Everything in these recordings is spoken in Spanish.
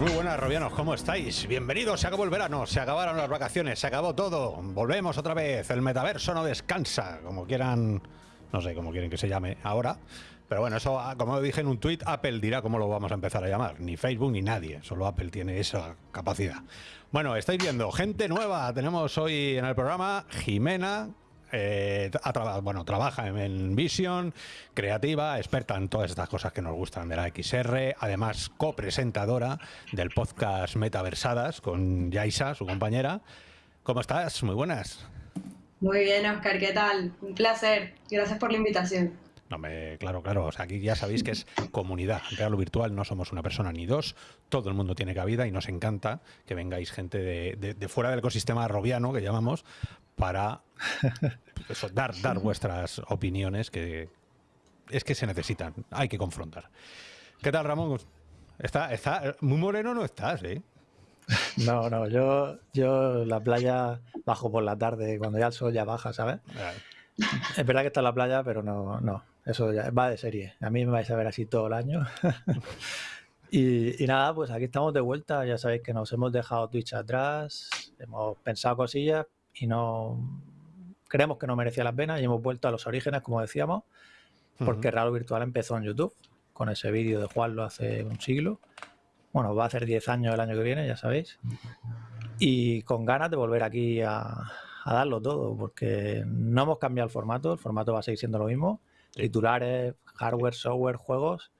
Pues muy buenas, Robianos, ¿cómo estáis? Bienvenidos, se acabó el verano, se acabaron las vacaciones, se acabó todo. Volvemos otra vez, el metaverso no descansa, como quieran, no sé cómo quieren que se llame ahora. Pero bueno, eso, ah, como dije en un tuit, Apple dirá cómo lo vamos a empezar a llamar. Ni Facebook ni nadie, solo Apple tiene esa capacidad. Bueno, estáis viendo, gente nueva. Tenemos hoy en el programa Jimena, eh, traba- bueno, trabaja en, en Vision, creativa, experta en todas estas cosas que nos gustan de la XR, además copresentadora del podcast Metaversadas con Yaisa, su compañera. ¿Cómo estás? Muy buenas. Muy bien, Oscar, ¿qué tal? Un placer. Gracias por la invitación. No me, claro, claro. O sea, aquí ya sabéis que es comunidad. En Real o Virtual no somos una persona ni dos. Todo el mundo tiene cabida y nos encanta que vengáis gente de, de- de fuera del ecosistema robiano, que llamamos, para eso, dar, dar vuestras opiniones que es que se necesitan. Hay que confrontar. ¿Qué tal, Ramón? Está, está, muy moreno no estás, ¿eh? No, no, yo, yo la playa bajo por la tarde, cuando ya el sol ya baja, ¿sabes? Es verdad que está en la playa, pero no, no, eso ya va de serie. A mí me vais a ver así todo el año. y, y nada, pues aquí estamos de vuelta. Ya sabéis que nos hemos dejado Twitch atrás, hemos pensado cosillas y no creemos que no merecía la pena y hemos vuelto a los orígenes, como decíamos, porque Real Virtual empezó en YouTube con ese vídeo de Juanlo hace un siglo. Bueno, va a hacer 10 años el año que viene, ya sabéis. Y con ganas de volver aquí a, a darlo todo, porque no hemos cambiado el formato, el formato va a seguir siendo lo mismo. Titulares, hardware, software, juegos.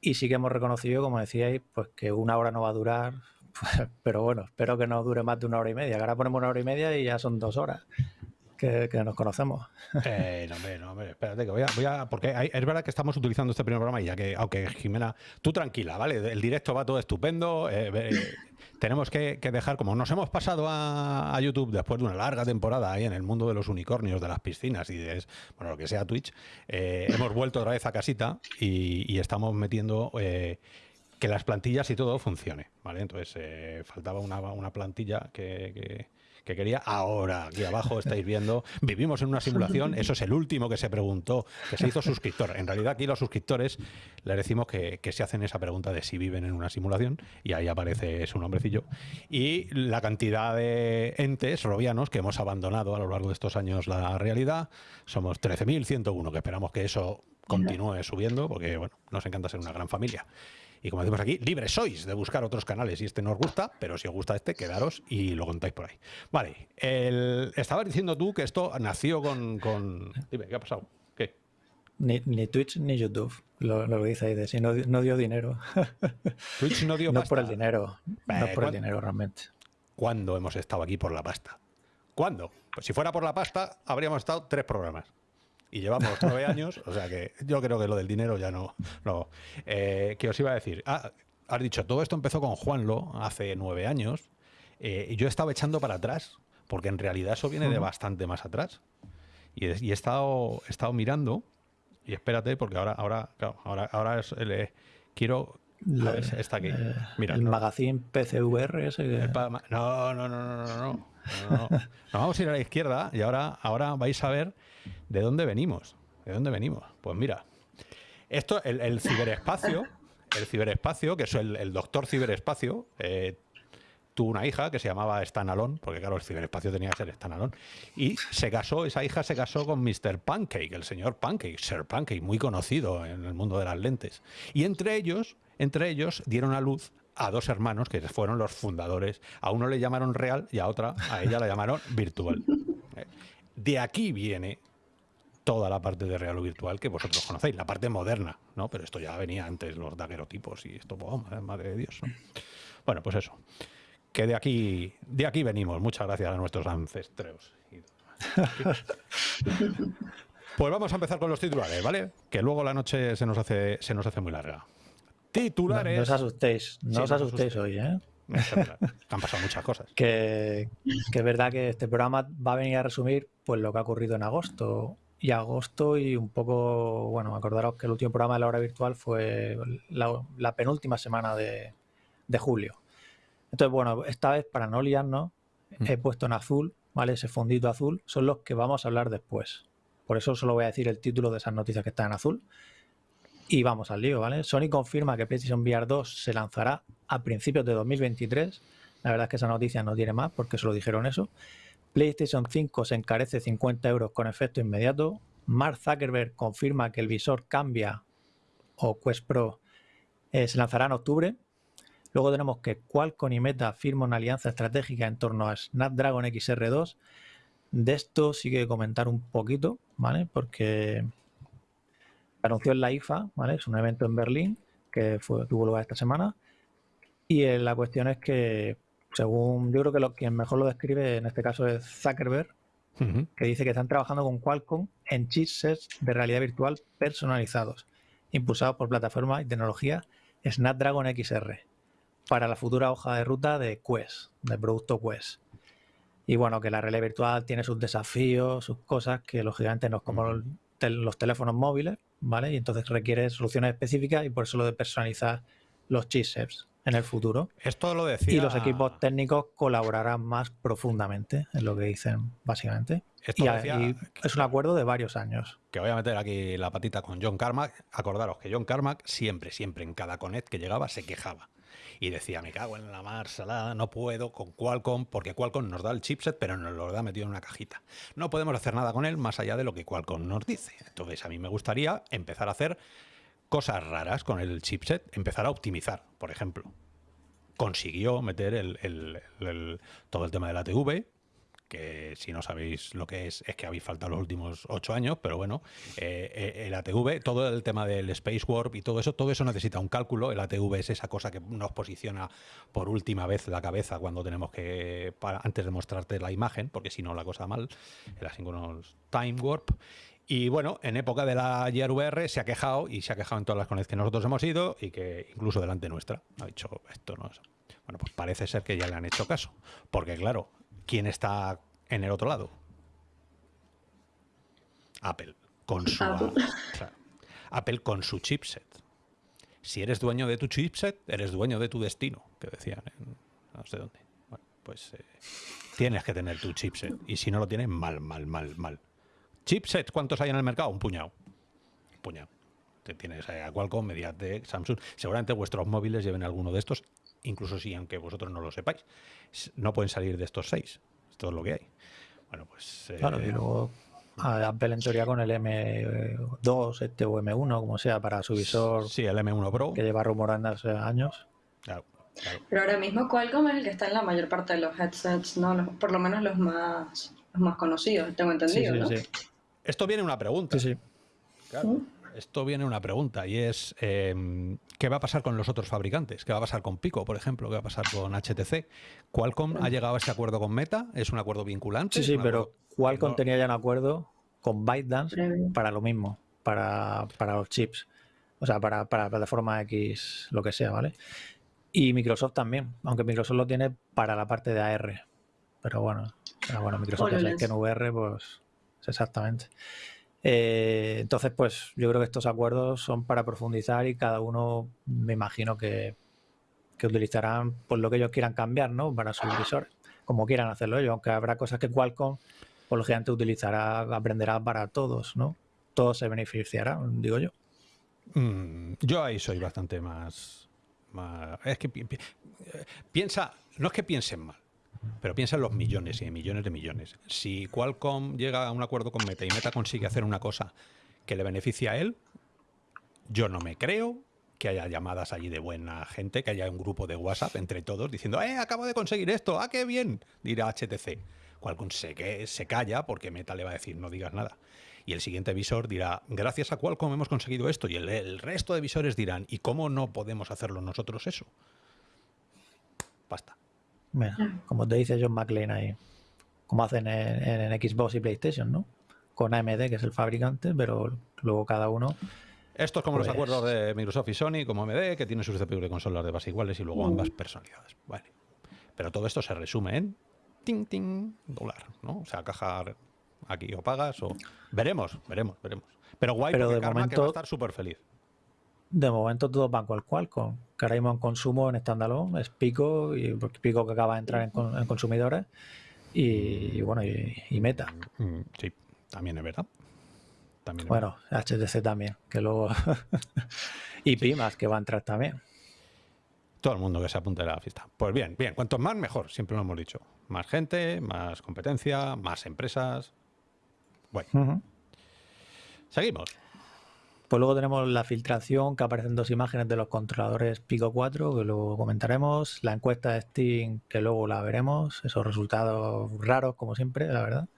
Y sí que hemos reconocido, como decíais, pues que una hora no va a durar. pues, pero bueno, espero que no dure más de una hora y media. Ahora ponemos una hora y media y ya son dos horas que, nos conocemos. Eh, no, hombre, no, hombre, espérate que voy a, voy a- porque hay- es verdad que estamos utilizando este primer programa y ya que, aunque Jimena, tú tranquila, ¿vale? El directo va todo estupendo. eh, eh, tenemos que, dejar, como nos hemos pasado a, YouTube después de una larga temporada ahí en el mundo de los unicornios, de las piscinas y de, bueno, lo que sea Twitch, hemos vuelto otra vez a casita y, estamos metiendo que las plantillas y todo funcione, ¿vale? Entonces eh, faltaba una, una plantilla que- que quería. Ahora, aquí abajo estáis viendo, vivimos en una simulación, eso es el último que se preguntó, que se hizo suscriptor. En realidad aquí los suscriptores les decimos que, que se hacen esa pregunta de si viven en una simulación y ahí aparece su nombrecillo. Y la cantidad de entes robianos que hemos abandonado a lo largo de estos años la realidad, somos 13.101, que esperamos que eso continúe subiendo, porque bueno, nos encanta ser una gran familia. Y como decimos aquí, libres sois de buscar otros canales y este no os gusta, pero si os gusta este, quedaros y lo contáis por ahí. Vale, el, estabas diciendo tú que esto nació con, con- Dime, ¿qué ha pasado? ¿Qué? Ni, ni Twitch ni YouTube, lo, lo que dice ahí de si no, no dio dinero. Twitch no dio no pasta. por el dinero, no Eh, por el ¿cuán- dinero realmente. ¿Cuándo hemos estado aquí por la pasta? ¿Cuándo? Pues si fuera por la pasta, habríamos estado tres programas. Y llevamos nueve años, o sea que yo creo que lo del dinero ya no. no. Eh, ¿Qué os iba a decir? Ah, has dicho, todo esto empezó con Juanlo hace nueve años. eh, y yo he estado echando para atrás, porque en realidad eso viene de bastante más atrás. Y, he- y he, estado, he estado mirando, y espérate, porque ahora, ahora, claro, ahora, ahora es el, eh, quiero. A ver, está aquí. Eh, Mira, el no- magazine PCVR ese que- no, no, no, no, no, no. no, no. Nos vamos a ir a la izquierda y ahora, ahora vais a ver de dónde venimos. ¿De dónde venimos? Pues mira, esto, el, ciberespacio, el ciberespacio, que es el, doctor ciberespacio, eh, tuvo una hija que se llamaba Stanalón, porque claro, el ciberespacio tenía que ser Stanalón, y se casó, esa hija se casó con Mr. Pancake, el señor Pancake, Sir Pancake, muy conocido en el mundo de las lentes. Y entre ellos, entre ellos dieron a luz a dos hermanos que fueron los fundadores. A uno le llamaron real y a otra, a ella la llamaron virtual. Eh, De aquí viene toda la parte de real o virtual que vosotros conocéis, la parte moderna, ¿no? Pero esto ya venía antes, los daguerotipos y esto, oh, madre- de Dios. ¿no? Bueno, pues eso. Que de aquí, de aquí venimos. Muchas gracias a nuestros ancestros. Pues vamos a empezar con los titulares, ¿vale? Que luego la noche se nos hace, se nos hace muy larga. Titulares. no os asustéis, no Sí, os asustéis asustéis. hoy, ¿eh? Han pasado muchas cosas. Que, que es verdad que este programa va a venir a resumir pues lo que ha ocurrido en agosto y agosto y un poco, bueno, acordaros que el último programa de la hora virtual fue la, penúltima semana de, julio. Entonces, bueno, esta vez para no liarnos, mm. he puesto en azul, ¿vale? Ese fondito azul, son los que vamos a hablar después. Por eso solo voy a decir el título de esas noticias que están en azul. Y vamos al lío, ¿vale? Sony confirma que PlayStation VR 2 se lanzará a principios de 2023. La verdad es que esa noticia no tiene más porque solo dijeron eso. PlayStation 5 se encarece 50 euros con efecto inmediato. Mark Zuckerberg confirma que el visor cambia o Quest Pro se lanzará en octubre. Luego tenemos que Qualcomm y Meta firman una alianza estratégica en torno a Snapdragon XR2. De esto sí que comentar un poquito, ¿vale? Porque anunció en la IFA, ¿vale? Es un evento en Berlín que tuvo lugar esta semana. Y la cuestión es que según yo creo que lo, quien mejor lo describe en este caso es Zuckerberg, que dice que están trabajando con Qualcomm en chipsets de realidad virtual personalizados, impulsados por plataforma y tecnología Snapdragon XR, para la futura hoja de ruta de Quest, del producto Quest. Y bueno, que la realidad virtual tiene sus desafíos, sus cosas, que lógicamente no es como los teléfonos móviles, ¿vale? Y entonces requiere soluciones específicas y por eso lo de personalizar los chipsets en el futuro. Esto lo decía. Y los equipos técnicos colaborarán más profundamente, en lo que dicen, básicamente. Esto y, es un acuerdo de varios años. Que voy a meter aquí la patita con John Carmack. Acordaros que John Carmack siempre, siempre en cada Connect que llegaba se quejaba. Y decía, me cago en la mar salada, no puedo con Qualcomm, porque Qualcomm nos da el chipset, pero nos lo da metido en una cajita. No podemos hacer nada con él más allá de lo que Qualcomm nos dice. Entonces, a mí me gustaría empezar a hacer cosas raras con el chipset, empezar a optimizar, por ejemplo. Consiguió meter el, todo el tema de la TV, que si no sabéis lo que es, es que habéis faltado los últimos ocho años, pero bueno, eh, eh, el ATV, todo el tema del Space Warp y todo eso, todo eso necesita un cálculo. El ATV es esa cosa que nos posiciona por última vez la cabeza cuando tenemos que, antes de mostrarte la imagen, porque si no la cosa mal, el Asynchronous Time Warp. Y bueno, en época de la VR se ha quejado y se ha quejado en todas las conexiones que nosotros hemos ido y que incluso delante nuestra ha dicho esto no es. Bueno, pues parece ser que ya le han hecho caso. Porque claro, ¿quién está en el otro lado? Apple. Con su, Apple. con su chipset. Si eres dueño de tu chipset, eres dueño de tu destino, que decían en no sé dónde. Bueno, pues eh, tienes que tener tu chipset. Y si no lo tienes, mal, mal, mal, mal. Chipsets, ¿cuántos hay en el mercado? Un puñado. Un puñado. Tienes a Qualcomm, Mediatek, Samsung. Seguramente vuestros móviles lleven alguno de estos, incluso si, aunque vosotros no lo sepáis. No pueden salir de estos seis. Esto es lo que hay. Bueno, pues... Eh, claro, y luego Apple en teoría con el M2 este o M1, como sea, para su visor. Sí, el M1 Pro. Que lleva rumorando hace años. Claro, Pero ahora mismo Qualcomm es el que está en la mayor parte de los headsets, ¿no? por lo menos los más, los más conocidos, tengo entendido, ¿no? Esto viene una pregunta. Sí, sí. Claro. Esto viene una pregunta y es em, ¿qué va a pasar con los otros fabricantes? ¿Qué va a pasar con Pico, por ejemplo? ¿Qué va a pasar con HTC? ¿Qualcomm ha llegado a este acuerdo con Meta? ¿Es un acuerdo vinculante? Sí, sí, pero Qualcomm tenía ya un acuerdo con ByteDance para lo mismo, para, los chips. O sea, para, para plataforma X, lo que sea, ¿vale? Y Microsoft también, aunque Microsoft lo tiene para la parte de AR. Pero bueno, bueno Microsoft es que en VR, pues exactamente. Eh, entonces, pues yo creo que estos acuerdos son para profundizar y cada uno me imagino que, utilizarán pues, lo que ellos quieran cambiar, ¿no? Para sus visores, como quieran hacerlo ellos, aunque habrá cosas que Qualcomm, por lo general, utilizará, aprenderá para todos, ¿no? Todos se beneficiarán, digo yo. Mm, yo ahí soy bastante más, Es que piensa, no es que piensen mal, pero piensa en los millones y en millones de millones. Si Qualcomm llega a un acuerdo con Meta y Meta consigue hacer una cosa que le beneficia a él, yo no me creo que haya llamadas allí de buena gente, que haya un grupo de WhatsApp entre todos diciendo, ¡eh, acabo de conseguir esto! ¡Ah, qué bien! Dirá HTC. Qualcomm se, que, se calla porque Meta le va a decir, no digas nada. Y el siguiente visor dirá, gracias a Qualcomm hemos conseguido esto. Y el, el resto de visores dirán, ¿y cómo no podemos hacerlo nosotros eso? Basta. Bueno, como te dice John McLean ahí, como hacen en, Xbox y PlayStation, ¿no? Con AMD, que es el fabricante, pero luego cada uno. Esto es como los pues acuerdos de Microsoft y Sony, como AMD, que tiene sus CPU de consolas de base iguales y luego ambas personalidades. Vale. Pero todo esto se resume en ting, ting, dólar, ¿no? O sea, caja aquí o pagas o... Veremos, veremos, veremos. Pero guay Pero porque de momento, que va a estar súper feliz. De momento todos van cual cual, con, que ahora mismo en consumo en standalone es Pico, y Pico que acaba de entrar en, consumidores, y, bueno, y, Meta. Mm, sí, también es verdad. También bueno, HTC también, que luego... y Pimas, que va a entrar también. Todo el mundo que se apunte a la fiesta. Pues bien, bien, cuanto más mejor, siempre lo hemos dicho. Más gente, más competencia, más empresas. Bueno. Seguimos. Pues luego tenemos la filtración que aparecen dos imágenes de los controladores Pico 4, que luego comentaremos. La encuesta de Steam, que luego la veremos. Esos resultados raros, como siempre, la verdad.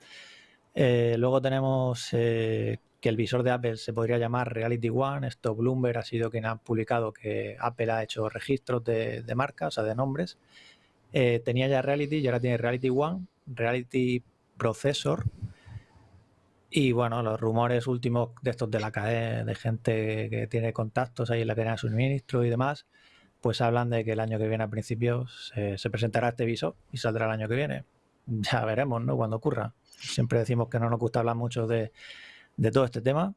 Eh, luego tenemos eh, que el visor de Apple se podría llamar Reality One. Esto Bloomberg ha sido quien ha publicado que Apple ha hecho registros de, de marcas, o sea, de nombres. Eh, tenía ya Reality y ahora tiene Reality One, Reality Processor y bueno, los rumores últimos de estos de la cadena, de gente que tiene contactos ahí en la cadena de suministro y demás, pues hablan de que el año que viene a principios se, presentará este visor y saldrá el año que viene. Ya veremos, ¿no? Cuando ocurra. Siempre decimos que no nos gusta hablar mucho de, de todo este tema,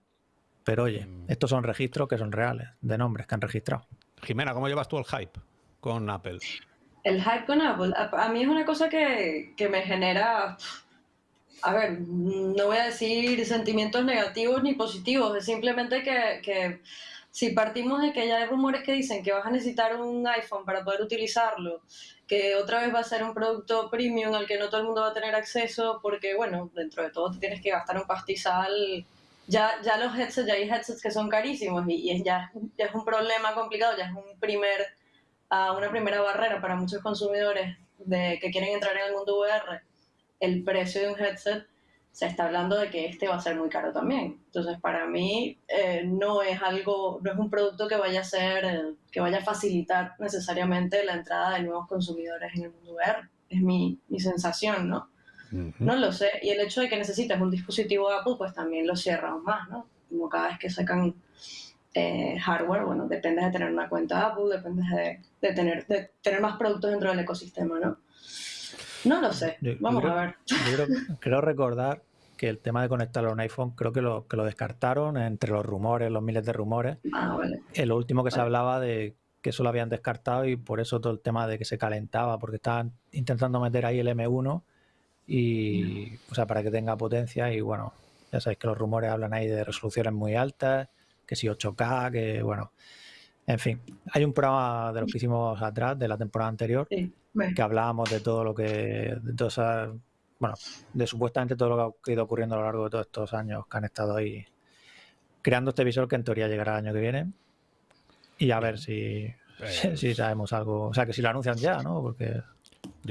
pero oye, mm. estos son registros que son reales, de nombres que han registrado. Jimena, ¿cómo llevas tú el hype con Apple? El hype con Apple, a, a mí es una cosa que, que me genera a ver, no voy a decir sentimientos negativos ni positivos, es simplemente que, que, si partimos de que ya hay rumores que dicen que vas a necesitar un iPhone para poder utilizarlo, que otra vez va a ser un producto premium al que no todo el mundo va a tener acceso, porque bueno, dentro de todo te tienes que gastar un pastizal. Ya, ya los headsets, ya hay headsets que son carísimos y, ya, es un problema complicado, ya es un primer, uh, una primera barrera para muchos consumidores de, que quieren entrar en el mundo VR el precio de un headset, se está hablando de que este va a ser muy caro también. Entonces, para mí eh, no es algo, no es un producto que vaya a ser, eh, que vaya a facilitar necesariamente la entrada de nuevos consumidores en el mundo VR. Es mi, mi sensación, ¿no? No lo sé. Y el hecho de que necesites un dispositivo Apple, pues también lo cierra aún más, ¿no? Como cada vez que sacan eh, hardware, bueno, depende de tener una cuenta Apple, depende de, de, tener, de tener más productos dentro del ecosistema, ¿no? No lo sé. Vamos a ver. creo, recordar que el tema de conectarlo a un iPhone, creo que lo, que lo descartaron entre los rumores, los miles de rumores. Ah, vale. lo último que se hablaba de que eso lo habían descartado y por eso todo el tema de que se calentaba, porque estaban intentando meter ahí el M1 y, o sea, para que tenga potencia y bueno, ya sabéis que los rumores hablan ahí de resoluciones muy altas, que si 8K, que bueno, en fin, hay un programa de los que hicimos atrás, de la temporada anterior, sí que hablábamos de todo lo que, de bueno, de supuestamente todo lo que ha ido ocurriendo a lo largo de todos estos años que han estado ahí creando este visor que en teoría llegará el año que viene. Y a ver si, si pues sabemos algo, o sea, que si lo anuncian ya, ¿no? Porque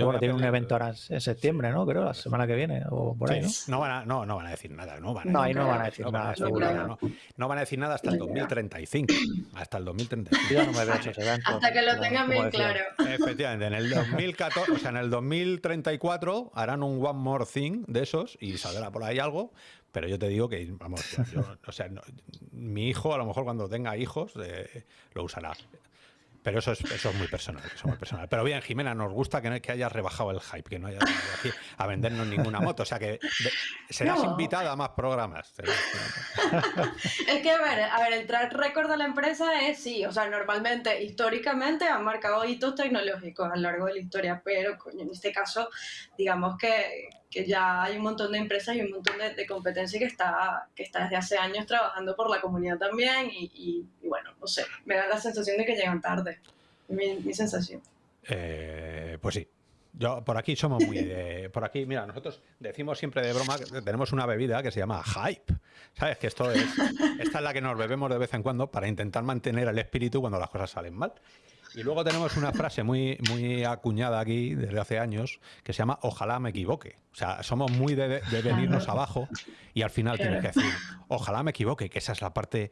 bueno, tiene un evento ahora en septiembre, ¿no? Creo, la semana que viene o por ahí, ¿no? No van, a, no, no van a decir nada, ¿no? Van a no, ahí no van a decir nada, seguro. No, van a decir nada hasta el 2035. Hasta el 2035. Yo no me veo esos eventos. Hasta que lo tengan bien claro. Efectivamente, en el 2014, o sea, en el 2034 harán un One More Thing de esos y saldrá por ahí algo. Pero yo te digo que, vamos, yo, o sea, mi hijo, a lo mejor cuando tenga hijos, eh, lo usará. Pero eso es, eso es muy personal, eso muy personal. Pero bien, Jimena, nos gusta que, que hayas rebajado el hype, que no hayas venido aquí a vendernos ninguna moto. O sea que serás invitada a más programas. es que, a ver, a ver, el track record de la empresa es sí, o sea, normalmente, históricamente han marcado hitos tecnológicos a lo largo de la historia, pero en este caso, digamos que, que ya hay un montón de empresas y un montón de, competencia que está, que está desde hace años trabajando por la comunidad también y, bueno, no sé, me da la sensación de que llegan tarde, mi, mi sensación. Eh, pues sí. Yo, por aquí somos muy por aquí, mira, nosotros decimos siempre de broma que tenemos una bebida que se llama hype. ¿Sabes? Que esto es, esta es la que nos bebemos de vez en cuando para intentar mantener el espíritu cuando las cosas salen mal. Y luego tenemos una frase muy, muy acuñada aquí desde hace años que se llama ojalá me equivoque. O sea, somos muy de, venirnos abajo y al final tienes que decir ojalá me equivoque, que esa es la parte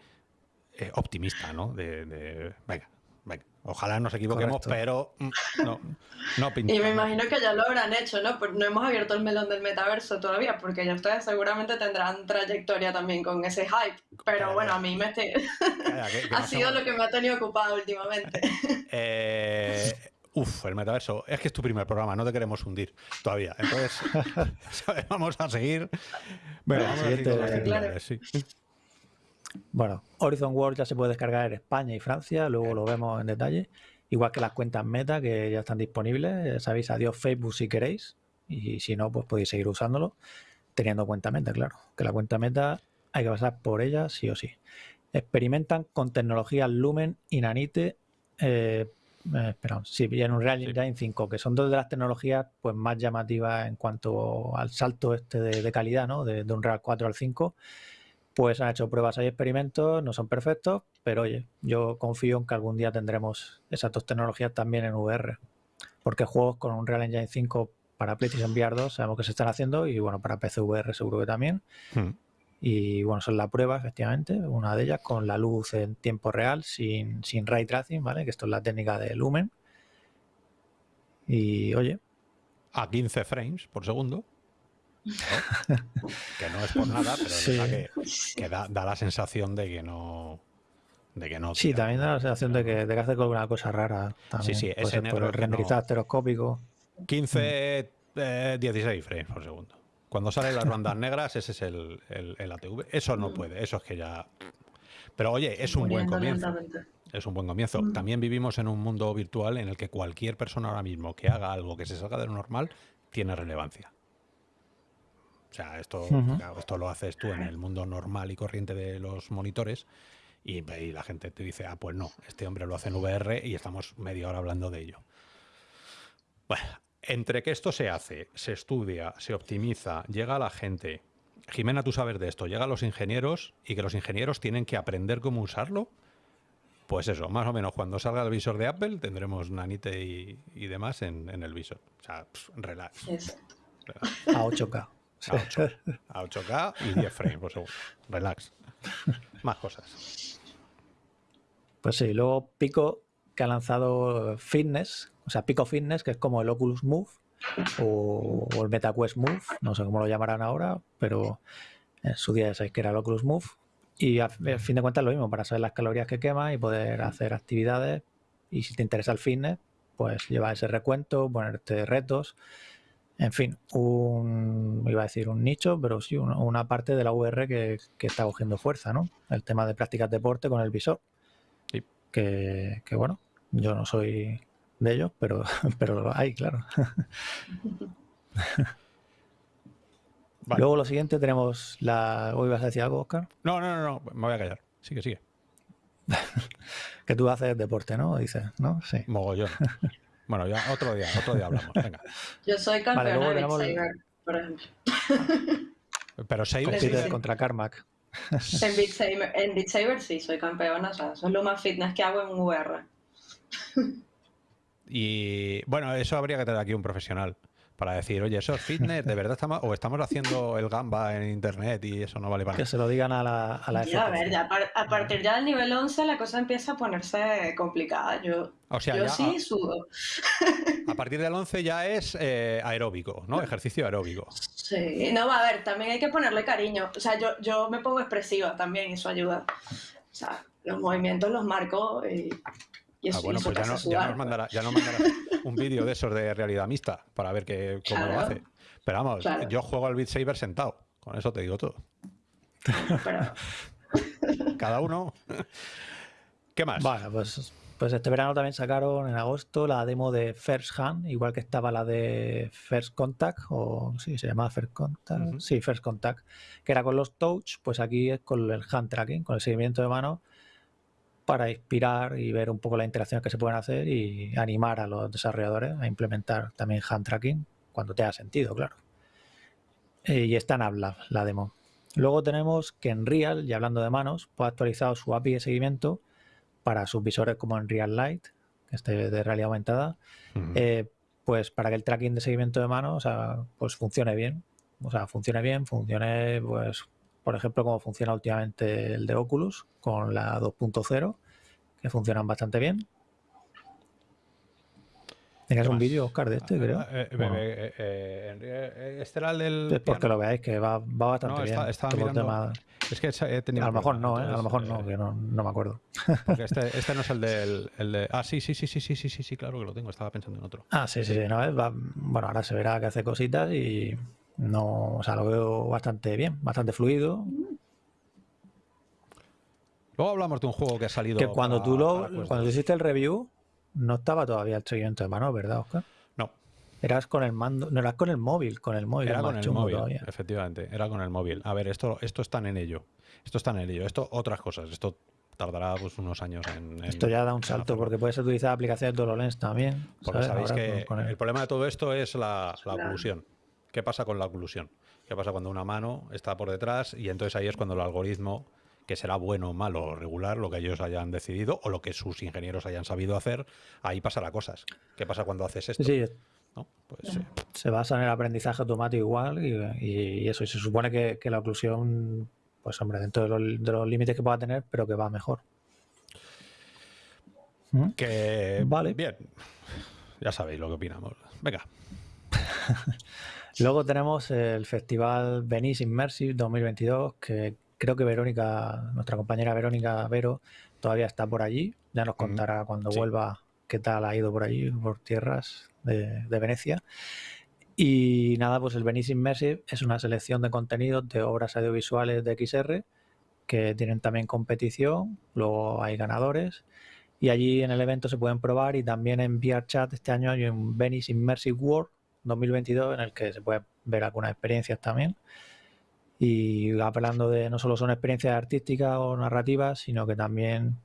eh, optimista, ¿no? De, venga, venga. Ojalá nos equivoquemos, pero mm, no, no pinta. Y me imagino que ya lo habrán hecho, ¿no? Pues no hemos abierto el melón del metaverso todavía, porque ya ustedes seguramente tendrán trayectoria también con ese hype. Pero bueno, a mí me ha sido lo que me ha tenido ocupado últimamente. Eh, Uff, el metaverso. Es que es tu primer programa, no te queremos hundir todavía. Entonces, vamos a seguir. Bueno, vamos a seguir sí. Bueno, Horizon World ya se puede descargar en España y Francia, luego lo vemos en detalle. Igual que las cuentas Meta que ya están disponibles. Sabéis, adiós Facebook si queréis. Y si no, pues podéis seguir usándolo teniendo cuenta Meta, claro. Que la cuenta Meta hay que pasar por ella sí o sí. Experimentan con tecnologías Lumen y Nanite. Eh, eh, sí, en un Real Engine 5, que son dos de las tecnologías pues, más llamativas en cuanto al salto este de, calidad, ¿no? De, de, un Real 4 al 5 pues han hecho pruebas y experimentos, no son perfectos, pero oye, yo confío en que algún día tendremos esas dos tecnologías también en VR. Porque juegos con un Real Engine 5 para PlayStation VR 2 sabemos que se están haciendo y bueno, para PC VR seguro que también. Hmm. Y bueno, son la prueba, efectivamente, una de ellas con la luz en tiempo real, sin, sin ray tracing, ¿vale? Que esto es la técnica de Lumen. Y oye. A 15 frames por segundo que no es por nada, pero que, da, la sensación de que no. De que no sí, también da la sensación de que, de que hace alguna cosa rara. También. Sí, sí, por el renderizado estereoscópico. 15, 16 eh, frames por segundo. Cuando salen las bandas negras, ese es el, el, ATV. Eso no puede, eso es que ya. Pero oye, es un buen comienzo. Es un buen comienzo. Mm. También vivimos en un mundo virtual en el que cualquier persona ahora mismo que haga algo que se salga de lo normal tiene relevancia. O sea, esto, esto lo haces tú en el mundo normal y corriente de los monitores y, la gente te dice, ah, pues no, este hombre lo hace en VR y estamos media hora hablando de ello. Bueno, entre que esto se hace, se estudia, se optimiza, llega a la gente. Jimena, tú sabes de esto, llega a los ingenieros y que los ingenieros tienen que aprender cómo usarlo. Pues eso, más o menos cuando salga el visor de Apple tendremos Nanite y, demás en, el visor. O sea, relax. A 8K. A 8, k y 10 frames por segundo. Relax. Más cosas. Pues sí, luego Pico que ha lanzado Fitness, o sea, Pico Fitness, que es como el Oculus Move o, el MetaQuest Move, no sé cómo lo llamarán ahora, pero en su día ya sabéis que era el Oculus Move. Y a, fin de cuentas lo mismo, para saber las calorías que quema y poder hacer actividades. Y si te interesa el fitness, pues lleva ese recuento, ponerte retos en fin, un, iba a decir un nicho, pero sí una, parte de la VR que, está cogiendo fuerza, ¿no? El tema de prácticas de deporte con el visor. Sí. Que, bueno, yo no soy de ellos, pero, pero lo hay, claro. Luego lo siguiente tenemos la... ¿O ibas a decir algo, Oscar? No, no, no, no, me voy a callar. Sigue, sigue. que tú haces deporte, ¿no? Dices, ¿no? Sí. Mogollón. Bueno, ya otro día, otro día hablamos. Venga. Yo soy campeona de Beat Saber, por ejemplo. Pero Saber contra Carmack. En Beat, Saber, en Beat Saber sí, soy campeona. O sea, eso es lo más fitness que hago en VR. Y bueno, eso habría que tener aquí un profesional para decir, oye, eso es fitness, ¿de verdad estamos, o estamos haciendo el gamba en internet y eso no vale para Que se lo digan a la, a la ya, a ver, ya, a partir ya del nivel 11 la cosa empieza a ponerse complicada. Yo, yo sí sudo. A partir del 11 ya es eh, aeróbico, ¿no? Ejercicio aeróbico. Sí, no, a ver, también hay que ponerle cariño. O sea, yo, yo me pongo expresiva también, eso ayuda. O sea, los movimientos los marco y ah, bueno, pues ya, nos mandará, un vídeo de esos de realidad mixta para ver que, cómo lo hace. Pero vamos, yo juego al Beat Saber sentado. Con eso te digo todo. Cada uno. ¿Qué más? Bueno, pues, pues este verano también sacaron en agosto la demo de First Hand, igual que estaba la de First Contact, o sí, se llamaba First Contact. Sí, First Contact, que era con los touch, pues aquí es con el hand tracking, con el seguimiento de mano para inspirar y ver un poco las interacciones que se pueden hacer y animar a los desarrolladores a implementar también hand tracking cuando te tenga sentido, claro. Eh, y está en habla la demo. Luego tenemos que en Real, y hablando de manos, pues ha actualizado su API de seguimiento para sus visores como en Real Light, que este de realidad aumentada, eh, pues para que el tracking de seguimiento de manos pues funcione bien. O sea, funcione bien, funcione pues por ejemplo, como funciona últimamente el de Oculus con la 2.0, que funcionan bastante bien. Tenías un vídeo, Oscar, de este, Ah, creo. eh, eh, Bueno, eh, eh, eh, este era el del. es porque piano. lo veáis, que va, va bastante No, bien. está- estaba todo el mirando- tema- Es que he tenido. A lo mejor no, ¿eh? A lo mejor entonces, no, eh, que no, no me acuerdo. Porque este, este no es el del. El de, ah, sí, sí, sí, sí, sí, sí, sí, sí, claro que lo tengo. Estaba pensando en otro. Ah, sí, sí, sí. No, va- bueno, ahora se verá que hace cositas y no, o sea, lo veo bastante bien, bastante fluido. Luego hablamos de un juego que ha salido. Que cuando para- tú lo, cuando tú 2. hiciste el review, no estaba todavía el seguimiento de mano, ¿verdad, Oscar? No, Eras con el mando, no eras con el móvil, con el móvil. era con el móvil. todavía. Efectivamente, era con el móvil. A ver, esto, esto están en ello. Esto están en ello. Esto, otras cosas. Esto tardará pues, unos años en. en- Esto ya da un salto hacerlo. porque puedes utilizar aplicaciones de HoloLens también. Porque ¿sabes? sabéis Ahora que con- con el- el problema de todo esto es la, la Claro. oclusión. ¿Qué pasa con la oclusión? ¿Qué pasa cuando una mano está por detrás y entonces ahí es cuando el algoritmo, que será bueno, malo o regular, lo que ellos hayan decidido o lo que sus ingenieros hayan sabido hacer, ahí pasará cosas. ¿Qué pasa cuando haces esto? Sí. Pues, eh, se basa en el aprendizaje automático igual y, y eso. Y se supone que, que la oclusión, pues hombre, dentro de los, de los límites que pueda tener, pero que va mejor. ¿Mm? que Vale. bien. Ya sabéis lo que opinamos. Venga. Luego tenemos el festival Venice Immersive 2022, que creo que Verónica, nuestra compañera Verónica Vero, todavía está por allí. Ya nos contará cuando sí. vuelva qué tal ha ido por allí, por tierras de, de Venecia. Y nada, pues el Venice Immersive es una selección de contenidos de obras audiovisuales de XR que tienen también competición, luego hay ganadores y allí en el evento se pueden probar y también en VRChat este año hay un Venice Immersive World 2022 en el que se puede ver algunas experiencias también y hablando de no solo son experiencias artísticas o narrativas sino que también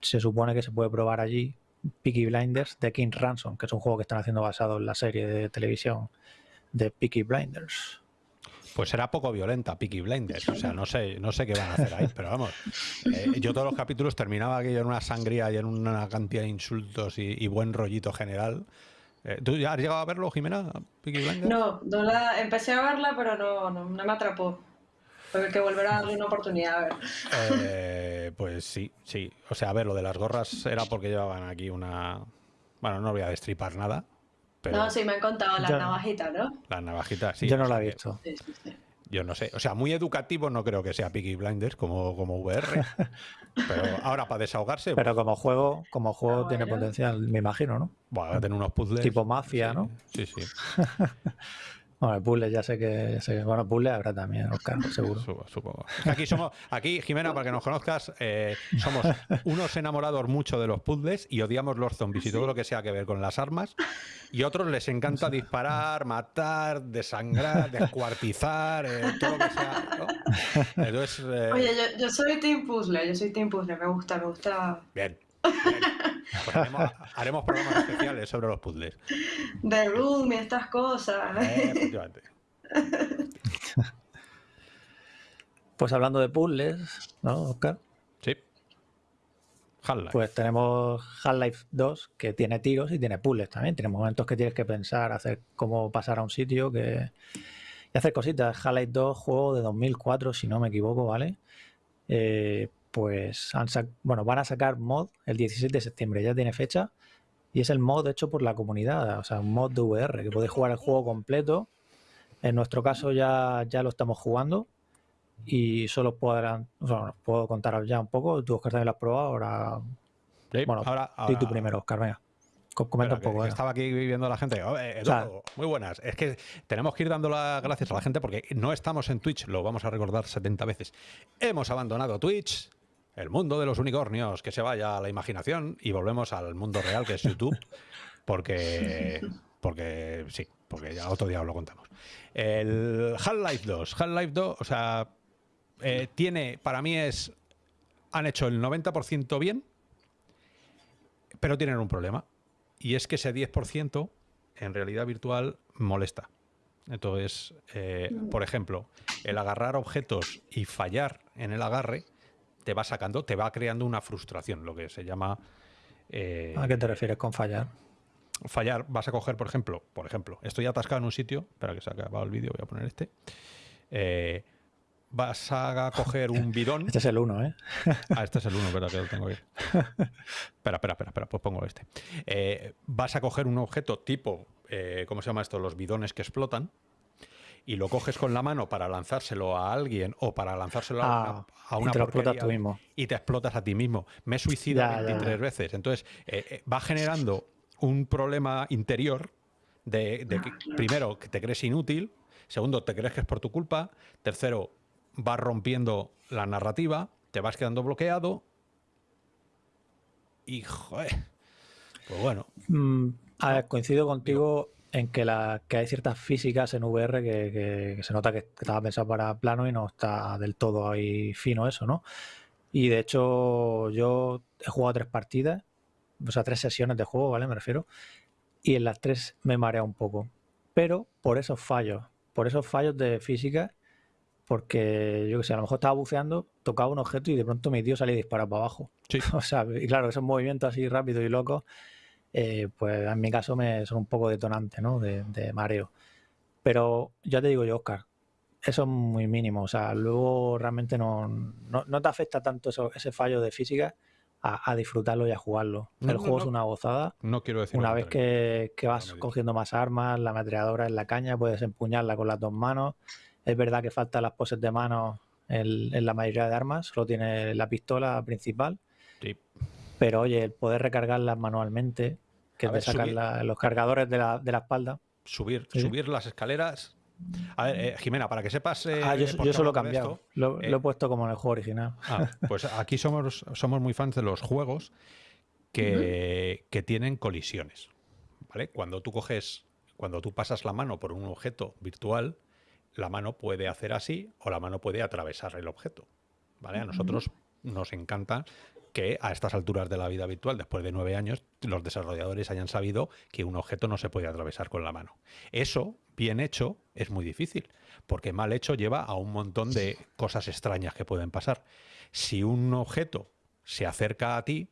se supone que se puede probar allí Peaky Blinders de King Ransom que es un juego que están haciendo basado en la serie de televisión de Peaky Blinders Pues será poco violenta, Peaky Blinders. O sea, no sé, no sé qué van a hacer ahí, pero vamos. eh, yo todos los capítulos terminaba aquello en una sangría y en una cantidad de insultos y, y buen rollito general. Eh, ¿Tú ya has llegado a verlo, Jimena? Peaky Blinders? No, no la, empecé a verla, pero no, no, no me atrapó. Tengo que volver a darle una oportunidad a ver. Eh, pues sí, sí. O sea, a ver, lo de las gorras era porque llevaban aquí una. Bueno, no voy a destripar nada. Pero No, sí, me han contado la Ya. navajita, ¿no? las navajitas, sí. yo no la he visto Sí, sí, sí. Yo no sé. O sea, muy educativo no creo que sea Peaky Blinders como, como VR. pero ahora, para desahogarse, pero como juego como juego Ah, tiene bueno. potencial me imagino ¿no? bueno, va a tener unos puzzles. Tipo mafia, Sí, ¿no? Sí, sí. Bueno, puzzles ya sé que ya sé- bueno, puzzles habrá también, Oscar, seguro. Supo- Supongo. Aquí somos, aquí, Jimena, para que nos conozcas, eh, somos unos enamorados mucho de los puzzles y odiamos los zombies y todo lo que sea que ver con las armas. Y otros les encanta disparar, matar, desangrar, descuartizar, eh, todo lo que sea. ¿no? Entonces, eh, Oye, yo, yo soy Team Puzzle, yo soy Team Puzzle, me gusta, me gusta. bien. Pues haremos, haremos programas especiales sobre los puzzles. The Room y estas cosas. Eh, efectivamente. Pues hablando de puzzles, ¿no, Oscar? Sí. Half-Life. Pues tenemos Half-Life 2, que tiene tiros y tiene puzzles también. Tiene momentos que tienes que pensar, hacer cómo pasar a un sitio que... y hacer cositas. Half-Life 2, juego de 2004, si no me equivoco, ¿vale? Eh, pues han bueno, van a sacar mod el 17 de septiembre, ya tiene fecha. Y es el mod hecho por la comunidad, o sea, un mod de VR, que podéis jugar el juego completo. En nuestro caso ya, ya lo estamos jugando y solo podrán, o sea, puedo contaros ya un poco. Tú, Oscar, también lo has probado. Ahora, Sí, bueno, ahora, di tú primero, Oscar, venga. Co- Comenta un poco. que- que venga. estaba aquí viendo la gente. Oh, eh, Eduardo, muy buenas. Es que tenemos que ir dando las gracias a la gente porque no estamos en Twitch, lo vamos a recordar 70 veces. Hemos abandonado Twitch, el mundo de los unicornios, que se vaya a la imaginación y volvemos al mundo real que es YouTube, porque, porque sí, porque ya otro día os lo contamos. El Half-Life 2, Half-Life 2, o sea, eh, tiene, para mí es, han hecho el 90% bien, pero tienen un problema. Y es que ese 10% en realidad virtual molesta. Entonces, eh, por ejemplo, el agarrar objetos y fallar en el agarre te va sacando, te va creando una frustración, lo que se llama eh, ¿A qué te refieres con fallar? fallar. Vas a coger, por ejemplo, por ejemplo, estoy atascado en un sitio, espera que se ha acabado el vídeo, voy a poner este. Eh, vas a coger un bidón. Este es el 1, ¿eh? Ah, este es el 1, pero que lo tengo aquí. espera, espera, espera, espera, pues pongo este. Eh, vas a coger un objeto tipo, eh, ¿cómo se llama esto? Los bidones que explotan. Y lo coges con la mano para lanzárselo a alguien o para lanzárselo a Ah, una, a y te porquería explotas tú mismo. y te explotas a ti mismo. Me he suicidado Ya, ya, 23 ya. veces. Entonces, eh, eh, va generando un problema interior de, de que, primero, que te crees inútil. Segundo, te crees que es por tu culpa. Tercero, vas rompiendo la narrativa. Te vas quedando bloqueado. Y, joder. Pues bueno. Mm, a ver, coincido contigo en que, la, que hay ciertas físicas en VR que, que- que se nota que, que estaba pensado para plano y no está del todo ahí fino eso, ¿no? Y de hecho yo he jugado tres partidas, o sea, tres sesiones de juego, ¿vale? Me refiero. Y en las tres me marea un poco. Pero por esos fallos, por esos fallos de física, porque yo que sé, a lo mejor estaba buceando, tocaba un objeto y de pronto mi tío salía disparado para abajo. Sí. O sea, y claro, esos movimientos así rápidos y locos, eh, pues en mi caso me son un poco detonantes, ¿no? De, de mareo. Pero ya te digo yo, Oscar, eso es muy mínimo. O sea, luego realmente no, no, no te afecta tanto eso- ese fallo de física a, a disfrutarlo y a jugarlo. No, El juego es una gozada. No quiero decir. Una vez que, que vas cogiendo más armas, la ametralladora en la caña, puedes empuñarla con las dos manos. Es verdad que faltan las poses de manos en, en la mayoría de armas, solo tiene la pistola principal. Pero oye, el poder recargarlas manualmente, que te sacan la- los cargadores de la, de la espalda. Subir, Sí. subir las escaleras. A ver, eh, Jimena, para que sepas. eh, ah, yo, por yo qué eso lo he cambiado. esto, Lo, eh, lo he puesto como en el juego original. Ah, pues aquí somos, somos muy fans de los juegos que, que tienen colisiones. ¿Vale? Cuando tú coges, cuando tú pasas la mano por un objeto virtual, la mano puede hacer así o la mano puede atravesar el objeto. ¿Vale? A nosotros nos encanta que a estas alturas de la vida virtual, después de nueve años, los desarrolladores hayan sabido que un objeto no se puede atravesar con la mano. Eso, bien hecho, es muy difícil, porque mal hecho lleva a un montón de cosas extrañas que pueden pasar. Si un objeto se acerca a ti,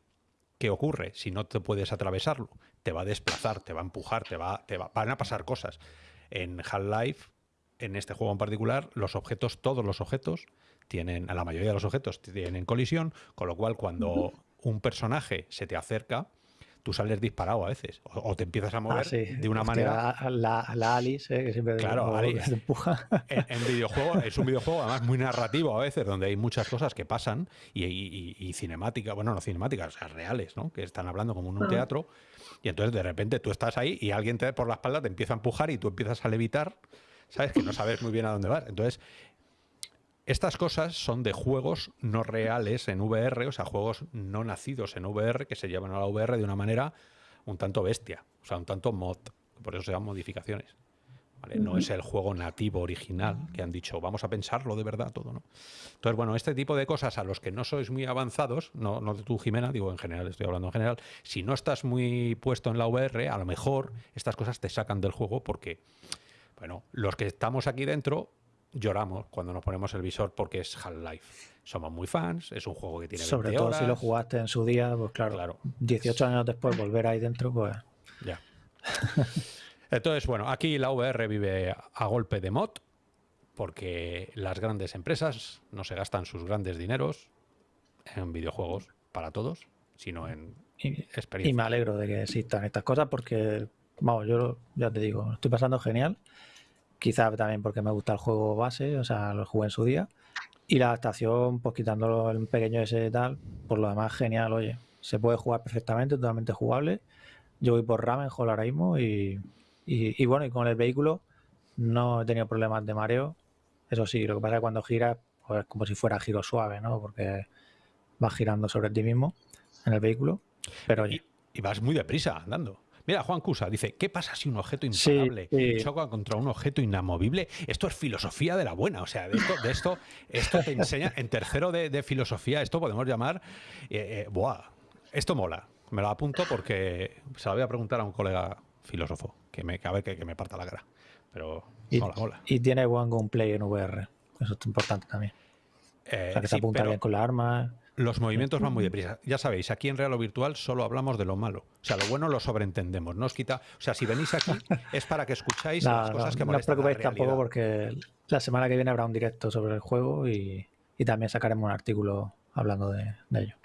¿qué ocurre? Si no te puedes atravesarlo, te va a desplazar, te va a empujar, te va, te va- van a pasar cosas. En Half-Life, en este juego en particular, los objetos, todos los objetos, tienen, la mayoría de los objetos tienen colisión, con lo cual cuando un personaje se te acerca, tú sales disparado a veces, o, o te empiezas a mover Ah, sí. de una Hostia, manera La, la Alice, eh, que siempre Claro, como Alice. empuja. en, en videojuego es un videojuego además muy narrativo a veces donde hay muchas cosas que pasan y, y, y cinemática bueno no cinemáticas o sea reales no que están hablando como en un Ajá. teatro y entonces de repente tú estás ahí y alguien te por la espalda te empieza a empujar y tú empiezas a levitar sabes que no sabes muy bien a dónde vas entonces estas cosas son de juegos no reales en VR, o sea, juegos no nacidos en VR que se llevan a la VR de una manera un tanto bestia, o sea, un tanto mod, por eso se llaman modificaciones. ¿vale? No es el juego nativo original que han dicho, vamos a pensarlo de verdad todo, ¿no? Entonces, bueno, este tipo de cosas a los que no sois muy avanzados, no, no de tú, Jimena, digo en general, estoy hablando en general, si no estás muy puesto en la VR, a lo mejor estas cosas te sacan del juego porque, bueno, los que estamos aquí dentro lloramos cuando nos ponemos el visor porque es Half-Life. Somos muy fans, es un juego que tiene 20 Sobre todo horas. si lo jugaste en su día, pues claro, Claro. 18 años después volver ahí dentro, pues Ya. Entonces, bueno, aquí la VR vive a golpe de mod, porque las grandes empresas no se gastan sus grandes dineros en videojuegos para todos, sino en y, y experiencia. me alegro de que existan estas cosas porque, vamos, yo ya te digo, estoy pasando genial. Quizá también porque me gusta el juego base, o sea, lo jugué en su día. Y la adaptación, pues quitándolo el pequeño ese tal, por lo demás, genial, oye. Se puede jugar perfectamente, totalmente jugable. Yo voy por Ramenhall ahora mismo y, y, y bueno, y con el vehículo no he tenido problemas de mareo. Eso sí, lo que pasa es que cuando giras, pues es como si fuera giro suave, ¿no? Porque vas girando sobre ti mismo en el vehículo. Pero oye, Y, y vas muy deprisa andando. Mira, Juan Cusa dice, ¿qué pasa si un objeto imparable sí. choca contra un objeto inamovible? Esto es filosofía de la buena. O sea, de esto, de esto, esto te enseña, en tercero de, de filosofía, esto podemos llamar, eh, eh, buah, esto mola. Me lo apunto porque se lo voy a preguntar a un colega filósofo, que me, que a ver que, que me parta la cara. Pero y, mola, mola. y tiene buen gameplay en VR. Eso es importante también. Eh, O sea, que se sí, apunta pero- bien con las armas. Los movimientos van muy deprisa. Ya sabéis, aquí en Real o Virtual solo hablamos de lo malo. O sea, lo bueno lo sobreentendemos. No os quita. O sea, si venís aquí es para que escucháis las cosas que molestan. No os preocupéis tampoco porque la semana que viene habrá un directo sobre el juego y, también sacaremos un artículo hablando de, ello.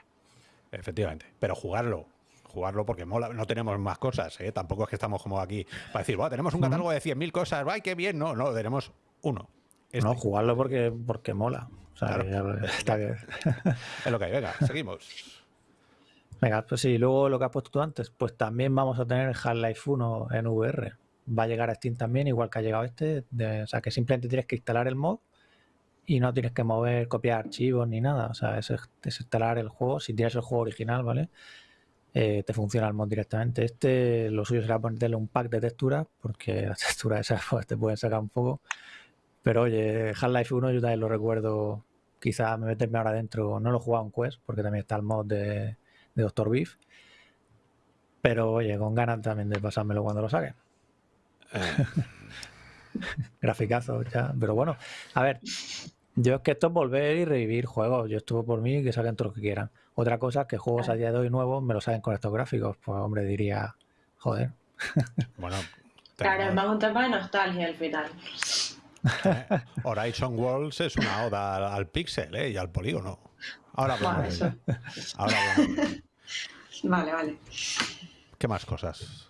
Efectivamente. Pero jugarlo, jugarlo porque mola, no tenemos más cosas, ¿eh? tampoco es que estamos como aquí para decir, tenemos un catálogo de 100.000 cosas, ¡ay, qué bien! No, no, tenemos uno. No, jugarlo porque, porque mola. está bien. es lo que hay, venga, seguimos. Venga, pues sí, luego lo que has puesto tú antes, pues también vamos a tener Half-Life 1 en VR. Va a llegar a Steam también, igual que ha llegado este. o sea, que simplemente tienes que instalar el mod y no tienes que mover, copiar archivos ni nada. O sea, es, instalar el juego. Si tienes el juego original, ¿vale? Eh, te funciona el mod directamente. Este, lo suyo será ponerle un pack de texturas, porque las texturas esas pues, te pueden sacar un poco. Pero oye, Half-Life 1 yo también lo recuerdo, quizá me meterme ahora dentro, no lo he jugado en Quest, porque también está el mod de, de Doctor Beef. Pero oye, con ganas también de pasármelo cuando lo saque. Eh. Graficazo ya. Pero bueno, a ver, yo es que esto es volver y revivir juegos. Yo estuve por mí que saquen todo lo que quieran. Otra cosa es que juegos a día de hoy nuevos me lo saquen con estos gráficos. Pues hombre, diría, joder. Bueno, claro, es más un tema de nostalgia al final. Horizon Worlds es una oda al, pixel ¿eh? y al polígono. Ahora hablamos. Ahora Vale, vale. ¿Qué más cosas?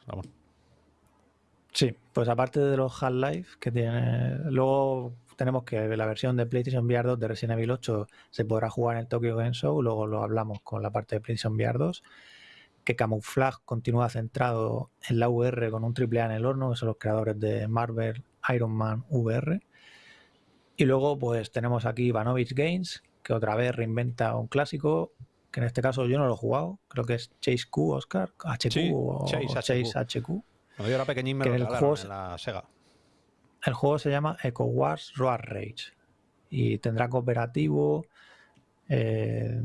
Sí, pues aparte de los Half-Life que tiene. Luego tenemos que la versión de PlayStation VR 2 de Resident Evil 8 se podrá jugar en el Tokyo Game Show. Luego lo hablamos con la parte de PlayStation VR 2. Que Camouflage continúa centrado en la VR con un AAA en el horno, que son los creadores de Marvel Iron Man VR. Y luego pues tenemos aquí Ivanovich Games, que otra vez reinventa un clásico, que en este caso yo no lo he jugado, creo que es Chase Q, Oscar, HQ o Chase, HQ. Cuando yo era pequeñín me lo el juego, en la Sega. El juego se llama Echo Wars Road Rage y tendrá cooperativo, eh,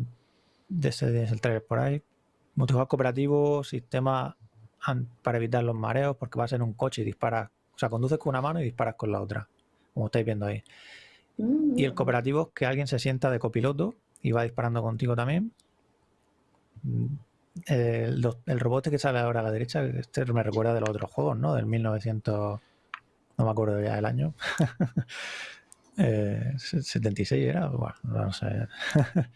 desde el trailer por ahí, multijugador cooperativo, sistema para evitar los mareos, porque va a ser un coche y disparas, o sea, conduces con una mano y disparas con la otra, como estáis viendo ahí. Y el mm. cooperativo es que alguien se sienta de copiloto y va disparando contigo también. Mm, el, robot que sale ahora a la derecha, este me recuerda de los otros juegos, ¿no? Del 1900, no me acuerdo ya del año. 76 eh, era, bueno, no sé.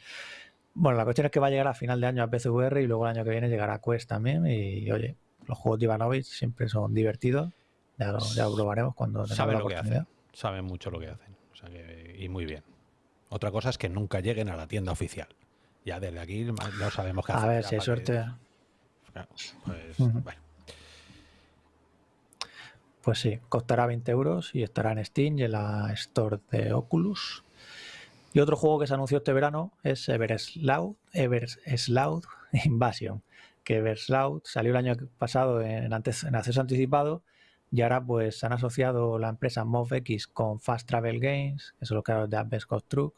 bueno, la cuestión es que va a llegar a final de año a PCVR y luego el año que viene llegará a Quest también. Y oye, los juegos de Ivanovich siempre son divertidos. Ya lo, ya probaremos cuando tengamos la oportunidad. Saben mucho lo que hacen y muy bien. Otra cosa es que nunca lleguen a la tienda oficial. Ya desde aquí no sabemos qué hacer. A ver, si hay suerte. pues, pues sí, costará 20 euros y estará en Steam y en la Store de Oculus. Y otro juego que se anunció este verano es Eversloud, Eversloud Invasion. Que Eversloud salió el año pasado en, antes, en acceso anticipado y ahora pues han asociado la empresa MovX con Fast Travel Games, que son los creadores de Advent Truck,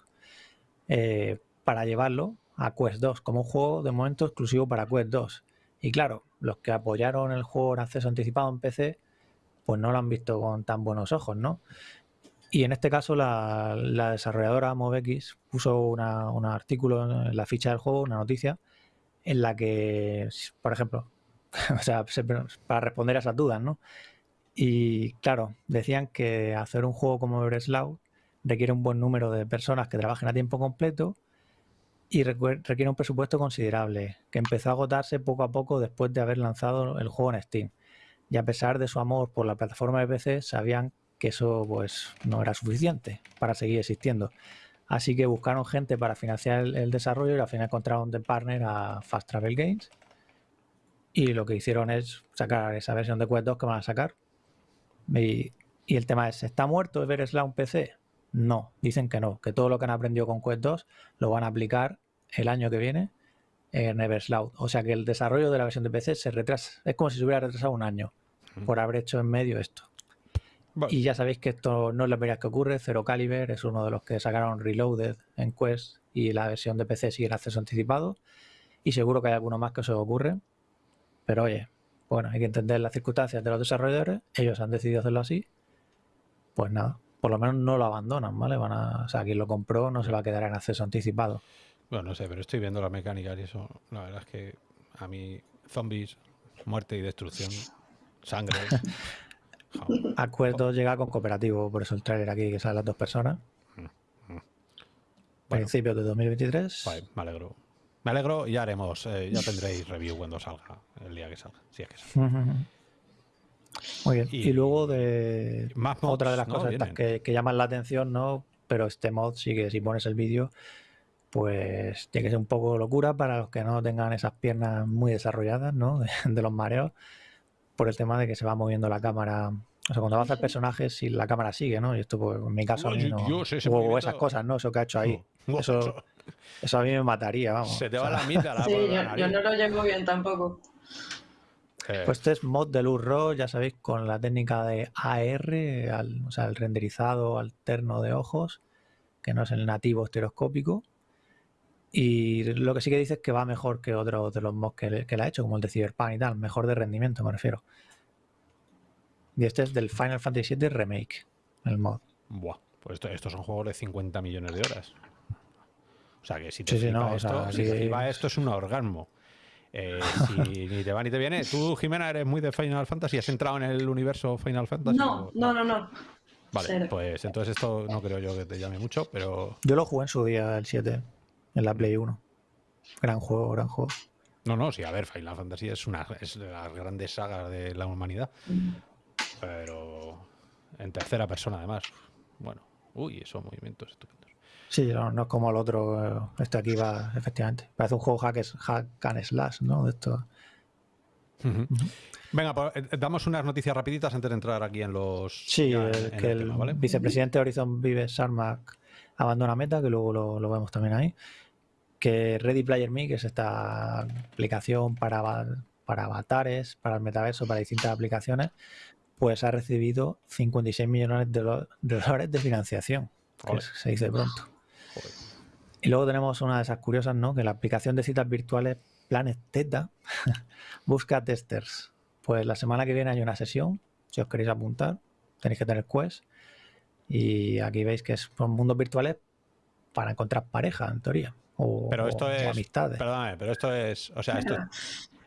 eh, para llevarlo a Quest 2 como un juego de momento exclusivo para Quest 2. Y claro, los que apoyaron el juego en acceso anticipado en PC, pues no lo han visto con tan buenos ojos, ¿no? Y en este caso la, desarrolladora MovX puso un artículo en la ficha del juego, una noticia, en la que, por ejemplo, o sea, para responder a esas dudas, ¿no? Y claro, decían que hacer un juego como Everslaw requiere un buen número de personas que trabajen a tiempo completo y requiere un presupuesto considerable, que empezó a agotarse poco a poco después de haber lanzado el juego en Steam. Y a pesar de su amor por la plataforma de PC, sabían que eso pues no era suficiente para seguir existiendo. Así que buscaron gente para financiar el, desarrollo y al final encontraron de partner a Fast Travel Games. Y lo que hicieron es sacar esa versión de Quest 2 que van a sacar, y, el tema es, ¿está muerto un PC? No, dicen que no, que todo lo que han aprendido con Quest 2 lo van a aplicar el año que viene en Eversloud. O sea que el desarrollo de la versión de PC se retrasa, es como si se hubiera retrasado un año por haber hecho en medio esto. Y ya sabéis que esto no es la primera que ocurre, Zero Caliber es uno de los que sacaron Reloaded en Quest y la versión de PC sigue en acceso anticipado. Y seguro que hay alguno más que se ocurre. Pero oye, bueno, hay que entender las circunstancias de los desarrolladores, ellos han decidido hacerlo así, pues nada, por lo menos no lo abandonan, ¿vale? Van a, o sea, quien lo compró no se va a quedar en acceso anticipado. Bueno, no sé, pero estoy viendo la mecánica y eso. La verdad es que a mí, zombies, muerte y destrucción, sangre. Acuerdo llega con cooperativo, por eso el trailer aquí que salen las dos personas. Mm, mm. Principios de 2023. Vale, me alegro. Me alegro y ya haremos, eh, ya tendréis review cuando salga, el día que salga, si es que Muy bien. Y, luego de otra de las cosas que, que, llaman la atención, ¿no? Pero este mod sí que si pones el vídeo, pues tiene que ser un poco locura para los que no tengan esas piernas muy desarrolladas, ¿no? De, los mareos, por el tema de que se va moviendo la cámara. O sea, cuando vas a hacer personajes, si la cámara sigue, ¿no? Y esto, pues, en mi caso, o, esas cosas, ¿no? Eso que ha hecho ahí. eso, eso a mí me mataría, vamos. Se te va la mitad la Sí, yo, no lo llevo bien tampoco. Eh. Pues este es mod de luz RAW, ya sabéis, con la técnica de AR, o sea, el renderizado alterno de ojos, que no es el nativo estereoscópico. Y lo que sí que dice es que va mejor que otros de los mods que, que le ha hecho, como el de Cyberpunk y tal, mejor de rendimiento, me refiero. Y este es del Final Fantasy VII Remake, el mod. Buah, pues estos son juegos de 50 millones de horas. O sea que si te esto, si esto es un orgasmo. Eh, si ni te va ni te viene. Tú, Jimena, eres muy de Final Fantasy. ¿Has entrado en el universo Final Fantasy? No, no, no, no. Vale, pues entonces esto no creo yo que te llame mucho, pero... Yo lo jugué en su día, el 7, en la Play 1. Gran juego, gran juego. No, no, sí, a ver, Final Fantasy es una es de las grandes sagas de la humanidad. Mm. Pero en tercera persona, además. Bueno, uy, esos movimientos estupendos. Sí, no, es como el otro. Este aquí va, efectivamente. Parece un juego hack, hack and slash, ¿no? De esto. Venga, pues, eh, damos unas noticias rapiditas antes de entrar aquí en los... Sí, que el, vicepresidente de Horizon Vive Sarmac abandona Meta, que luego lo, vemos también ahí. Que Ready Player Me, que es esta aplicación para, para avatares, para el metaverso, para distintas aplicaciones, pues ha recibido 56 millones de, dólares de financiación, que se dice pronto. Y luego tenemos una de esas curiosas, ¿no? Que la aplicación de citas virtuales Planet Teta busca testers. Pues la semana que viene hay una sesión, si os queréis apuntar, tenéis que tener Quest. Y aquí veis que son mundos virtuales para encontrar pareja, en teoría. O, pero esto es, amistades. Perdóname, pero esto es, o sea, esto,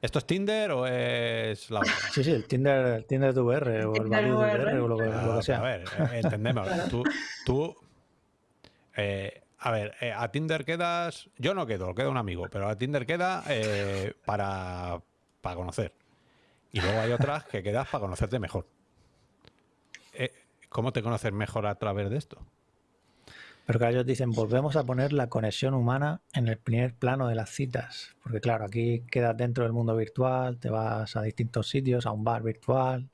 ¿esto es Tinder o es la Sí, sí, el Tinder, el Tinder de VR o el de VR o lo que, lo que sea. A ver, eh, entendemos. tú, tú eh, a ver, eh, a Tinder quedas. Yo no quedo, queda un amigo, pero a Tinder queda eh, para, para conocer. Y luego hay otras que quedas para conocerte mejor. Eh, ¿Cómo te conoces mejor a través de esto? Pero que ellos dicen, volvemos a poner la conexión humana en el primer plano de las citas. Porque claro, aquí quedas dentro del mundo virtual, te vas a distintos sitios, a un bar virtual,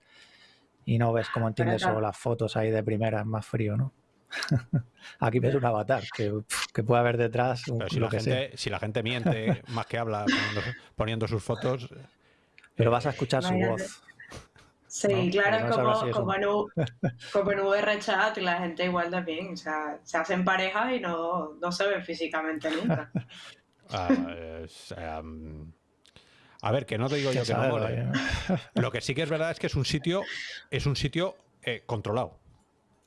y no ves cómo entiendes solo las fotos ahí de primera, es más frío, ¿no? Aquí ves un avatar que, puede haber detrás. si, la gente, si la gente miente más que habla poniendo, sus fotos. Pero vas a escuchar su voz. Sí, claro, como, como, en, como, en, VR chat la gente igual también. O sea, se hacen parejas y no, no se ven físicamente nunca. Ah, em, a ver, que no te digo yo que no mole. Lo que sí que es verdad es que es un sitio, es un sitio eh, controlado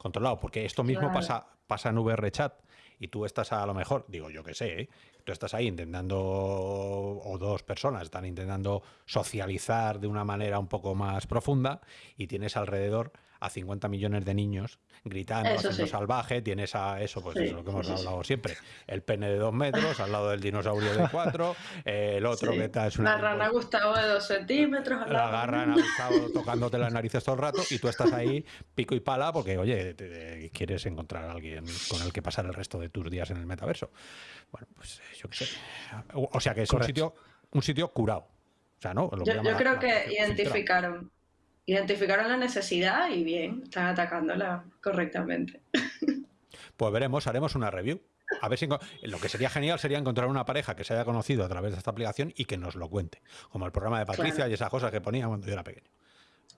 controlado, porque esto mismo pasa, pasa en VR Chat y tú estás a lo mejor, digo yo que sé, ¿eh? tú estás ahí intentando, o dos personas están intentando socializar de una manera un poco más profunda y tienes alrededor a 50 millones de niños gritando, haciendo salvaje, tienes a eso, pues eso es lo que hemos hablado siempre, el pene de dos metros al lado del dinosaurio de cuatro, el otro que está es una... La rana pues, Gustavo de dos centímetros. la rana Gustavo tocándote las narices todo el rato y tú estás ahí pico y pala porque, oye, quieres encontrar a alguien con el que pasar el resto de tus días en el metaverso. Bueno, pues eh, yo qué sé. O sea que es un sitio, un sitio curado. O sea, ¿no? yo, creo que identificaron identificaron la necesidad y bien, están atacándola correctamente. Pues veremos, haremos una review. A ver si lo que sería genial sería encontrar una pareja que se haya conocido a través de esta aplicación y que nos lo cuente, como el programa de Patricia y esas cosas que ponía cuando yo era pequeño.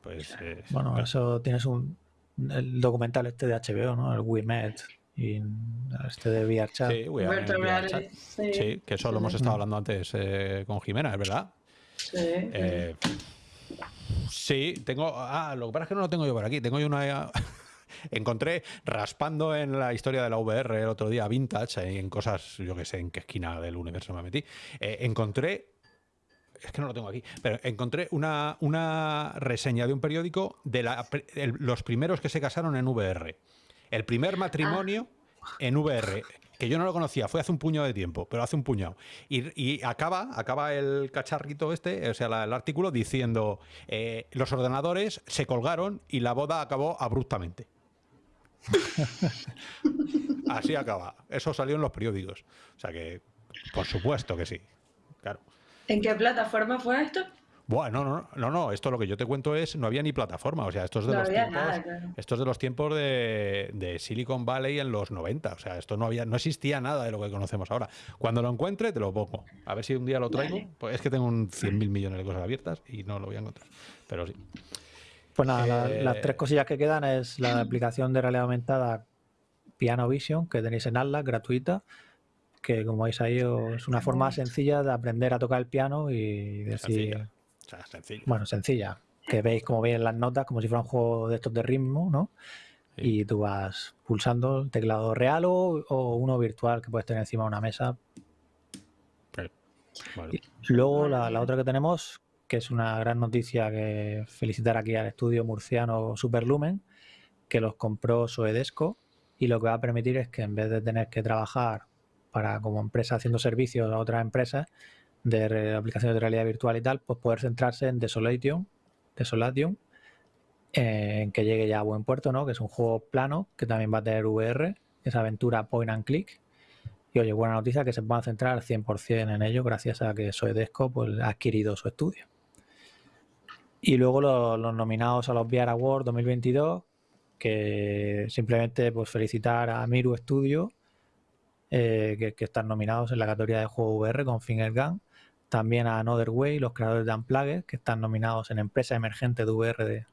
Pues, eh, bueno, eso tienes un el documental este de HBO, ¿no? El We Met y este de VRChat. Sí, VR Sí. que eso lo hemos estado hablando antes eh, con Jimena, ¿es verdad? Sí. Eh, Sí, tengo. Ah, lo que pasa es que no lo tengo yo por aquí. Tengo yo una. encontré raspando en la historia de la VR el otro día, vintage, en cosas, yo que sé, en qué esquina del universo me metí, eh, encontré es que no lo tengo aquí, pero encontré una, una reseña de un periódico de los primeros que se casaron en VR. El primer matrimonio en VR, que yo no lo conocía, fue hace un puño de tiempo, pero hace un puñado. Y, acaba, acaba el cacharrito este, o sea, el artículo diciendo eh, los ordenadores se colgaron y la boda acabó abruptamente. Así acaba. Eso salió en los periódicos. O sea que, por supuesto que sí. Claro. ¿En qué plataforma fue esto? Bueno, no, no, no, esto lo que yo te cuento es, no había ni plataforma, o sea, esto es de los tiempos, de los tiempos de, Silicon Valley en los 90, o sea, esto no había, no existía nada de lo que conocemos ahora. Cuando lo encuentre te lo pongo, a ver si un día lo traigo, pues es que tengo un 100 mil millones de cosas abiertas y no lo voy a encontrar, pero sí. Pues nada, las tres cosillas que quedan es la aplicación de realidad aumentada Piano Vision, que tenéis en Atlas, gratuita, que como veis ahí es una forma sencilla de aprender a tocar el piano y decir... Sencilla. Bueno, sencilla. Que veis como veis las notas, como si fuera un juego de estos de ritmo, ¿no? Y tú vas pulsando el teclado real o, uno virtual que puedes tener encima de una mesa. luego la, la, otra que tenemos, que es una gran noticia que felicitar aquí al estudio murciano Superlumen, que los compró Soedesco y lo que va a permitir es que en vez de tener que trabajar para como empresa haciendo servicios a otras empresas de aplicaciones de realidad virtual y tal, pues poder centrarse en Desolation, Desolation, en que llegue ya a buen puerto, ¿no? Que es un juego plano que también va a tener VR, esa aventura point and click. Y oye, buena noticia que se puedan centrar 100% en ello gracias a que Soedesco pues, ha adquirido su estudio. Y luego los, nominados a los VR Awards 2022, que simplemente pues felicitar a Miru Studio eh, que, están nominados en la categoría de juego VR con Finger Gun. También a Another Way, los creadores de Unplugged, que están nominados en Empresa Emergente de VR.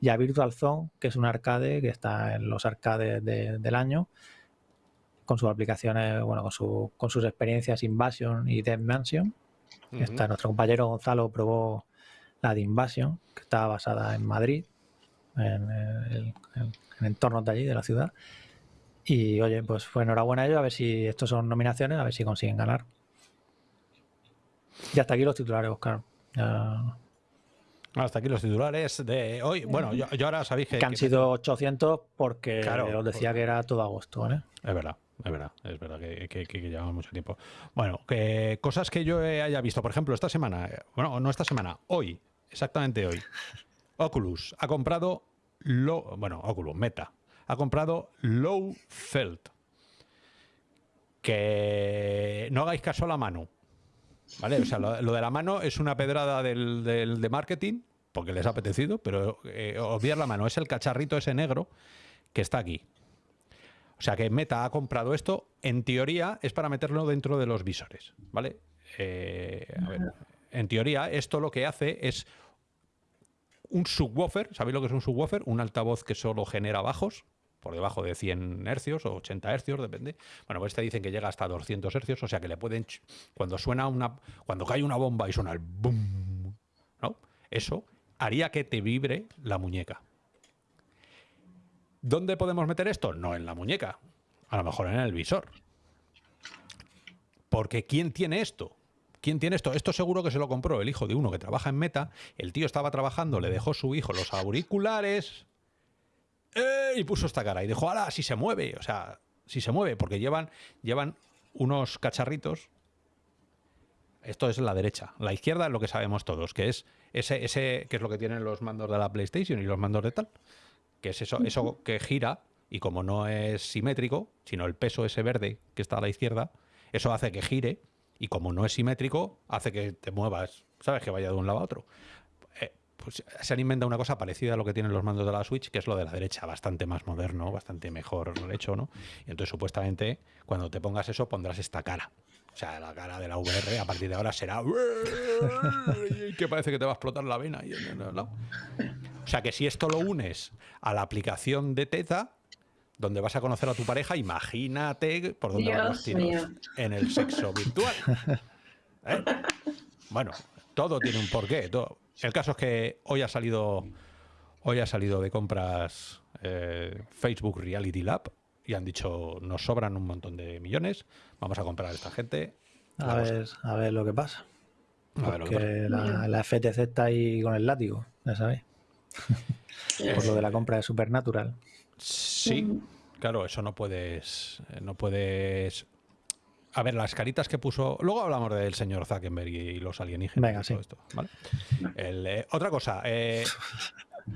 y a Virtual Zone, que es un arcade que está en los arcades del año, con sus aplicaciones, bueno, con, con sus experiencias Invasion y Dead Mansion. está, nuestro compañero Gonzalo probó la de Invasion, que está basada en Madrid, en, en, en entornos de allí, de la ciudad. Y oye, pues fue enhorabuena a ellos, a ver si estos son nominaciones, a ver si consiguen ganar. Y hasta aquí los titulares, Oscar. Hasta aquí los titulares de hoy. Bueno, yo, ahora sabéis que... Que han sido 800 porque os decía que era todo agosto, ¿vale? Es verdad. Es verdad, es verdad que, que, llevamos mucho tiempo. Bueno, que cosas que yo haya visto, por ejemplo, esta semana, bueno, no esta semana, hoy, exactamente hoy, Oculus ha comprado lo, bueno, Oculus, Meta, ha comprado Low Felt. Que no hagáis caso a la mano. ¿Vale? O sea, lo, de la mano es una pedrada del, de marketing, porque les ha apetecido, pero eh, obviar la mano. Es el cacharrito ese negro que está aquí. O sea que Meta ha comprado esto, en teoría es para meterlo dentro de los visores, ¿vale? Eh, en teoría esto lo que hace es un subwoofer, ¿sabéis lo que es un subwoofer? Un altavoz que solo genera bajos, por debajo de 100 hercios o 80 hercios, depende. Bueno, pues te dicen que llega hasta 200 hercios, o sea que le pueden, cuando suena una, cuando cae una bomba y suena el boom, ¿no? Eso haría que te vibre la muñeca. ¿Dónde podemos meter esto? No en la muñeca, a lo mejor en el visor. Porque ¿quién tiene esto? ¿Quién tiene esto? Esto seguro que se lo compró el hijo de uno que trabaja en Meta. El tío estaba trabajando, le dejó su hijo los auriculares ¡Eh! y puso esta cara y dijo, ¡hala! Si se mueve, o sea, si se mueve, porque llevan, llevan unos cacharritos. Esto es la derecha. La izquierda es lo que sabemos todos, que es ese, ese, que es lo que tienen los mandos de la PlayStation y los mandos de tal. Que es eso, eso que gira, y como no es simétrico, sino el peso ese verde que está a la izquierda, eso hace que gire, y como no es simétrico, hace que te muevas, ¿sabes? Que vaya de un lado a otro pues se han inventado una cosa parecida a lo que tienen los mandos de la Switch, que es lo de la derecha, bastante más moderno, bastante mejor hecho, ¿no? Y entonces supuestamente cuando te pongas eso pondrás esta cara. O sea, la cara de la VR a partir de ahora será que parece que te va a explotar la vena. O sea que si esto lo unes a la aplicación de Teta, donde vas a conocer a tu pareja, imagínate por dónde van los tiros en el sexo virtual. ¿Eh? Bueno, todo tiene un porqué. Todo. El caso es que hoy ha salido Hoy ha salido de compras eh, Facebook Reality Lab y han dicho, nos sobran un montón de millones, vamos a comprar a esta gente. A ver, a ver lo que pasa. Porque la, FTC está ahí con el látigo, ya sabéis. Por lo de la compra de Supernatural. Sí, claro, eso no puedes, no puedes a ver, las caritas que puso. Luego hablamos del señor Zuckerberg y los alienígenas. Venga, sí. esto, eh, otra cosa. Eh,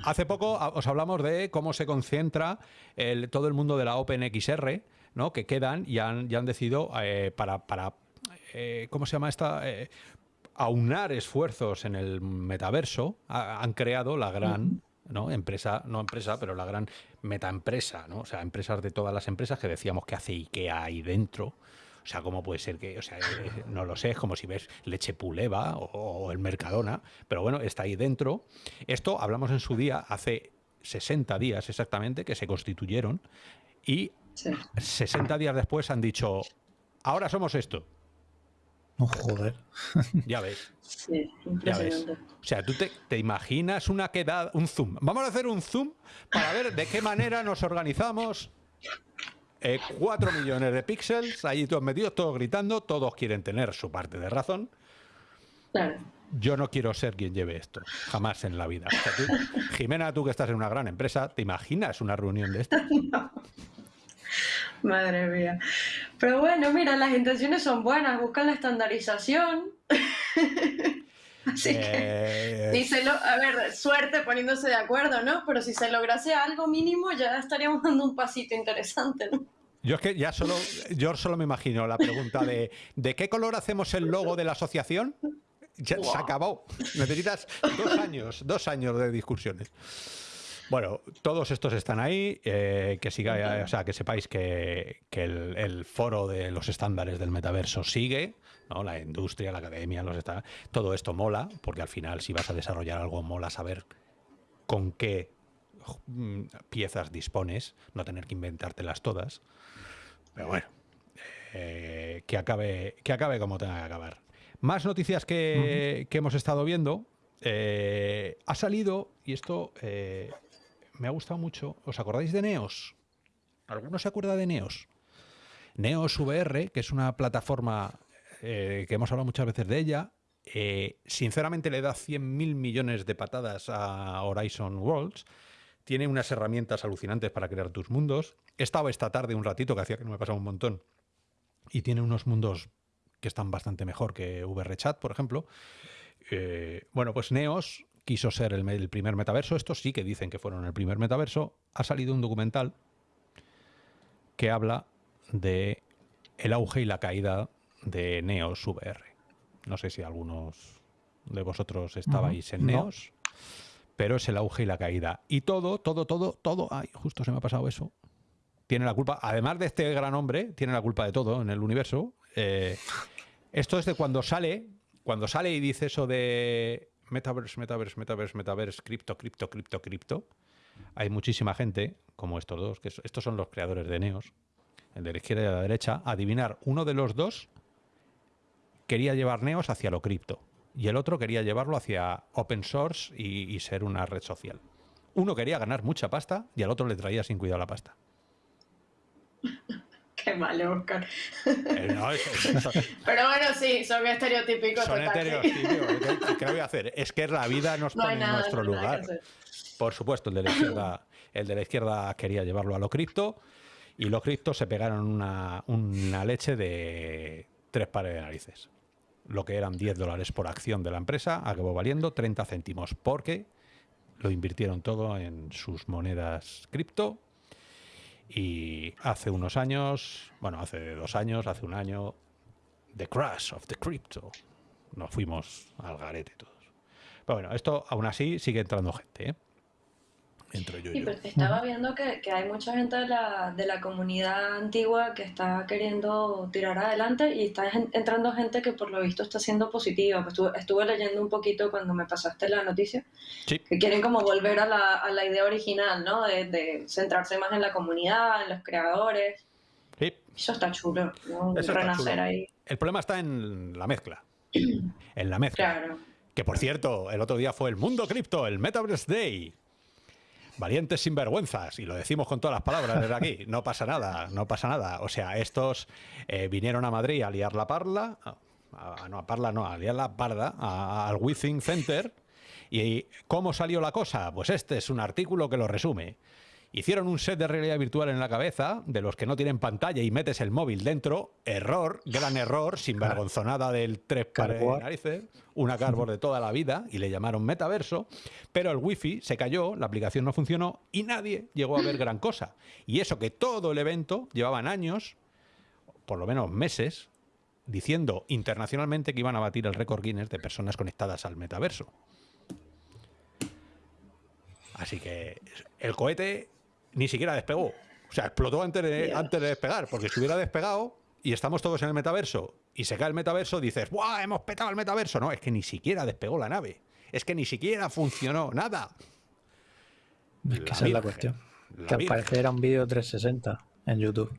hace poco os hablamos de cómo se concentra el, todo el mundo de la OpenXR, ¿no? Que quedan y han, ya han decidido eh, para. para ¿Cómo se llama esta? aunar esfuerzos en el metaverso. han creado la gran. ¿no? Empresa, no empresa, pero la gran metaempresa, ¿no? O sea, empresas de todas las empresas que decíamos que hace IKEA ahí dentro, o sea, ¿cómo puede ser que, o sea, eh, no lo sé, es como si ves leche puleva o, el Mercadona, pero bueno, está ahí dentro. Esto hablamos en su día, hace 60 días exactamente, que se constituyeron y 60 días después han dicho, ahora somos esto. No, joder. Ya ves. Sí, ya ves. O sea, tú te, te, imaginas una quedada, un zoom. Vamos a hacer un zoom para ver de qué manera nos organizamos 4 eh, millones de píxeles, ahí todos metidos, todos gritando, todos quieren tener su parte de razón. Yo no quiero ser quien lleve esto, jamás en la vida. Jimena, tú que estás en una gran empresa, ¿te imaginas una reunión de esta? Madre mía. Pero bueno, mira, las intenciones son buenas, buscan la estandarización. Así que, díselo, eh, a ver, suerte poniéndose de acuerdo, ¿no? Pero si se lograse algo mínimo, ya estaríamos dando un pasito interesante, ¿no? Yo es que ya solo, yo solo me imagino la pregunta de ¿de qué color hacemos el logo de la asociación? Ya se acabó. Necesitas dos años, dos años de discusiones. Bueno, todos estos están ahí. Eh, que siga, o sea, que sepáis que, el, foro de los estándares del metaverso sigue. La industria, la academia, los está, todo esto mola, porque al final si vas a desarrollar algo mola saber con qué mm, piezas dispones, no tener que inventártelas todas. Pero bueno, eh, que, acabe, que acabe como tenga que acabar. Más noticias que, hemos estado viendo. Eh, ha salido, y esto eh, me ha gustado mucho, ¿os acordáis de Neos? ¿Alguno se acuerda de Neos? Neos VR, que es una plataforma eh, que hemos hablado muchas veces de ella, eh, sinceramente le da 100.000 millones de patadas a Horizon Worlds. Tiene unas herramientas alucinantes para crear tus mundos. He estado esta tarde un ratito, que hacía que no me pasaba un montón, y tiene unos mundos que están bastante mejor que VRChat, por ejemplo. Eh, bueno, pues Neos quiso ser el, el, primer metaverso. Estos sí que dicen que fueron el primer metaverso. Ha salido un documental que habla de el auge y la caída de Neos VR. No sé si algunos de vosotros estabais en Neos, pero es el auge y la caída. Y todo, todo, todo, todo, ay, justo se me ha pasado eso. Tiene la culpa, además de este gran hombre, tiene la culpa de todo en el universo. Eh, esto es de cuando sale, cuando sale y dice eso de Metaverse, Metaverse, Metaverse, Metaverse, cripto, cripto, cripto, cripto. Hay muchísima gente, como estos dos, que estos son los creadores de Neos, el de la izquierda y de la derecha, adivinar uno de los dos quería llevar Neos hacia lo cripto y el otro quería llevarlo hacia open source y, ser una red social. Uno quería ganar mucha pasta y al otro le traía sin cuidado la pasta. Qué mal, Oscar. Eh, Pero bueno, sí, son estereotípicos. Son estereotípicos. ¿Qué, voy a hacer? Es que la vida nos pone en nuestro lugar. Por supuesto, el de la izquierda, el de la izquierda quería llevarlo a lo cripto y los criptos se pegaron una, una leche de tres pares de narices lo que eran 10 dólares por acción de la empresa acabó valiendo 30 céntimos porque lo invirtieron todo en sus monedas cripto y hace unos años, bueno, hace dos años, hace un año, the crash of the crypto. Nos fuimos al garete todos. Pero bueno, esto aún así sigue entrando gente. ¿eh? Sí, pero estaba viendo que, hay mucha gente de la, de la comunidad antigua que está queriendo tirar adelante y está entrando gente que por lo visto está siendo positiva. Pues estuve, leyendo un poquito cuando me pasaste la noticia, que quieren como volver a la, a la idea original, ¿no? De, centrarse más en la comunidad, en los creadores. Sí. Eso está chulo, renacer ahí. El problema está en la mezcla. en la mezcla. Claro. Que por cierto, el otro día fue el Mundo Cripto, el Metaverse Day. Valientes sinvergüenzas, y lo decimos con todas las palabras desde aquí, no pasa nada, no pasa nada. O sea, estos eh, vinieron a Madrid a liar la parla, no a parla, no, a liar la parda, al Withing Center. ¿Y cómo salió la cosa? Pues este es un artículo que lo resume. Hicieron un set de realidad virtual en la cabeza, de los que no tienen pantalla y metes el móvil dentro. Error, gran error, sin vergonzonada del tres pares de narices, una cardboard de toda la vida, y le llamaron metaverso. Pero el wifi se cayó, la aplicación no funcionó y nadie llegó a ver gran cosa. Y eso que todo el evento llevaban años, por lo menos meses, diciendo internacionalmente que iban a batir el récord Guinness de personas conectadas al metaverso. Así que el cohete ni siquiera despegó. O sea, explotó antes de, antes de despegar, porque si hubiera despegado y estamos todos en el metaverso y se cae el metaverso, dices, ¡buah! Hemos petado el metaverso. No, es que ni siquiera despegó la nave. Es que ni siquiera funcionó nada. Es que esa es la cuestión. que al parecer era un vídeo 360 en YouTube.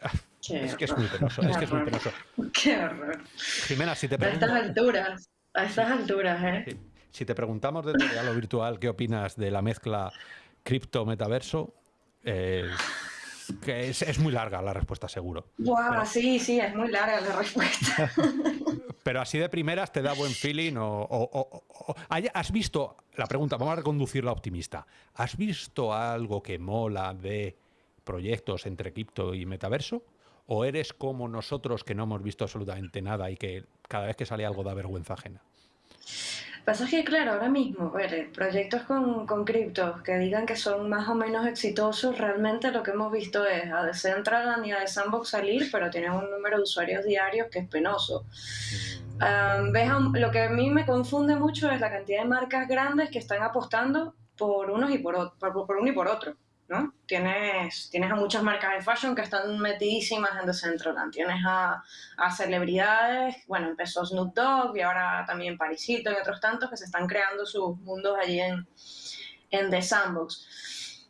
es que es muy penoso, es que es muy penoso. Qué horror. Jimena, si te A estas alturas, a estas alturas, ¿eh? Si te preguntamos desde lo virtual qué opinas de la mezcla cripto-metaverso, que es, muy larga la respuesta, seguro. sí, sí, es muy larga la respuesta. pero así de primeras te da buen feeling o, ¿Has visto, la pregunta, vamos a reconducirla optimista, ¿has visto algo que mola de proyectos entre cripto y metaverso? ¿O eres como nosotros que no hemos visto absolutamente nada y que cada vez que sale algo da vergüenza ajena? Pasa que, claro, ahora mismo, ver, proyectos con, con criptos que digan que son más o menos exitosos, realmente lo que hemos visto es a Decentraland y a Sandbox salir, pero tienen un número de usuarios diarios que es penoso. Um, lo que a mí me confunde mucho es la cantidad de marcas grandes que están apostando por unos y por, por, por uno y por otro. ¿No? Tienes, tienes a muchas marcas de fashion que están metidísimas en Decentraland. Tienes a, a celebridades, bueno, empezó Snoop Dogg y ahora también Paris Hilton y otros tantos que se están creando sus mundos allí en, en The Sandbox.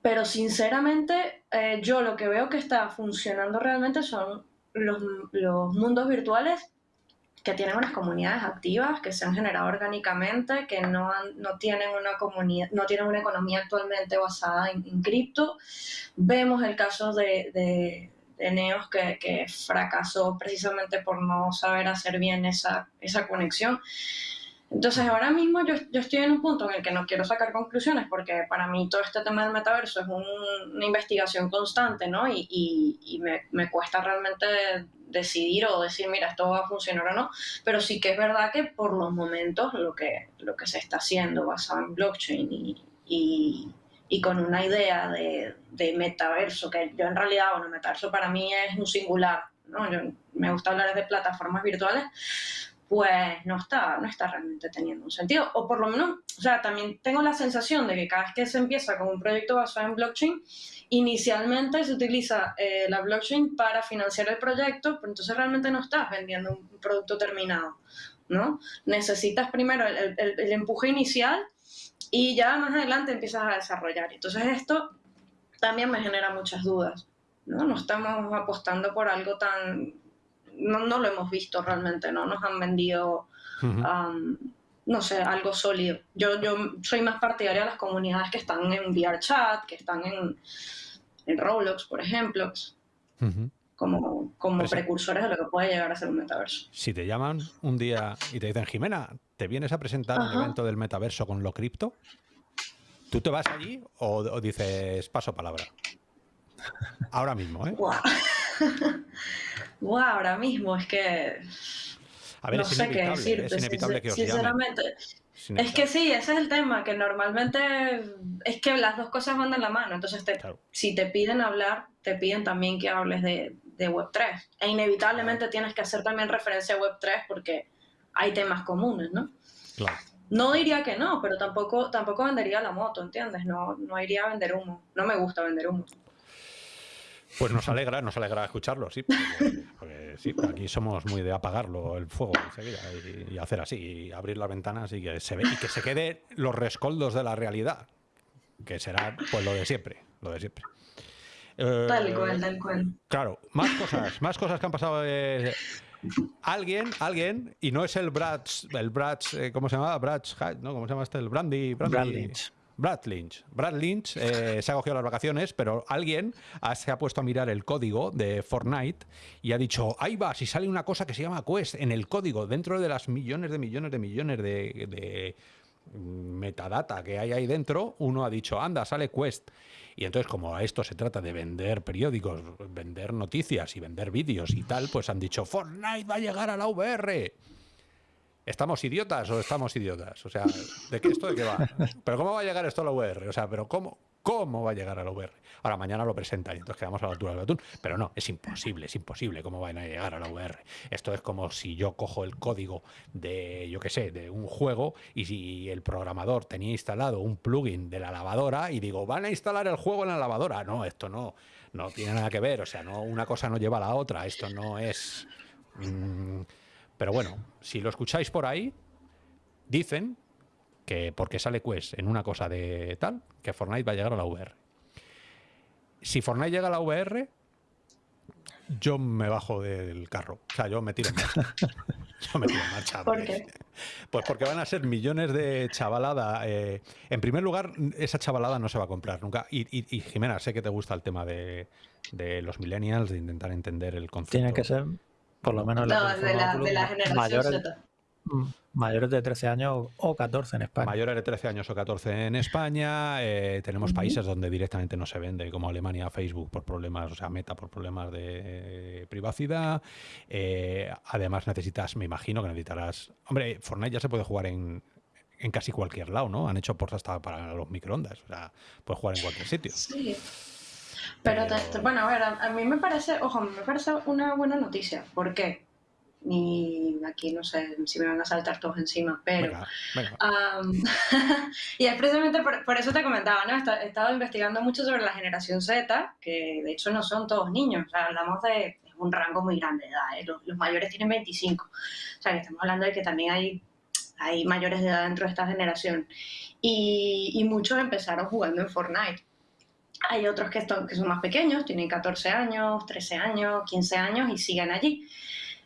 Pero sinceramente, eh, yo lo que veo que está funcionando realmente son los, los mundos virtuales que tienen unas comunidades activas, que se han generado orgánicamente, que no, no, tienen, una comunidad, no tienen una economía actualmente basada en, cripto. Vemos el caso de, de, Neos que, que, fracasó precisamente por no saber hacer bien esa, esa conexión. Entonces ahora mismo yo, yo, estoy en un punto en el que no quiero sacar conclusiones porque para mí todo este tema del metaverso es una investigación constante, ¿no? Y, y, me, me, cuesta realmente decidir o decir, mira, esto va a funcionar o no, pero sí que es verdad que por los momentos lo que, lo que se está haciendo basado en blockchain y, y, y con una idea de, de, metaverso, que yo en realidad, bueno, metaverso para mí es un singular, ¿no? Yo, me gusta hablar de plataformas virtuales, pues no está, no está realmente teniendo un sentido. O por lo menos, o sea, también tengo la sensación de que cada vez que se empieza con un proyecto basado en blockchain, inicialmente se utiliza eh, la blockchain para financiar el proyecto, pero entonces realmente no estás vendiendo un producto terminado, ¿no? Necesitas primero el, el, empuje inicial y ya más adelante empiezas a desarrollar. Entonces esto también me genera muchas dudas, ¿no? No estamos apostando por algo tan no, no, lo hemos visto realmente, no nos han vendido, uh -huh. um, no sé, algo sólido. Yo, yo soy más partidaria de las comunidades que están en VRChat, que están en, en Roblox, por ejemplo, uh -huh. como, como precursores de lo que puede llegar a ser un metaverso. Si te llaman un día y te dicen, Jimena, ¿te vienes a presentar un evento del metaverso con lo cripto? ¿Tú te vas allí o, o dices paso palabra? Ahora mismo, ¿eh? Wow. wow, ahora mismo es que. A ver, no es sé qué decirte. Es inevitable que os Sinceramente. Es, es, que sí, ese es el tema, que normalmente es que las dos cosas van de la mano. Entonces, te, claro. si te piden hablar, te piden también que hables de, de Web3. E inevitablemente tienes que hacer también referencia a Web3 porque hay temas comunes, ¿no? Claro. No diría que no, pero tampoco, tampoco vendería la moto, ¿entiendes? No, no iría a vender humo. No me gusta vender humo. Pues nos alegra, nos alegra escucharlo, sí. Porque, porque sí, aquí somos muy de apagarlo el fuego enseguida y, y, hacer así, y abrir las ventanas y que se ve y que se quede los rescoldos de la realidad, que será pues lo de siempre, lo de siempre. Eh, tal cual, tal cual. Claro, más cosas, más cosas que han pasado. Eh, alguien, alguien, y no es el Brad, el Brad, eh, ¿cómo se llama? Brad, ¿no? ¿Cómo se llama este? El Brandy, Brandy. Brad Lynch. Brad Lynch eh, se ha cogido las vacaciones, pero alguien se ha puesto a mirar el código de Fortnite y ha dicho, ahí va, si sale una cosa que se llama Quest en el código, dentro de las millones de millones de millones de, metadata que hay ahí dentro, uno ha dicho, anda, sale Quest. Y entonces, como a esto se trata de vender periódicos, vender noticias y vender vídeos y tal, pues han dicho, Fortnite va a llegar a la VR. ¿Estamos idiotas o estamos idiotas? O sea, ¿de qué esto de qué va? ¿Pero cómo va a llegar esto a la VR? O sea, ¿pero cómo, cómo va a llegar a la VR? Ahora, mañana lo presentan y entonces quedamos a la altura del atún. Pero no, es imposible, es imposible cómo van a llegar a la VR. Esto es como si yo cojo el código de, yo qué sé, de un juego y si el programador tenía instalado un plugin de la lavadora y digo, van a instalar el juego en la lavadora. No, esto no, no tiene nada que ver. O sea, no, una cosa no lleva a la otra. Esto no es... Mm, pero bueno, si lo escucháis por ahí, dicen que porque sale Quest en una cosa de tal, que Fortnite va a llegar a la VR. Si Fortnite llega a la VR, yo me bajo del carro. O sea, yo me tiro en marcha. yo me tiro en marcha. ¿Por qué? Pues porque van a ser millones de chavalada. Eh, en primer lugar, esa chavalada no se va a comprar nunca. Y, Jimena, sé que te gusta el tema de, de, los millennials, de intentar entender el concepto. Tiene que ser por lo menos no, de, la, de la generación mayores, Z. Mm, mayores de 13 años o 14 en España. Mayores de 13 años o 14 en España. Eh, tenemos países donde directamente no se vende, como Alemania, Facebook por problemas, o sea, Meta por problemas de privacidad. Eh, además necesitas, me imagino que necesitarás... Hombre, Fortnite ya se puede jugar en, en casi cualquier lado, ¿no? Han hecho portas hasta para los microondas. O sea, puedes jugar en cualquier sitio. Sí. Pero, bueno, a ver, a, mí me parece, ojo, me parece una buena noticia. ¿Por qué? Y aquí no sé si me van a saltar todos encima, pero... y es precisamente por, eso te comentaba, ¿no? He estado investigando mucho sobre la generación Z, que de hecho no son todos niños, o sea, hablamos de un rango muy grande de edad, ¿eh? los, mayores tienen 25, o sea, que estamos hablando de que también hay, hay mayores de edad dentro de esta generación. Y, y muchos empezaron jugando en Fortnite. Hay otros que, son más pequeños, tienen 14 años, 13 años, 15 años y siguen allí.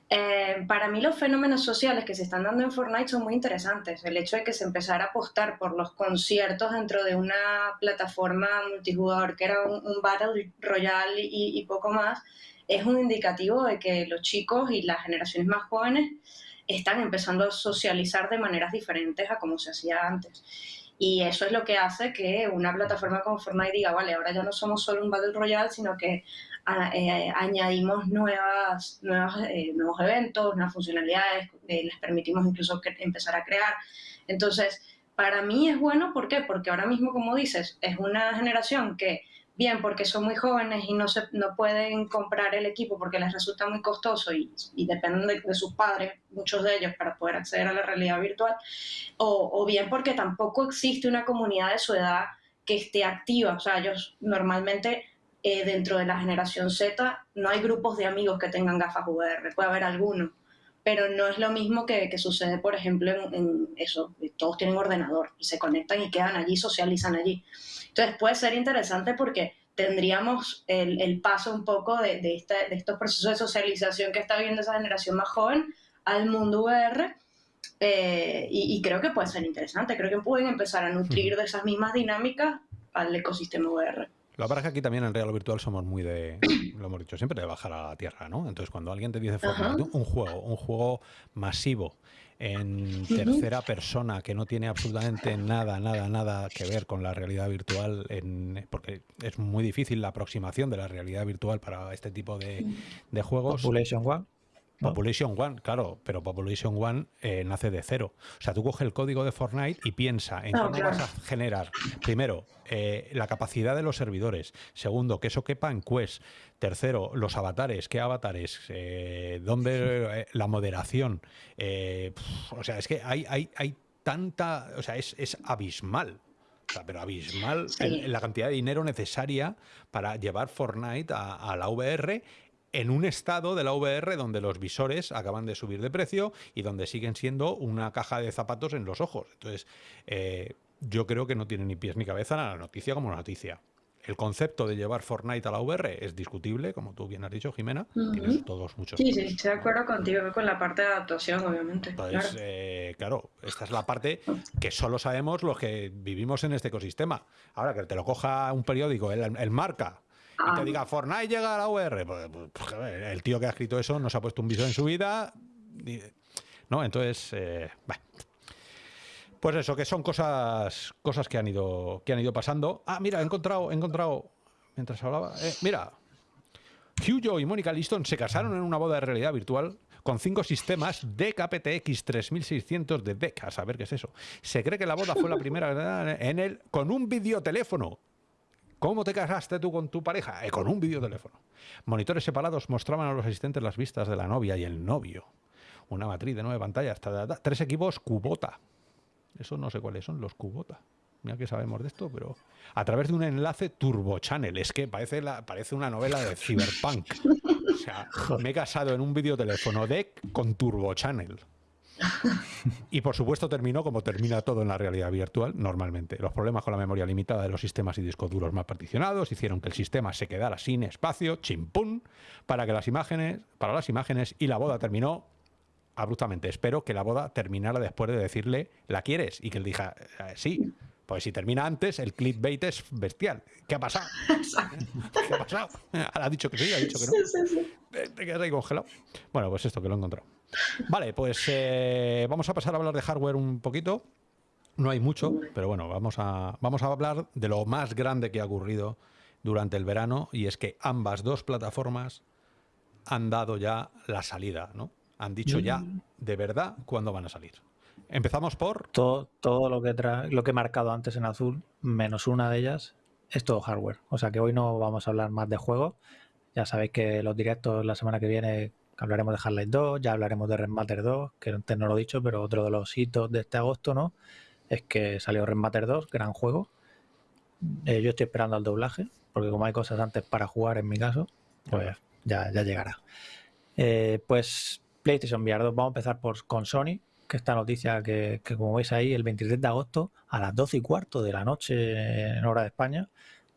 Eh, para mí los fenómenos sociales que se están dando en Fortnite son muy interesantes. El hecho de que se empezara a apostar por los conciertos dentro de una plataforma multijugador que era un, Battle Royale y, y, poco más, es un indicativo de que los chicos y las generaciones más jóvenes están empezando a socializar de maneras diferentes a como se hacía antes. Y eso es lo que hace que una plataforma como Fortnite diga, vale, ahora ya no somos solo un Battle Royale, sino que eh, añadimos nuevas, nuevas eh, nuevos eventos, nuevas funcionalidades, eh, les permitimos incluso empezar a crear. Entonces, para mí es bueno, ¿por qué? Porque ahora mismo, como dices, es una generación que bien porque son muy jóvenes y no, se, no pueden comprar el equipo porque les resulta muy costoso y, dependen de, sus padres, muchos de ellos, para poder acceder a la realidad virtual, o, bien porque tampoco existe una comunidad de su edad que esté activa. O sea, ellos normalmente eh, dentro de la generación Z no hay grupos de amigos que tengan gafas VR, puede haber algunos, pero no es lo mismo que, sucede, por ejemplo, en, en, eso, todos tienen ordenador y se conectan y quedan allí, socializan allí. Entonces puede ser interesante porque tendríamos el, paso un poco de, de, estos procesos de socialización que está viviendo esa generación más joven al mundo VR. Eh, y, creo que puede ser interesante, creo que pueden empezar a nutrir de esas mismas dinámicas al ecosistema VR. Es que aquí también en Real Virtual somos muy de, lo hemos dicho siempre, de bajar a la tierra, ¿no? Entonces cuando alguien te dice Fortnite, un juego, un juego masivo en tercera persona que no tiene absolutamente nada, nada, nada que ver con la realidad virtual, en, porque es muy difícil la aproximación de la realidad virtual para este tipo de, de juegos. Population One. Population One, claro, pero Population One eh, nace de cero. O sea, tú coges el código de Fortnite y piensa en cómo vas a generar, primero, eh, la capacidad de los servidores. Segundo, que eso quepa en Quest. Tercero, los avatares. ¿Qué avatares? Eh, ¿Dónde la moderación? o sea, es que hay, hay, hay tanta... O sea, es, abismal. O sea, pero abismal la cantidad de dinero necesaria para llevar Fortnite a, a la VR en un estado de la VR donde los visores acaban de subir de precio y donde siguen siendo una caja de zapatos en los ojos. Entonces, eh, yo creo que no tiene ni pies ni cabeza la noticia como noticia. El concepto de llevar Fortnite a la VR es discutible, como tú bien has dicho, Jimena. Tienes todos muchos. Sí, sí, estoy de acuerdo contigo con la parte de adaptación, obviamente. Entonces, claro. Eh, claro, esta es la parte que solo sabemos los que vivimos en este ecosistema. Ahora que te lo coja un periódico, el, marca, y te ah. diga Fortnite llega a la VR, pues, pues, pues el tío que ha escrito eso no se ha puesto un visor en su vida. ¿No? Entonces, eh, pues eso, que son cosas, cosas que han ido, que han ido pasando. Ah, mira, he encontrado, he encontrado, mientras hablaba, eh, mira, Hugh y Mónica Liston se casaron en una boda de realidad virtual con cinco sistemas DKPTX 3600 de DEC. A saber qué es eso. Se cree que la boda fue la primera en el con un videoteléfono. ¿Cómo te casaste tú con tu pareja? Eh, con un videoteléfono. Monitores separados mostraban a los asistentes las vistas de la novia y el novio. Una matriz de nueve pantallas. Tres equipos Cubota. Eso no sé cuáles son, los Cubota. Mira que sabemos de esto, pero a través de un enlace Turbo Channel. Es que parece, la, parece una novela de Cyberpunk. O sea, me he casado en un videoteléfono deck con Turbo Channel. Y por supuesto terminó como termina todo en la realidad virtual normalmente. Los problemas con la memoria limitada de los sistemas y discos duros más particionados hicieron que el sistema se quedara sin espacio, chimpún, para que las imágenes, para las imágenes y la boda terminó abruptamente. Espero que la boda terminara después de decirle, ¿la quieres? Y que él diga, eh, sí. Pues si termina antes, el clickbait es bestial. ¿Qué ha pasado? ¿Qué ha pasado? Ha dicho que sí, ha dicho que no. Sí, sí, Te quedas ahí congelado. Bueno, pues esto que lo he encontrado. Vale, pues eh, vamos a pasar a hablar de hardware un poquito. No hay mucho, pero bueno, vamos a, vamos a hablar de lo más grande que ha ocurrido durante el verano y es que ambas dos plataformas han dado ya la salida, ¿no? Han dicho ya mm. de verdad cuándo van a salir. Empezamos por... Todo, todo lo, que lo que he marcado antes en azul, menos una de ellas, es todo hardware. O sea que hoy no vamos a hablar más de juegos. Ya sabéis que los directos la semana que viene hablaremos de Half-Life 2, ya hablaremos de Matter 2, que antes no lo he dicho, pero otro de los hitos de este agosto, ¿no? Es que salió Matter 2, gran juego. Eh, yo estoy esperando al doblaje, porque como hay cosas antes para jugar en mi caso, pues ya, ya llegará. Eh, pues PlayStation VR 2, vamos a empezar por, con Sony, que esta noticia que, como veis ahí, el 23 de agosto a las 12 y cuarto de la noche en hora de España,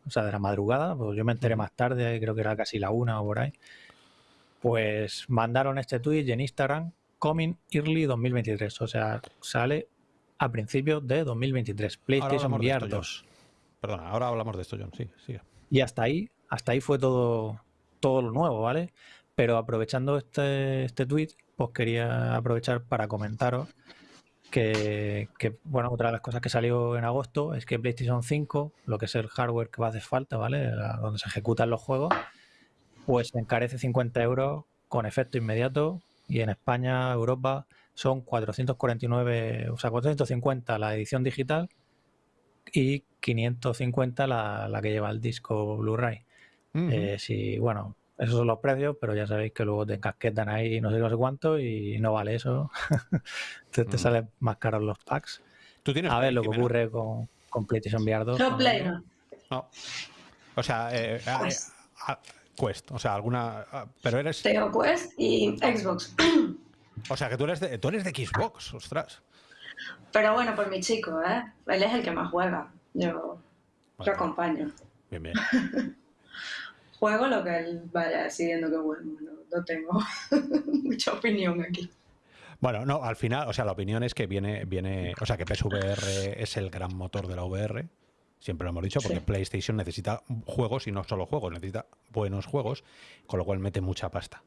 o sea, de la madrugada, pues yo me enteré más tarde, creo que era casi la una o por ahí, pues mandaron este tweet en Instagram, Coming Early 2023, o sea, sale a principios de 2023, PlayStation VR 2. Perdona, ahora hablamos de esto, John, sí, sigue. Y hasta ahí, hasta ahí fue todo, todo lo nuevo, ¿vale? Pero aprovechando este, este tweet, pues quería aprovechar para comentaros que, bueno, otra de las cosas que salió en agosto es que PlayStation 5, lo que es el hardware que va a hacer falta, ¿vale? Donde se ejecutan los juegos, pues encarece 50 euros con efecto inmediato y en España, Europa, son 449, o sea, 450 la edición digital y 550 la, la que lleva el disco Blu-ray. Eh, si, bueno, esos son los precios, pero ya sabéis que luego te encasquetan ahí no sé, no sé cuánto y no vale eso. te, te mm. salen más caros los packs. ¿Tú tienes a ver lo que ocurre con, con PlayStation VR 2. No, Play, no. O sea, eh, eh, pues Quest, o sea, alguna... Ah, pero eres... Tengo Quest y Xbox. O sea, que tú eres de, tú eres de Xbox, ostras. Pero bueno, por mi chico, ¿eh? Él es el que más juega. Yo, yo acompaño. Bien, bien. juego lo que él vaya decidiendo que bueno, no, tengo mucha opinión aquí. Bueno, no, al final, o sea, la opinión es que viene, viene, o sea, que PSVR es el gran motor de la VR. Siempre lo hemos dicho, porque PlayStation necesita juegos y no solo juegos, necesita buenos juegos, con lo cual mete mucha pasta.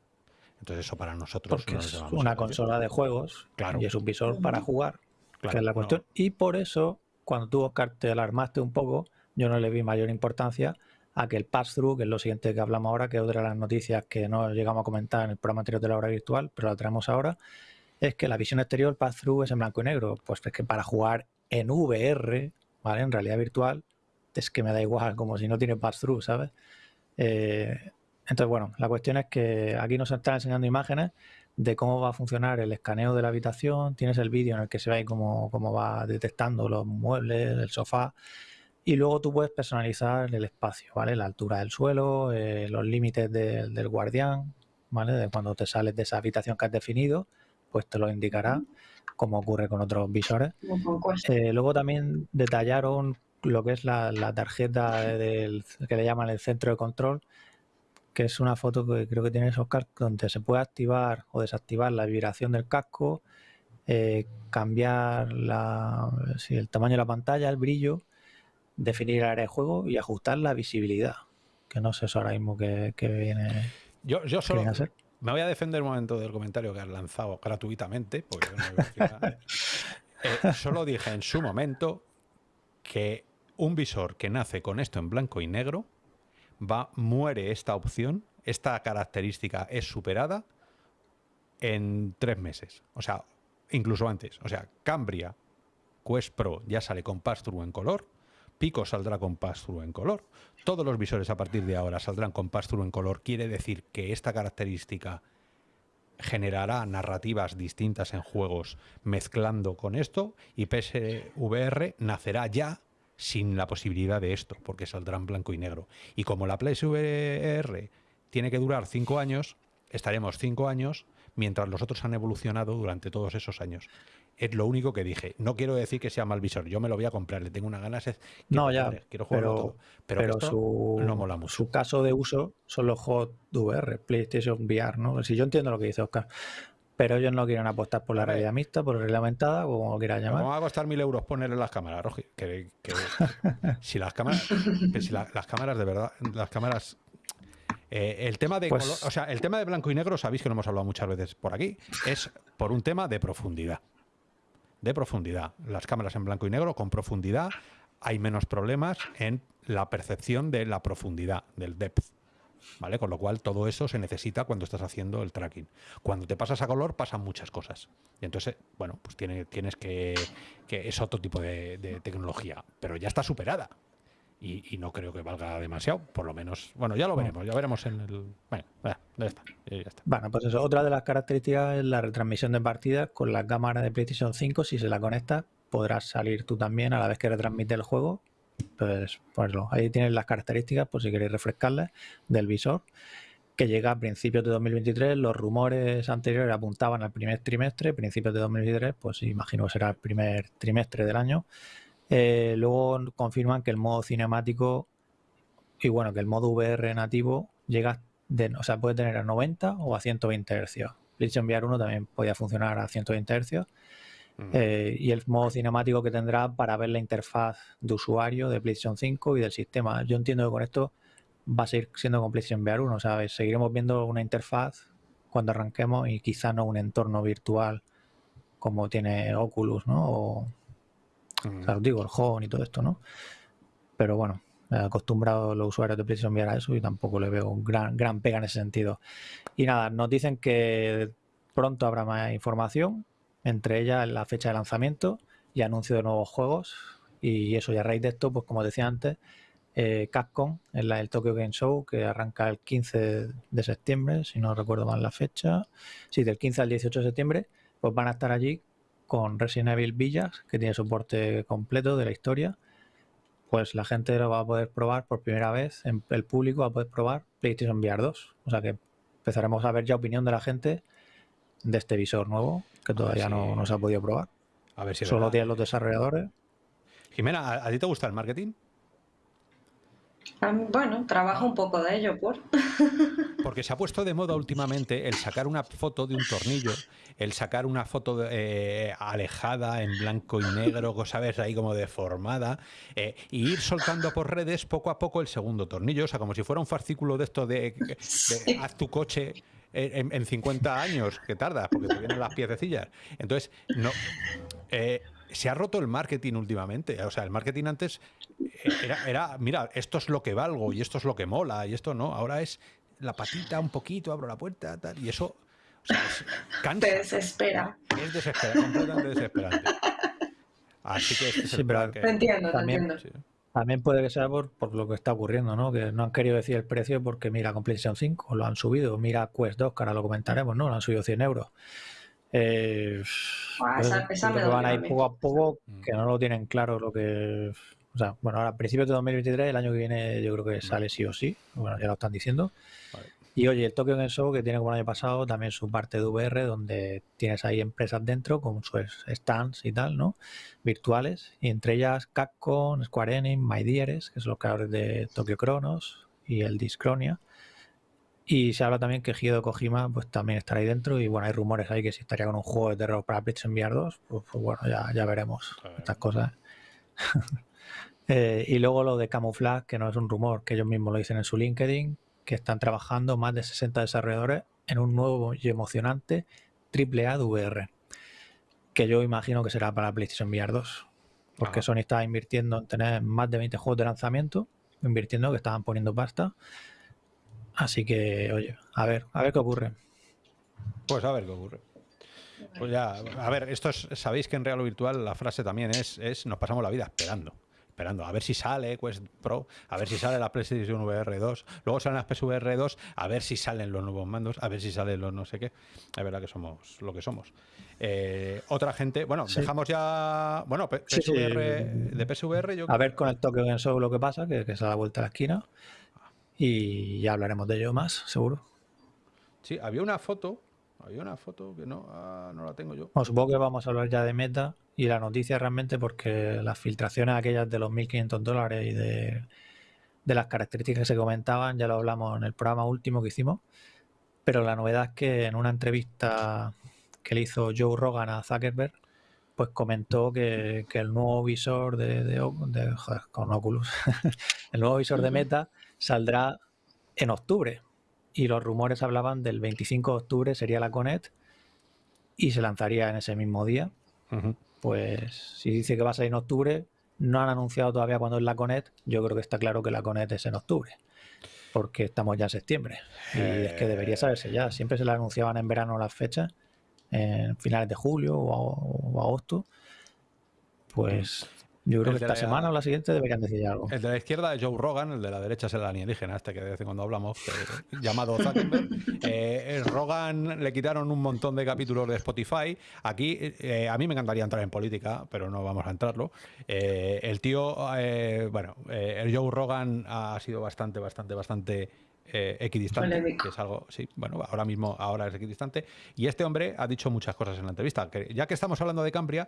Entonces eso para nosotros es una consola de juegos claro. y es un visor para jugar, que es la cuestión. Y por eso, cuando tú, Oscar, te alarmaste un poco, yo no le vi mayor importancia a que el pass-through, que es lo siguiente que hablamos ahora, que es otra de las noticias que no llegamos a comentar en el programa anterior de la hora virtual, pero la traemos ahora, es que la visión exterior, el pass-through es en blanco y negro. Pues es que para jugar en VR, ¿vale? En realidad virtual, es que me da igual, como si no tiene pass-through, ¿sabes? Eh, entonces, bueno, la cuestión es que aquí nos están enseñando imágenes de cómo va a funcionar el escaneo de la habitación. Tienes el vídeo en el que se ve cómo, cómo va detectando los muebles, el sofá. Y luego tú puedes personalizar el espacio, ¿vale? La altura del suelo, eh, los límites del guardián, ¿vale? De cuando te sales de esa habitación que has definido, pues te lo indicará, como ocurre con otros visores. Eh, luego también detallaron lo que es la, tarjeta del, que le llaman el centro de control, que es una foto que creo que tiene esos cascos donde se puede activar o desactivar la vibración del casco, eh, cambiar la, el tamaño de la pantalla, el brillo, definir el área de juego y ajustar la visibilidad. Que no sé eso ahora mismo que, viene. Yo, yo solo me voy a defender un momento del comentario que has lanzado gratuitamente, porque eh, solo dije en su momento que un visor que nace con esto en blanco y negro va, muere esta opción, esta característica es superada en tres meses. O sea, incluso antes. O sea, Cambria Quest Pro ya sale con pass en color, Pico saldrá con pass en color, todos los visores a partir de ahora saldrán con pass en color. Quiere decir que esta característica generará narrativas distintas en juegos mezclando con esto y PSVR nacerá ya sin la posibilidad de esto, porque saldrá en blanco y negro. Y como la PSVR tiene que durar cinco años, estaremos cinco años mientras los otros han evolucionado durante todos esos años. Es lo único que dije. No quiero decir que sea mal visor. Yo me lo voy a comprar. Le tengo una ganas. no, ya. quiero jugarlo todo. Pero, su, no mola mucho. Su caso de uso son los Hot VR, PlayStation VR, ¿no? Si yo entiendo lo que dice Oscar. Pero ellos no quieren apostar por la realidad mixta, por la o como lo quieras llamar. Vamos a costar mil euros ponerle las cámaras, Rogi. Que, si las cámaras, si las cámaras de verdad, las cámaras eh, el tema de pues o sea, el tema de blanco y negro, sabéis que lo hemos hablado muchas veces por aquí, es por un tema de profundidad. De profundidad. Las cámaras en blanco y negro con profundidad hay menos problemas en la percepción de la profundidad, del depth. ¿Vale? Con lo cual todo eso se necesita cuando estás haciendo el tracking. Cuando te pasas a color pasan muchas cosas. Y entonces, bueno, pues tienes que, que es otro tipo de tecnología, pero ya está superada y, no creo que valga demasiado, por lo menos. Bueno, ya lo veremos, ya veremos en el. Bueno, ya está, ya está. Bueno, pues eso, otra de las características es la retransmisión de partidas con la cámara de PlayStation 5. Si se la conecta, podrás salir tú también a la vez que retransmite el juego. Pues, pues ahí tienes las características, por si queréis refrescarlas, del visor que llega a principios de 2023. Los rumores anteriores apuntaban al primer trimestre, principios de 2023, pues imagino que será el primer trimestre del año. Eh, luego confirman que el modo cinemático y bueno, que el modo VR nativo llega, de, o sea, puede tener a 90 o a 120 Hz. PlayStation VR 1 también podía funcionar a 120 Hz. Eh, y el modo cinemático que tendrá para ver la interfaz de usuario de PlayStation 5 y del sistema. Yo entiendo que con esto va a seguir siendo con PlayStation VR 1, ¿sabes? Seguiremos viendo una interfaz cuando arranquemos y quizá no un entorno virtual como tiene Oculus, ¿no? O, os digo, el home y todo esto, ¿no? Pero bueno, acostumbrado los usuarios de PlayStation VR a eso y tampoco le veo gran, gran pega en ese sentido. Y nada, nos dicen que pronto habrá más información, entre ellas la fecha de lanzamiento y anuncio de nuevos juegos. Y eso, y a raíz de esto, pues como decía antes, eh, en la, el Tokyo Game Show, que arranca el 15 de septiembre, si no recuerdo mal la fecha, sí, del 15 al 18 de septiembre, pues van a estar allí con Resident Evil Villas, que tiene soporte completo de la historia, pues la gente lo va a poder probar por primera vez, el público va a poder probar PlayStation VR 2. O sea que empezaremos a ver ya opinión de la gente de este visor nuevo, que todavía no, no, se ha podido probar. A ver si Solo tienen los desarrolladores. Jimena, ¿a ti te gusta el marketing? Bueno, trabajo un poco de ello, por. Porque se ha puesto de moda últimamente el sacar una foto de un tornillo, el sacar una foto eh, alejada en blanco y negro, ¿sabes? Ahí como deformada, eh, y ir soltando por redes poco a poco el segundo tornillo, o sea, como si fuera un fascículo de esto de, haz tu coche en, 50 años, que tarda, porque te vienen las piececillas. Entonces, no. Eh, se ha roto el marketing últimamente. O sea, el marketing antes era, mira, esto es lo que valgo y esto es lo que mola y esto no. Ahora es la patita un poquito, abro la puerta, tal, y eso o sea, es, cansa. Te desespera. Es desesperante, completamente desesperante. Así que sí, pero te entiendo, también, te entiendo. También puede que sea por, por, lo que está ocurriendo, ¿no? Que no han querido decir el precio porque mira con PlayStation 5 lo han subido, mira Quest 2, que ahora lo comentaremos, ¿no? Lo han subido 100 euros. Eh, ah, esa, esa me van a ir poco a poco, que no lo tienen claro lo que o sea, bueno, ahora a principios de 2023, el año que viene yo creo que sale sí o sí. Bueno, ya lo están diciendo. Y oye, el Tokyo Game Show que tiene como el año pasado también su parte de VR, donde tienes ahí empresas dentro con sus stands y tal, ¿no? Virtuales. Y entre ellas Capcom, Square Enix, MyDieres, que son los creadores de Tokyo Chronos y el Discronia. Y se habla también que Hideo Kojima pues también estará ahí dentro. Y bueno, hay rumores ahí que si estaría con un juego de terror para PlayStation VR 2, pues, pues, bueno, ya, ya veremos estas cosas. Eh, y luego lo de Camouflage, que no es un rumor, que ellos mismos lo dicen en su LinkedIn, que están trabajando más de 60 desarrolladores en un nuevo y emocionante AAA de VR, que yo imagino que será para PlayStation VR 2, porque Sony está invirtiendo en tener más de 20 juegos de lanzamiento, invirtiendo que estaban poniendo pasta. Así que, oye, a ver, a ver qué ocurre. Pues a ver qué ocurre. Pues ya, a ver, esto es, sabéis que en Real o Virtual la frase también es, es nos pasamos la vida esperando esperando a ver si sale Quest Pro, a ver si sale la PlayStation VR 2, luego salen las PSVR 2, a ver si salen los nuevos mandos, a ver si salen los no sé qué. Es verdad que somos lo que somos. Eh, otra gente, bueno, dejamos ya, bueno, PSVR, de PSVR yo A ver con el Tokyo Game Show lo que pasa, que, que se da vuelta a la esquina y ya hablaremos de ello más, seguro. Sí, había una foto había una foto que no, ah, no la tengo yo. supongo que vamos a hablar ya de Meta y la noticia realmente porque las filtraciones aquellas de los 1.500 dólares y de, las características que se comentaban, ya lo hablamos en el programa último que hicimos, pero la novedad es que en una entrevista que le hizo Joe Rogan a Zuckerberg, pues comentó que, el nuevo visor de, con Oculus, el nuevo visor de Meta saldrá en octubre, y los rumores hablaban del 25 de octubre sería la Conet y se lanzaría en ese mismo día. Pues si dice que va a salir en octubre, no han anunciado todavía cuándo es la Conet, yo creo que está claro que la Conet es en octubre, porque estamos ya en septiembre. Y es que debería saberse ya, siempre se la anunciaban en verano las fechas, en finales de julio o, agosto. Pues yo creo que esta semana o la siguiente deberían decir algo. El de la izquierda es Joe Rogan, el de la derecha es el alienígena, este que de vez en cuando hablamos, llamado Zuckerberg. Eh, Rogan le quitaron un montón de capítulos de Spotify. Aquí, eh, a mí me encantaría entrar en política, pero no vamos a entrarlo. Eh, el tío, bueno, el Joe Rogan ha sido bastante, bastante, bastante eh, equidistante, que es algo, sí, bueno, ahora mismo ahora es equidistante. Y este hombre ha dicho muchas cosas en la entrevista. Que ya que estamos hablando de Cambria,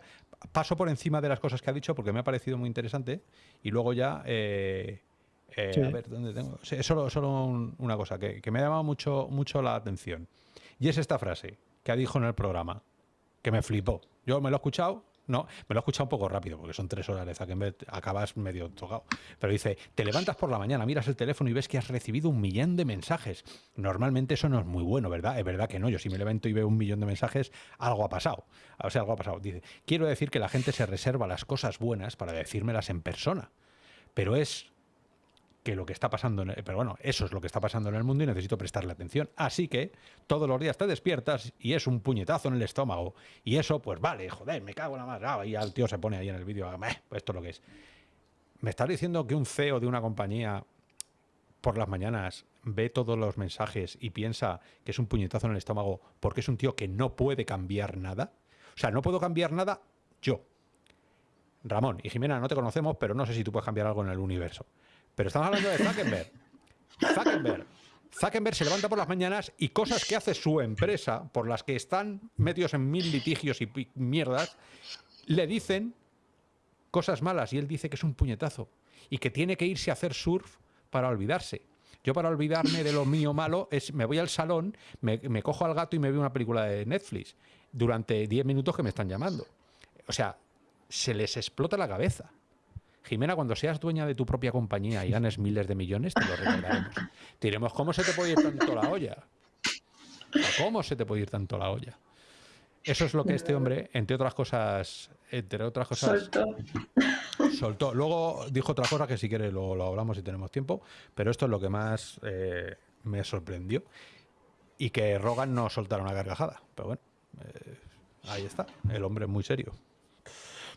paso por encima de las cosas que ha dicho porque me ha parecido muy interesante. Y luego ya, eh, eh, a ver, ¿dónde tengo? solo, solo una cosa que, que, me ha llamado mucho, mucho la atención. Y es esta frase que ha dicho en el programa, que me flipó. Yo me lo he escuchado no, me lo he escuchado un poco rápido porque son tres horas de Zuckerberg, acabas medio tocado. Pero dice, te levantas por la mañana, miras el teléfono y ves que has recibido un millón de mensajes. Normalmente eso no es muy bueno, ¿verdad? Es verdad que no, yo si me levanto y veo un millón de mensajes, algo ha pasado. O sea, algo ha pasado. Dice, quiero decir que la gente se reserva las cosas buenas para decírmelas en persona. Pero es que lo que está pasando, en pero bueno, eso es lo que está pasando en el mundo y necesito prestarle atención. Así que todos los días te despiertas y es un puñetazo en el estómago. Y eso, pues vale, joder, me cago en la madre. Ah, y el tío se pone ahí en el vídeo, pues esto es lo que es. ¿Me estás diciendo que un CEO de una compañía por las mañanas ve todos los mensajes y piensa que es un puñetazo en el estómago porque es un tío que no puede cambiar nada? O sea, no puedo cambiar nada yo. Ramón y Jimena, no te conocemos, pero no sé si tú puedes cambiar algo en el universo. Pero estamos hablando de Zuckerberg. Zuckerberg. Se levanta por las mañanas y cosas que hace su empresa, por las que están metidos en mil litigios y mierdas, le dicen cosas malas y él dice que es un puñetazo y que tiene que irse a hacer surf para olvidarse. Yo para olvidarme de lo mío malo es me voy al salón, me, me cojo al gato y me veo una película de Netflix durante 10 minutos que me están llamando. O sea, se les explota la cabeza. Jimena, cuando seas dueña de tu propia compañía y ganes miles de millones, te lo recordaremos. Te diremos, ¿cómo se te puede ir tanto la olla? ¿Cómo se te puede ir tanto la olla? Eso es lo que este hombre, entre otras cosas, entre otras cosas, soltó. soltó. Luego dijo otra cosa que si quieres lo, lo hablamos si tenemos tiempo, pero esto es lo que más eh, me sorprendió. Y que Rogan no soltara una gargajada. Pero bueno, eh, ahí está, el hombre muy serio.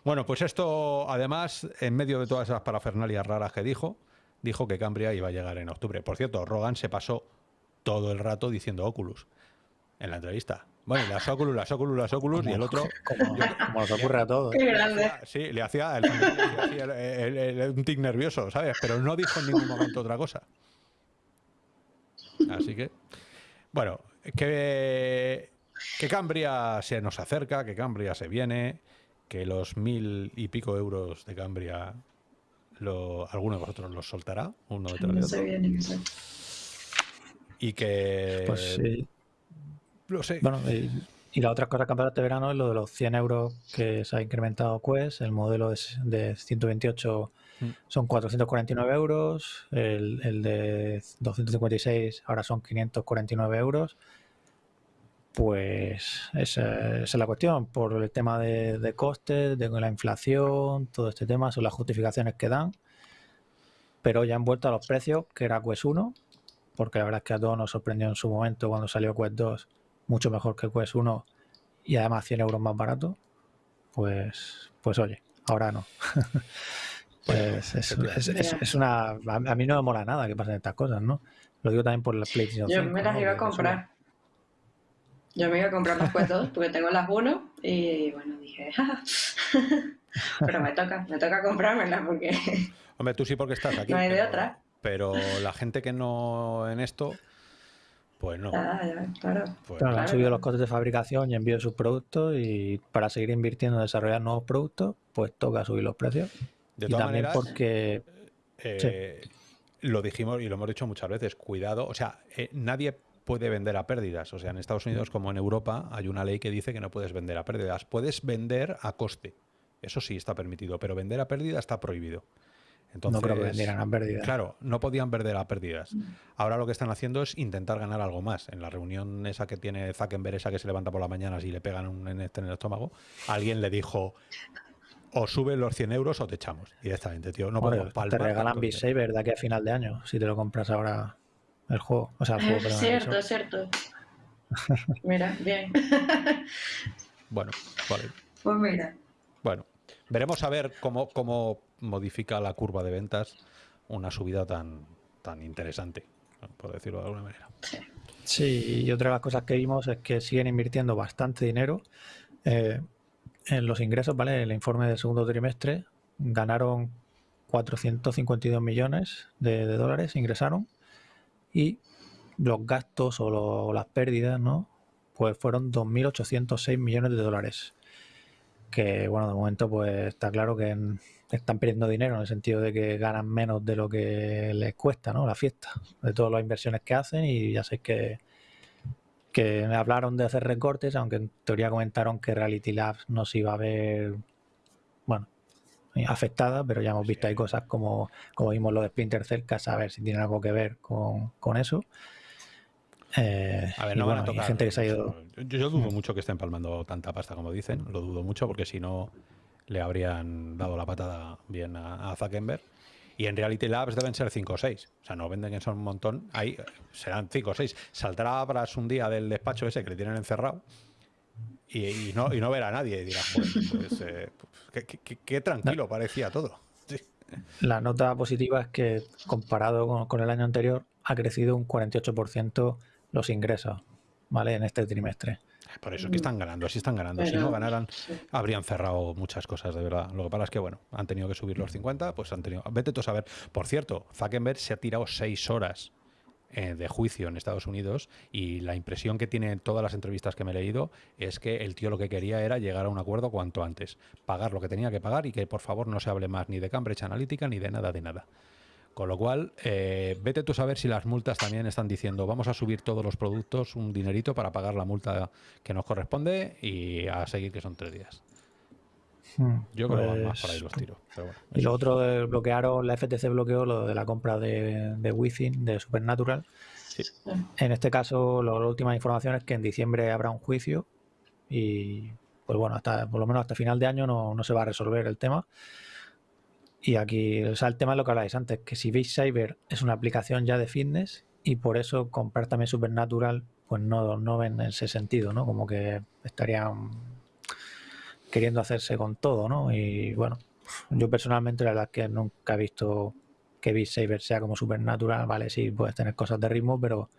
Bueno, pues esto, además, en medio de todas esas parafernalias raras que dijo, dijo que Cambria iba a llegar en octubre. Por cierto, Rogan se pasó todo el rato diciendo Oculus en la entrevista. Bueno, las Oculus, las Oculus, las Oculus, y el otro... Como, nos ocurre a todos. Qué grande. Sí, le hacía, un tic nervioso, ¿sabes? Pero no dijo en ningún momento otra cosa. Así que, bueno, que, que Cambria se nos acerca, que Cambria se viene, que los mil y pico euros de Cambria lo, alguno de vosotros los soltará, uno de otro. Viene, y que... Pues sí. Lo sé. Bueno, y, la otra cosa que de este verano es lo de los 100 euros que se ha incrementado Quest, el modelo de 128 Mm. son 449 euros, el, de 256 ahora son 549 euros. Pues esa, es la cuestión, por el tema de, costes, de la inflación, todo este tema, son las justificaciones que dan. Pero ya han vuelto a los precios, que era Quest 1, porque la verdad es que a todos nos sorprendió en su momento cuando salió Quest 2, mucho mejor que Quest 1 y además 100 euros más barato. Pues, pues oye, ahora no. Pues es, una. A mí no me mola nada que pasen estas cosas, ¿no? Lo digo también por la PlayStation. Yo me las iba a comprar. Yo me iba a comprar las dos porque tengo las uno y bueno, dije, pero me toca, me toca comprármelas porque. Hombre, tú sí porque estás aquí. No hay de otra. Pero la gente que no en esto, pues no. Ah, claro. Pues han subido los costes de fabricación y envío de sus productos y para seguir invirtiendo en desarrollar nuevos productos, pues toca subir los precios. De todas maneras, porque eh, lo dijimos y lo hemos dicho muchas veces, cuidado, o sea, eh, nadie puede vender a pérdidas. O sea, en Estados Unidos como en Europa hay una ley que dice que no puedes vender a pérdidas. Puedes vender a coste. Eso sí está permitido, pero vender a pérdida está prohibido. Entonces, no creo que vendieran a pérdidas. Claro, no podían vender a pérdidas. Ahora lo que están haciendo es intentar ganar algo más. En la reunión esa que tiene Zuckerberg, esa que se levanta por la mañana y le pegan un en, este en el estómago, alguien le dijo, o suben los 100 euros o te echamos directamente, tío. No podemos Te regalan Beat Saber de aquí a final de año si te lo compras ahora el juego. O sea, el juego, perdón, Cierto, es cierto. mira, bien. bueno, vale. Pues mira. Bueno, veremos a ver cómo, cómo modifica la curva de ventas una subida tan, tan interesante, por decirlo de alguna manera. Sí. y otra de las cosas que vimos es que siguen invirtiendo bastante dinero. Eh, en los ingresos, ¿vale? El informe del segundo trimestre ganaron 452 millones de, dólares, ingresaron, y los gastos o, las pérdidas, ¿no? Pues fueron 2.806 millones de dólares. Que, bueno, de momento, pues está claro que están perdiendo dinero en el sentido de que ganan menos de lo que les cuesta, ¿no? La fiesta, de todas las inversiones que hacen, y ya sé que que me hablaron de hacer recortes, aunque en teoría comentaron que Reality Labs no se iba a ver, afectada, pero ya hemos visto ahí cosas como, como vimos lo de Splinter Cell, que a saber si tiene algo que ver con, eso. Eh, a ver, no van a tocar. Gente que se ha ido... yo, dudo mucho que estén palmando tanta pasta como dicen, lo dudo mucho porque si no le habrían dado la patada bien a, a Zuckerberg. Y en Reality Labs deben ser 5 o 6. O sea, no venden que son un montón. Ahí serán 5 o 6. Saldrá Abras un día del despacho ese que le tienen encerrado y, no, y no verá a nadie. Y dirá, pues, eh, qué, tranquilo parecía todo. La nota positiva es que comparado con, el año anterior ha crecido un 48% los ingresos, ¿vale? En este trimestre. Por eso es que están ganando, así están ganando. si no ganaran, habrían cerrado muchas cosas, de verdad. Lo que pasa es que, bueno, han tenido que subir los 50, pues han tenido... Vete tú a saber. Por cierto, Zuckerberg se ha tirado seis horas eh, de juicio en Estados Unidos y la impresión que tiene en todas las entrevistas que me he leído es que el tío lo que quería era llegar a un acuerdo cuanto antes, pagar lo que tenía que pagar y que por favor no se hable más ni de Cambridge Analytica ni de nada de nada. Con lo cual, eh, vete tú a saber si las multas también están diciendo vamos a subir todos los productos un dinerito para pagar la multa que nos corresponde y a seguir que son tres días. Hmm, Yo creo que van más para ahí los pues, tiros. y lo otro, bloquearon, la FTC bloqueó lo de la compra de, de Wi-Fi de Supernatural. En este caso, la última información es que en diciembre habrá un juicio y, pues bueno, hasta por lo menos hasta final de año no, no se va a resolver el tema. Y aquí, o sea, el tema es lo que habláis antes, que si Beat Saber es una aplicación ya de fitness y por eso comprar también Supernatural, pues no, no ven ese sentido, ¿no? Como que estarían queriendo hacerse con todo, ¿no? Y bueno, yo personalmente la verdad es que nunca he visto que Beat Saber sea como Supernatural, vale, sí, puedes tener cosas de ritmo, pero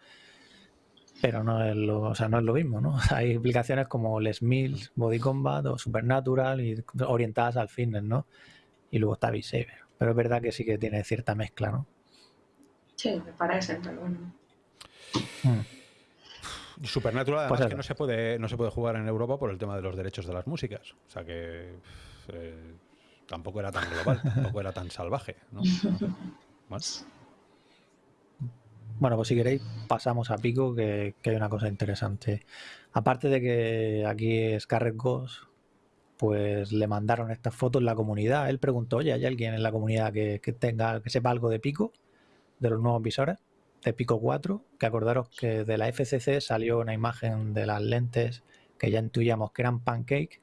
pero no es lo, o sea, no es lo mismo, ¿no? Hay aplicaciones como Les Mills, Body Combat o Supernatural y orientadas al fitness, ¿no? y luego está Beat Pero es verdad que sí que tiene cierta mezcla, ¿no? Sí, me parece, pero bueno. Mm. Supernatural además pues que no se puede no se puede jugar en Europa por el tema de los derechos de las músicas. O sea que eh, tampoco era tan global, tampoco era tan salvaje. ¿no? Bueno, pues si queréis pasamos a Pico, que, hay una cosa interesante. Aparte de que aquí Scarlett Ghost, pues le mandaron estas fotos en la comunidad. Él preguntó, oye, ¿hay alguien en la comunidad que, tenga, que sepa algo de Pico, de los nuevos visores, de Pico 4? Que acordaros que de la FCC salió una imagen de las lentes que ya intuíamos que eran pancake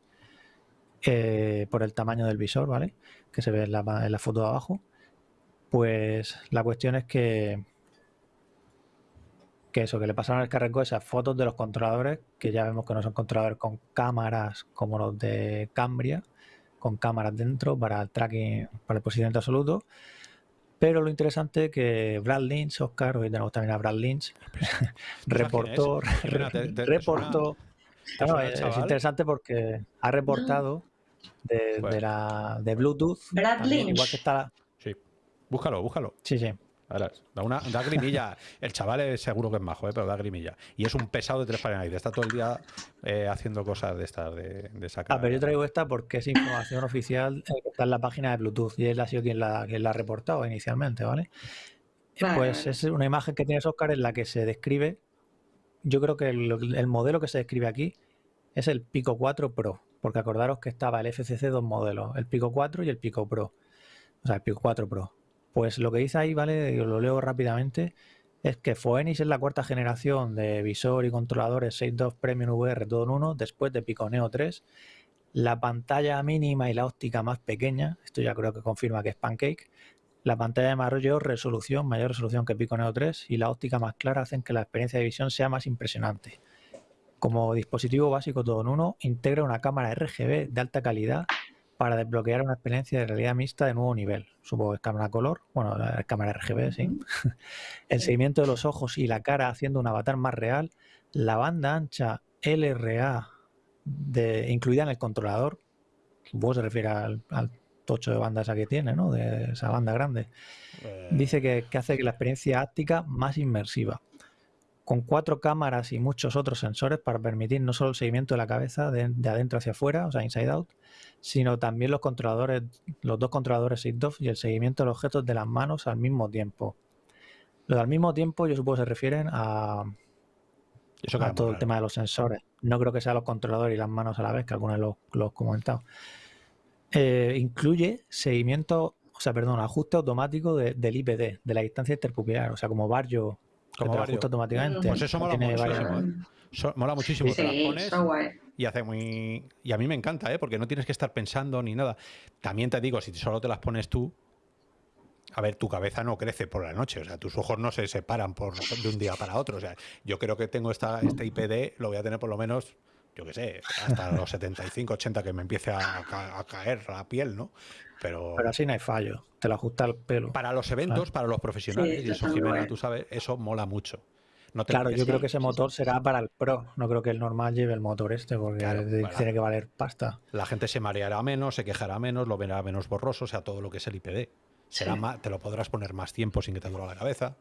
eh, por el tamaño del visor, ¿vale? Que se ve en la, foto de abajo. Pues la cuestión es que que eso, que le pasaron al carrego esas fotos de los controladores, que ya vemos que no son controladores con cámaras como los de Cambria, con cámaras dentro para el tracking, para el posicionamiento absoluto. Pero lo interesante es que Brad Lynch, Oscar, hoy tenemos también a Brad Lynch, reportó, reportó, es, interesante porque ha reportado de, de, la, de Bluetooth, Brad Lynch. igual que está... Sí, búscalo, búscalo. Sí, sí. Da, una, da grimilla. El chaval es seguro que es majo, ¿eh? pero da grimilla. Y es un pesado de tres Fahrenheit. Está todo el día eh, haciendo cosas de estas, de, de sacar. Ah, pero yo traigo esta porque es información oficial que está en la página de Bluetooth y él ha sido quien la, quien la ha reportado inicialmente, ¿vale? Pues es una imagen que tiene Oscar en la que se describe. Yo creo que el, modelo que se describe aquí es el Pico 4 Pro, porque acordaros que estaba el FCC dos modelos, el Pico 4 y el Pico Pro. O sea, el Pico 4 Pro. Pues lo que dice ahí, ¿vale? Yo lo leo rápidamente. Es que Phoenix es la cuarta generación de visor y controladores 6.2 Premium VR todo en uno, después de Pico Neo 3. La pantalla mínima y la óptica más pequeña, esto ya creo que confirma que es Pancake. La pantalla de mayor resolución, mayor resolución que Pico Neo 3 y la óptica más clara hacen que la experiencia de visión sea más impresionante. Como dispositivo básico todo en uno, integra una cámara RGB de alta calidad para desbloquear una experiencia de realidad mixta de nuevo nivel. Supongo que es cámara color, bueno, la cámara RGB, sí. el seguimiento de los ojos y la cara haciendo un avatar más real. La banda ancha LRA de, incluida en el controlador, supongo se refiere al, tocho de banda esa que tiene, ¿no? De esa banda grande. Eh. Dice que, que hace que la experiencia áptica más inmersiva con cuatro cámaras y muchos otros sensores para permitir no solo el seguimiento de la cabeza de, adentro hacia afuera, o sea, inside out, sino también los controladores, los dos controladores SIGDOF y el seguimiento de los objetos de las manos al mismo tiempo. Lo al mismo tiempo, yo supongo que se refieren a, todo el tema de los sensores. No creo que sea los controladores y las manos a la vez, que algunos los, he comentado. Eh, incluye seguimiento, o sea, perdón, ajuste automático del IPD, de la distancia interpupilar, o sea, como Barrio como te ajusta automáticamente. Pues eso mola muchísimo. ¿eh? mola muchísimo. te las pones y hace muy. Y a mí me encanta, ¿eh? porque no tienes que estar pensando ni nada. También te digo, si solo te las pones tú, a ver, tu cabeza no crece por la noche, o sea, tus ojos no se separan por, de un día para otro. O sea, yo creo que tengo esta, este IPD, lo voy a tener por lo menos, yo qué sé, hasta los 75, 80 que me empiece a, a, caer la piel, ¿no? Pero, Pero así no hay fallo, te lo ajusta el pelo. Para los eventos, para los profesionales, y eso Jimena, tú sabes, eso mola mucho. No claro, yo creo que ese motor será para el Pro, no creo que el normal lleve el motor este, porque tiene que valer pasta. La gente se mareará menos, se quejará menos, lo verá menos borroso, o sea, todo lo que es el IPD. Será más, te lo podrás poner más tiempo sin que te duela la cabeza.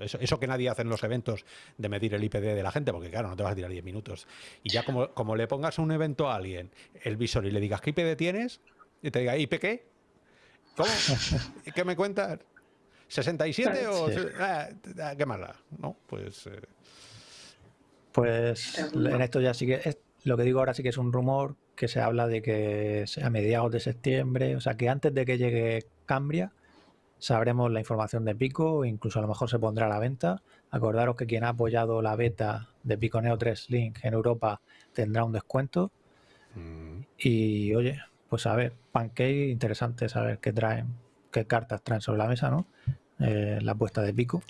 Eso, que nadie hace en los eventos de medir el IPD de la gente, porque claro, no te vas a tirar 10 minutos. Y ya como, como le pongas a un evento a alguien el visor y le digas qué IPD tienes, y te diga, ¿IP qué? ¿Cómo? ¿Qué me cuentas? ¿67 o...? Ah, ah, ¿Qué más ¿No? Pues... Eh, pues en esto ya sí que... lo que digo ahora sí que es un rumor que se habla de que a mediados de septiembre, o sea que antes de que llegue Cambria, sabremos la información de Pico, incluso a lo mejor se pondrá a la venta. Acordaros que quien ha apoyado la beta de Pico Neo 3 Link en Europa tendrá un descuento. Mm. Y oye, pues a ver, Pancake, interesante saber qué traen, qué cartas traen sobre la mesa, ¿no? Eh, la apuesta de pico.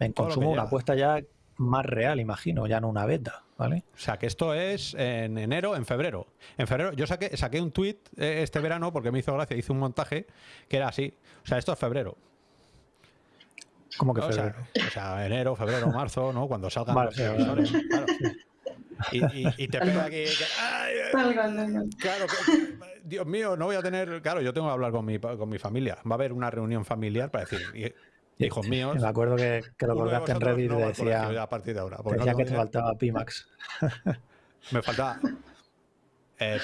En consumo, una apuesta ya más real, imagino, ya no una beta, ¿vale? O sea, que esto es en enero, en febrero. En febrero, yo saqué, saqué un tweet eh, este verano porque me hizo gracia, hice un montaje que era así. O sea, esto es febrero. ¿Cómo que febrero? O sea, enero, febrero, marzo, ¿no? Cuando salgan los televisores. Claro. Y, te pega aquí. claro, Dios mío, no voy a tener. Claro, yo tengo que hablar con mi, con mi familia. Va a haber una reunión familiar para decir. Hijos míos. Me acuerdo que, lo colgaste en Reddit y decía, a partir de ahora, decía que te faltaba Pimax. Me faltaba... Eh,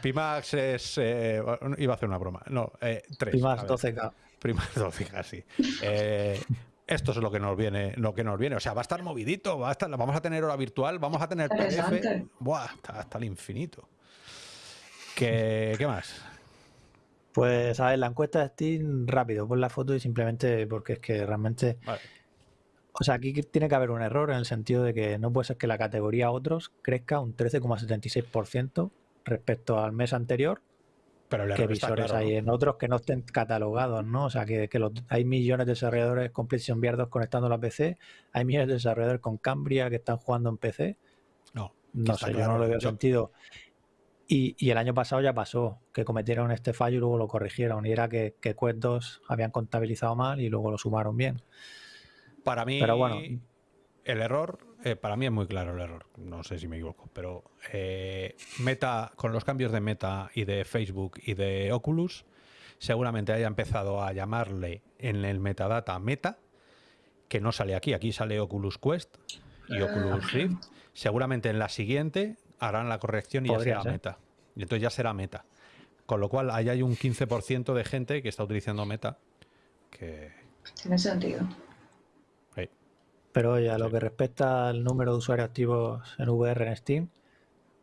Pimax es... Eh, iba a hacer una broma. No, eh, 3. Pimax 12K. Pimax 12K, sí. Eh, esto es lo que nos viene, lo que nos viene. O sea, va a estar movidito, va a estar, vamos a tener hora virtual, vamos a tener PDF. Buah, hasta, el infinito. ¿Qué, ¿Qué, más? Pues a ver, la encuesta de Steam, rápido, pon la foto y simplemente porque es que realmente. O sea, aquí tiene que haber un error en el sentido de que no puede ser que la categoría otros crezca un 13,76% respecto al mes anterior pero que visores hay en otros que no estén catalogados, ¿no? O sea, que, hay millones de desarrolladores con PlayStation VR 2 conectando la PC, hay millones de desarrolladores con Cambria que están jugando en PC. No, no sé, yo no le veo sentido. Y, y, el año pasado ya pasó, que cometieron este fallo y luego lo corrigieron. Y era que, que Quest 2 habían contabilizado mal y luego lo sumaron bien. Para mí, Pero bueno, el error eh, para mí es muy claro el error, no sé si me equivoco, pero eh, Meta, con los cambios de Meta y de Facebook y de Oculus, seguramente haya empezado a llamarle en el metadata Meta, que no sale aquí, aquí sale Oculus Quest y Oculus Rift. Seguramente en la siguiente harán la corrección y ya será Meta. Y entonces ya será Meta. Con lo cual, ahí hay un 15% de gente que está utilizando Meta. Que... Tiene sentido. Pero oye, a lo que respecta al número de usuarios activos en VR en Steam,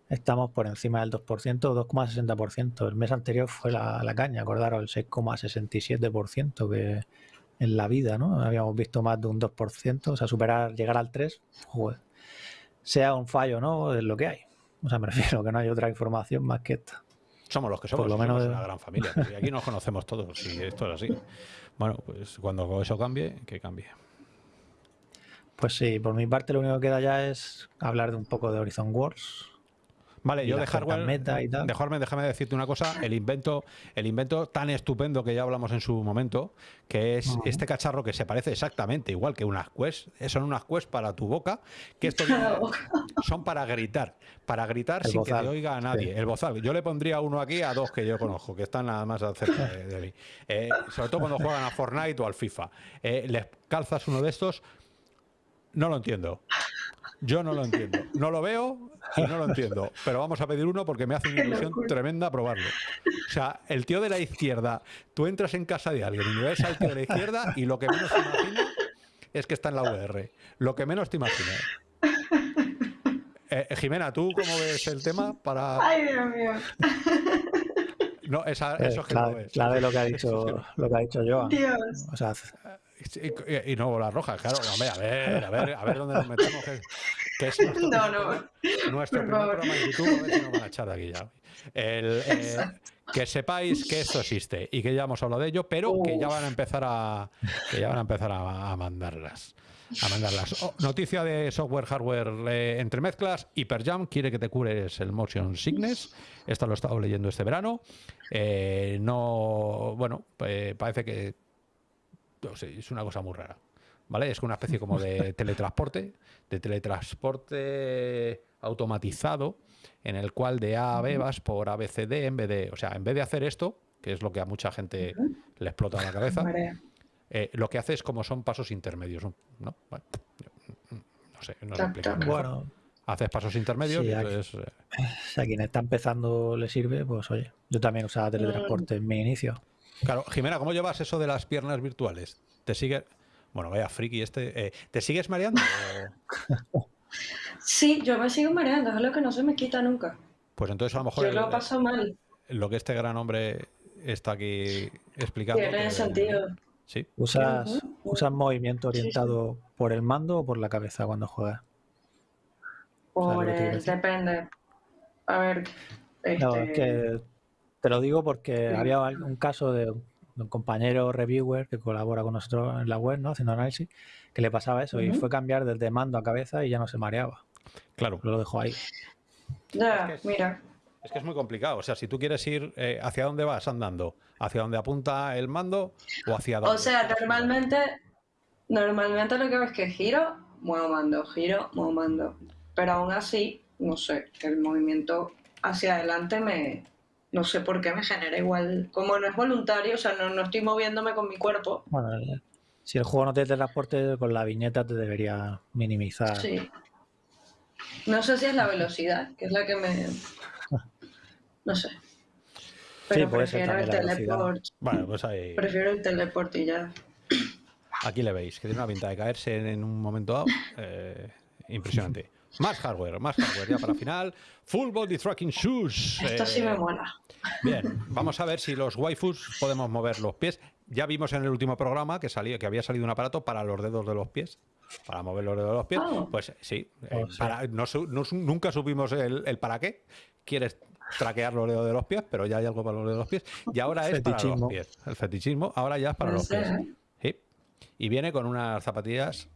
estamos por encima del 2%, 2,60%. El mes anterior fue la, caña, acordaros, el 6,67% que en la vida, ¿no? Habíamos visto más de un 2%, o sea, superar, llegar al 3%, sea un fallo, ¿no? Es lo que hay. O sea, me refiero que no hay otra información más que esta. Somos los que somos, por lo menos una gran familia. Y aquí nos conocemos todos y esto es así. Bueno, pues cuando eso cambie, que cambie. Pues sí, por mi parte lo único que queda ya es hablar de un poco de Horizon Wars. Vale, yo de hardware, meta y tal. Dejarme, déjame decirte una cosa, el invento, el invento tan estupendo que ya hablamos en su momento, que es este cacharro que se parece exactamente igual que unas Quest, eh, son unas Quest para tu boca, que esto son para gritar, para gritar sin que te oiga a nadie. El bozal, yo le pondría uno aquí a dos que yo conozco, que están nada más cerca de, mí. Eh, sobre todo cuando juegan a Fortnite o al FIFA. Eh, les calzas uno de estos no lo entiendo. Yo no lo entiendo. No lo veo y no lo entiendo. Pero vamos a pedir uno porque me hace una ilusión tremenda probarlo. O sea, el tío de la izquierda, tú entras en casa de alguien y ves al tío de la izquierda y lo que menos te imaginas es que está en la VR. Lo que menos te imaginas. Eh, Jimena, ¿tú cómo ves el tema para...? Ay, Dios mío. No, esa, eso es que clave, no es. Clave lo que ha dicho, lo que ha dicho Joan. Dios. O sea, y, no bolas rojas, claro. Hombre, a ver, a ver, a ver dónde nos metemos. Que, es nuestro, no, no. Nuestro primer programa en YouTube, a ver si nos van a echar de aquí ya. El, eh, que sepáis que esto existe y que ya hemos hablado de ello, pero que ya van a empezar a que ya van a empezar a, mandarlas. A mandarlas. Oh, noticia de software, hardware eh, entre mezclas. Hyperjam quiere que te cures el motion sickness. Esto lo he estado leyendo este verano. Eh, no, bueno, parece que es una cosa muy rara. ¿Vale? Es una especie como de teletransporte, de teletransporte automatizado, en el cual de A a B vas por ABCD en vez de, o sea, en vez de hacer esto, que es lo que a mucha gente le explota la cabeza, eh, lo que hace es como son pasos intermedios, ¿no? no sé, no Bueno, haces pasos intermedios y entonces, eh, Si a quien está empezando le sirve, pues oye, yo también usaba teletransporte en mi inicio. Claro, Jimena, ¿cómo llevas eso de las piernas virtuales? ¿Te sigue? Bueno, vaya friki este. Eh, ¿Te sigues mareando? Sí, yo me sigo mareando, es lo que no se me quita nunca. Pues entonces a lo mejor. Yo lo paso mal. Lo que este gran hombre está aquí explicando. Tiene sentido. Sí. ¿Usas, movimiento orientado por el mando o por la cabeza cuando juegas? Por el, depende. A ver. No, es que este, te lo digo porque había un caso de un compañero reviewer que colabora con nosotros en la web, ¿no? Haciendo análisis, que le pasaba eso y fue cambiar desde mando a cabeza y ya no se mareaba. Claro. Lo dejó ahí. Ya, mira. Es que es muy complicado. O sea, si tú quieres ir, eh, ¿hacia dónde vas andando? ¿Hacia dónde apunta el mando o hacia dónde? O sea, normalmente, normalmente lo que ves es que giro, muevo mando, giro, muevo mando. Pero aún así, no sé, el movimiento hacia adelante me, no sé por qué me genera igual, como no es voluntario, o sea, no, no estoy moviéndome con mi cuerpo. Bueno, Si el juego no tiene transporte, con la viñeta te debería minimizar. Sí. No sé si es la velocidad, que es la que me. No sé. Pero prefiero el teleport. Bueno, pues ahí. Prefiero el teleport y ya. Aquí le veis, que tiene una pinta de caerse en un momento dado. Eh, impresionante. Más hardware, más hardware ya para final. Full Body Tracking Shoes. Esto sí me eh, mola. Bien, vamos a ver si los waifus podemos mover los pies. Ya vimos en el último programa que, salía, que había salido un aparato para los dedos de los pies. Para mover los dedos de los pies. Ah. Pues sí, eh, oh, nunca supimos el, para qué. Quieres traquear los dedos de los pies, pero ya hay algo para los dedos de los pies. Y ahora es para los pies. El fetichismo ahora ya es para los pies. Sí. Y viene con unas zapatillas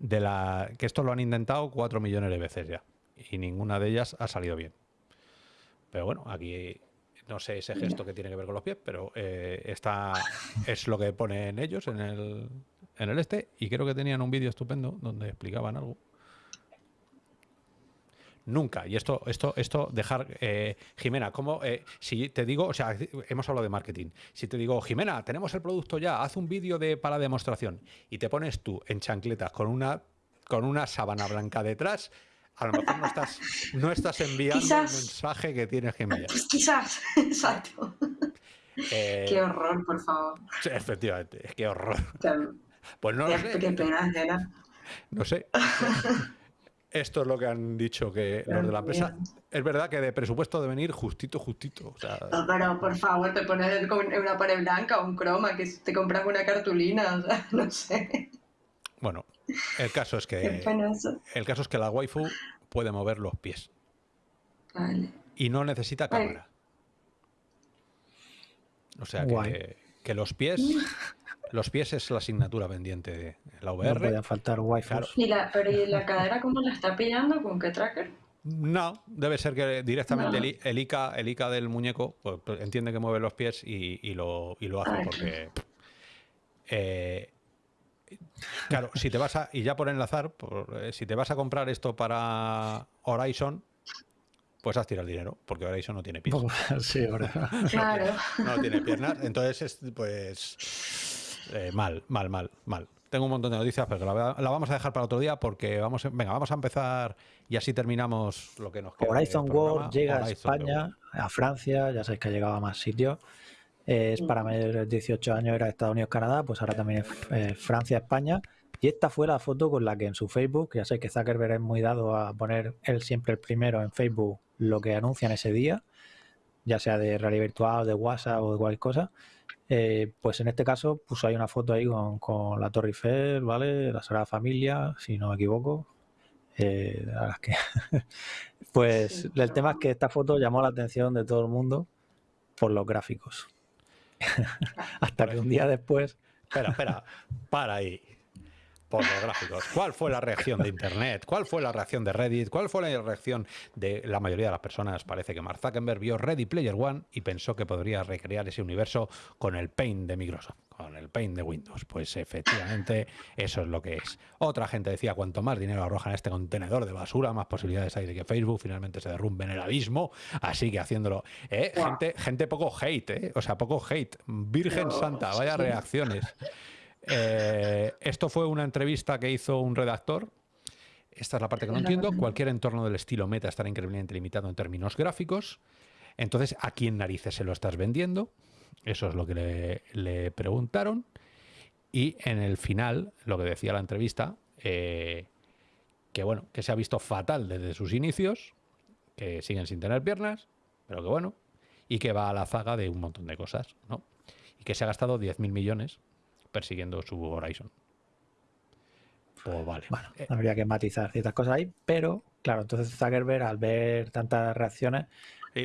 de la que esto lo han intentado cuatro millones de veces ya y ninguna de ellas ha salido bien. Pero bueno, aquí no sé ese gesto que tiene que ver con los pies, pero eh, está, es lo que ponen ellos en el, en el este y creo que tenían un vídeo estupendo donde explicaban algo. Nunca. Y esto, esto, esto, dejar, eh, Jimena, como eh, si te digo, o sea, hemos hablado de marketing. Si te digo, Jimena, tenemos el producto ya, haz un vídeo de para demostración y te pones tú en chancletas con una con una sábana blanca detrás, a lo mejor no estás, no estás enviando el mensaje que tienes que enviar. Pues quizás, exacto. Eh, qué horror, por favor. Efectivamente, qué horror. Pues no lo sé. Qué pena, No sé. Esto es lo que han dicho que los de la empresa. Es verdad que de presupuesto deben ir justito, justito. no, pero por favor, te pones una pared blanca o un croma, que te compras una cartulina, o sea, no sé. Bueno, el caso es que el caso es que la waifu puede mover los pies. Vale. Y no necesita cámara. O sea que, que, los pies los pies es la asignatura pendiente de la VR. No puede faltar wifi. ¿Y la, pero ¿y la cadera cómo la está pillando? ¿Con qué tracker? No, debe ser que directamente el, ICA, el ICA del muñeco pues, pues, entiende que mueve los pies y, lo, y lo, hace porque... Eh, claro, si te vas a... Y ya por enlazar, eh, si te vas a comprar esto para Horizon, pues has tirado el dinero, porque Horizon no tiene pies. Sí, ahora. Claro. No, tiene piernas, entonces pues eh, mal, mal, mal, mal. Tengo un montón de noticias, pero la, vamos a dejar para otro día porque vamos, venga, vamos a empezar y así terminamos lo que nos queda. Horizon World llega a España, a Francia, ya sabéis que ha llegado a más sitios. Es para mayores de 18 años, era Estados Unidos, Canadá, pues ahora también es eh, Francia, España. Y esta fue la foto con la que en su Facebook, ya sabéis que Zuckerberg es muy dado a poner él siempre el primero en Facebook lo que anuncian ese día, ya sea de realidad virtual, de WhatsApp o de cualquier cosa. Eh, pues en este caso puso ahí una foto ahí con, la Torre Eiffel, ¿vale? La Sagrada Familia, si no me equivoco. Eh, que pues el tema es que esta foto llamó la atención de todo el mundo por los gráficos. Hasta que un día después... Espera, espera, para ahí por los gráficos. ¿Cuál fue la reacción de Internet? ¿Cuál fue la reacción de Reddit? ¿Cuál fue la reacción de la mayoría de las personas? Parece que Mark Zuckerberg vio Ready Player One y pensó que podría recrear ese universo con el Paint de Microsoft, con el Paint de Windows. Pues efectivamente eso es lo que es. Otra gente decía, cuanto más dinero arrojan este contenedor de basura, más posibilidades hay de que Facebook finalmente se derrumbe en el abismo. Así que haciéndolo... ¿eh? Gente, gente poco hate, ¿eh? o sea, poco hate. Virgen Santa, vaya reacciones. Eh, esto fue una entrevista que hizo un redactor. Esta es la parte que no entiendo. Cualquier entorno del estilo meta estará increíblemente limitado en términos gráficos. Entonces, ¿a quién narices se lo estás vendiendo? Eso es lo que le, preguntaron. Y en el final, lo que decía la entrevista, eh, que bueno, que se ha visto fatal desde sus inicios, que siguen sin tener piernas, pero que bueno, y que va a la zaga de un montón de cosas, ¿no? Y que se ha gastado 10.000 millones persiguiendo su Horizon. Pues vale. Bueno, eh, habría que matizar ciertas cosas ahí, pero claro, entonces Zuckerberg al ver tantas reacciones,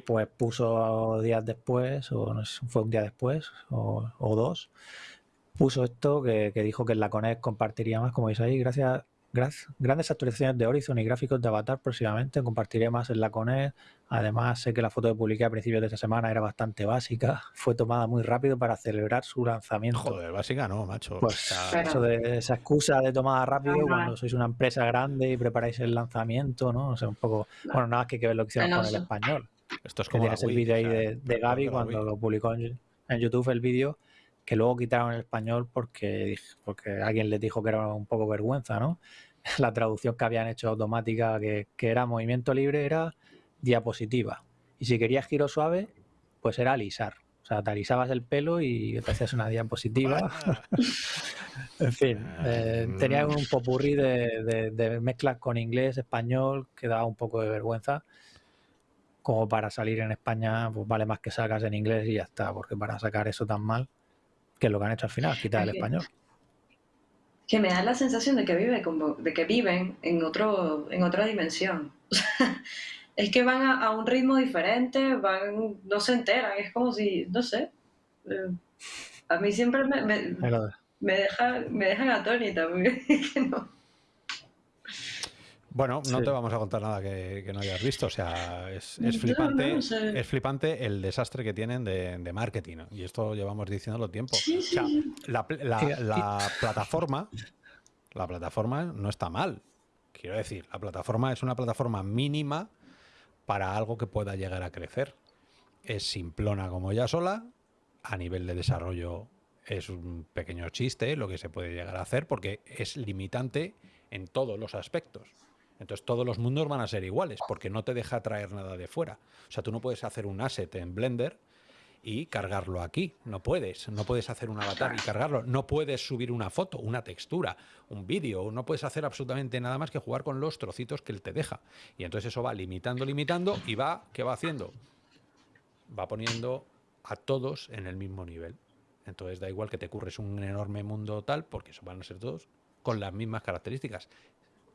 pues puso días después, o no sé, fue un día después, o, dos, puso esto que, que, dijo que en la Conect compartiría más, como veis ahí, gracias grandes actualizaciones de Horizon y gráficos de Avatar próximamente. Compartiré más en la CONED. Además, sé que la foto que publiqué a principios de esta semana era bastante básica. Fue tomada muy rápido para celebrar su lanzamiento. Joder, básica no, macho. Pues eso de esa excusa de tomada rápido cuando sois una empresa grande y preparáis el lanzamiento, ¿no? O sea, un poco. Bueno, nada más que, que ver lo que hicieron con el español. Esto es como. tienes el vídeo ahí de, de Gaby cuando lo publicó en, en YouTube el vídeo que luego quitaron el español porque, porque alguien les dijo que era un poco vergüenza, ¿no? La traducción que habían hecho automática, que, que era movimiento libre, era diapositiva. Y si querías giro suave, pues era alisar. O sea, te alisabas el pelo y te hacías una diapositiva. en fin, eh, tenía un popurrí de, de, mezclas con inglés, español, que daba un poco de vergüenza. Como para salir en España, pues vale más que sacas en inglés y ya está, porque para sacar eso tan mal, que es lo que han hecho al final, quitar el español. Que me da la sensación de que, vive como, de que viven en, otro, en otra dimensión. es que van a, un ritmo diferente, van, no se enteran, es como si, no sé, eh, a mí siempre me, me, me, deja, me dejan atónita, Bueno, no te vamos a contar nada que, no hayas visto, o sea, es, flipante, es flipante el desastre que tienen de, marketing, y esto llevamos diciéndolo tiempo. o sea, la, la plataforma, la plataforma no está mal, quiero decir, la plataforma es una plataforma mínima para algo que pueda llegar a crecer. Es simplona como ya sola, a nivel de desarrollo es un pequeño chiste lo que se puede llegar a hacer porque es limitante en todos los aspectos. Entonces todos los mundos van a ser iguales porque no te deja traer nada de fuera. O sea, tú no puedes hacer un asset en Blender y cargarlo aquí. No puedes. No puedes hacer un avatar y cargarlo. No puedes subir una foto, una textura, un vídeo. No puedes hacer absolutamente nada más que jugar con los trocitos que él te deja. Y entonces eso va limitando, limitando y va, ¿qué va haciendo? Va poniendo a todos en el mismo nivel. Entonces da igual que te curres un enorme mundo tal, porque eso van a ser todos con las mismas características.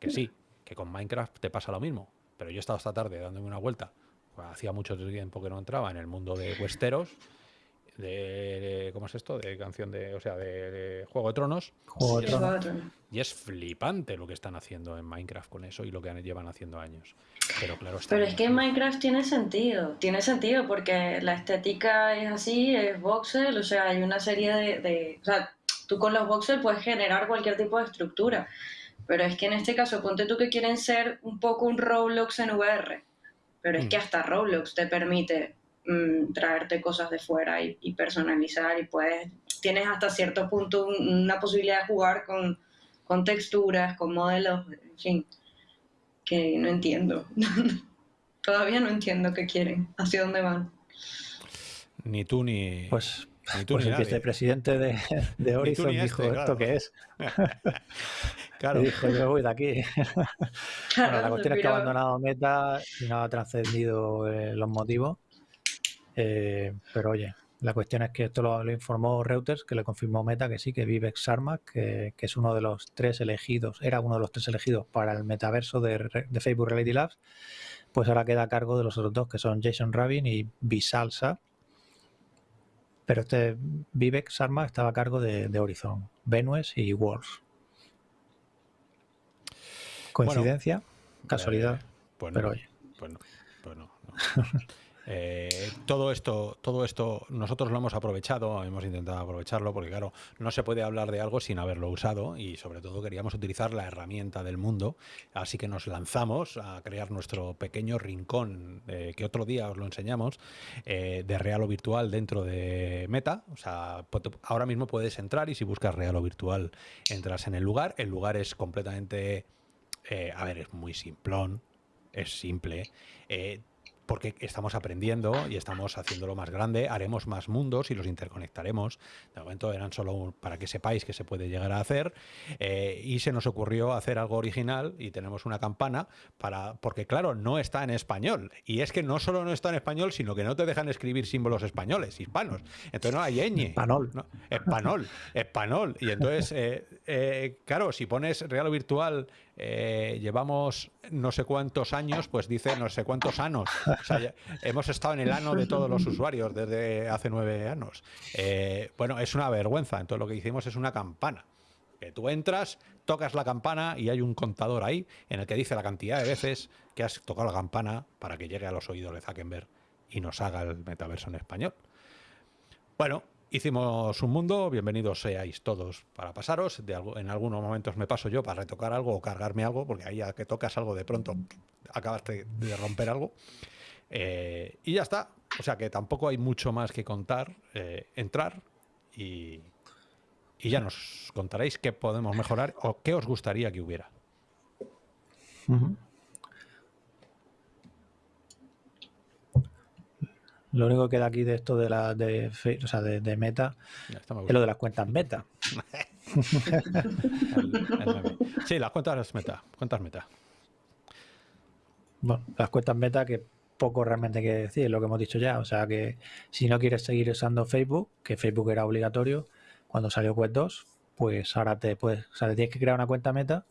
Que sí, que con Minecraft te pasa lo mismo. Pero yo he estado esta tarde dándome una vuelta hacía mucho tiempo que no entraba en el mundo de Westeros, de, ¿cómo es esto? De canción de, o sea, de, Juego de Tronos. y, es, flipante lo que están haciendo en Minecraft con eso y lo que llevan haciendo años. Pero claro, Pero es que en Minecraft tiene sentido, tiene sentido porque la estética es así, es voxel, o sea, hay una serie de, de o sea, tú con los voxel puedes generar cualquier tipo de estructura. Pero es que en este caso, ponte tú que quieren ser un poco un Roblox en VR pero es que mm. hasta Roblox te permite mm, traerte cosas de fuera y, personalizar y puedes, tienes hasta cierto punto una posibilidad de jugar con, con texturas, con modelos, en fin, que no entiendo. Todavía no entiendo qué quieren, hacia dónde van. Ni tú ni... Pues, pues el vicepresidente de, de Horizon dijo este, esto que es. claro. Y dijo, yo voy de aquí. bueno, la cuestión es que ha abandonado Meta y no ha trascendido eh, los motivos. Eh, pero oye, la cuestión es que esto lo, informó Reuters, que le confirmó Meta que sí, que Vivek Sharma, que, que, es uno de los tres elegidos, era uno de los tres elegidos para el metaverso de, de Facebook Reality Labs, pues ahora queda a cargo de los otros dos, que son Jason Rabin y Visalsa, pero este Vivek Sharma estaba a cargo de, Horizon, Venues y Wars. ¿Coincidencia? ¿Casualidad? Eh, pero oye. Bueno, bueno, Eh, todo esto, todo esto nosotros lo hemos aprovechado, hemos intentado aprovecharlo, porque claro, no se puede hablar de algo sin haberlo usado y sobre todo queríamos utilizar la herramienta del mundo, así que nos lanzamos a crear nuestro pequeño rincón, eh, que otro día os lo enseñamos, eh, de real o virtual dentro de Meta. O sea, ahora mismo puedes entrar y si buscas real o virtual entras en el lugar. El lugar es completamente, a ver, es muy simplón, es simple porque estamos aprendiendo y estamos haciéndolo más grande, haremos más mundos y los interconectaremos. De momento eran solo para que sepáis que se puede llegar a hacer eh, y se nos ocurrió hacer algo original y tenemos una campana para porque claro, no está en español y es que no solo no está en español, sino que no te dejan escribir símbolos españoles, hispanos. Entonces no hay ñ. Español. español, español. Y entonces, eh, eh, claro, si pones real o virtual eh, llevamos no sé cuántos años, pues dice no sé cuántos años. hemos estado en el ano de todos los usuarios desde hace nueve años. Eh, bueno, es una vergüenza. Entonces lo que hicimos es una campana. Que tú entras, tocas la campana y hay un contador ahí en el que dice la cantidad de veces que has tocado la campana para que llegue a los oídos de Zuckerberg y nos haga el metaverso en español. Bueno, Hicimos un mundo, bienvenidos seáis todos para pasaros. En algunos momentos me paso yo para retocar algo o cargarme algo, porque ahí ya que tocas algo de pronto acabaste de romper algo. Eh, y ya está. O sea que tampoco hay mucho más que contar. Eh, entrar y, ya nos contaréis qué podemos mejorar o qué os gustaría que hubiera. Lo único que queda aquí de esto de la de, o sea, de, meta es lo de las cuentas meta. sí, las cuentas meta. Cuentas meta. Bueno, las cuentas meta que poco realmente que decir, lo que hemos dicho ya. O sea que si no quieres seguir usando Facebook, que Facebook era obligatorio cuando salió Quest 2, pues ahora te puedes, o sea, te tienes que crear una cuenta meta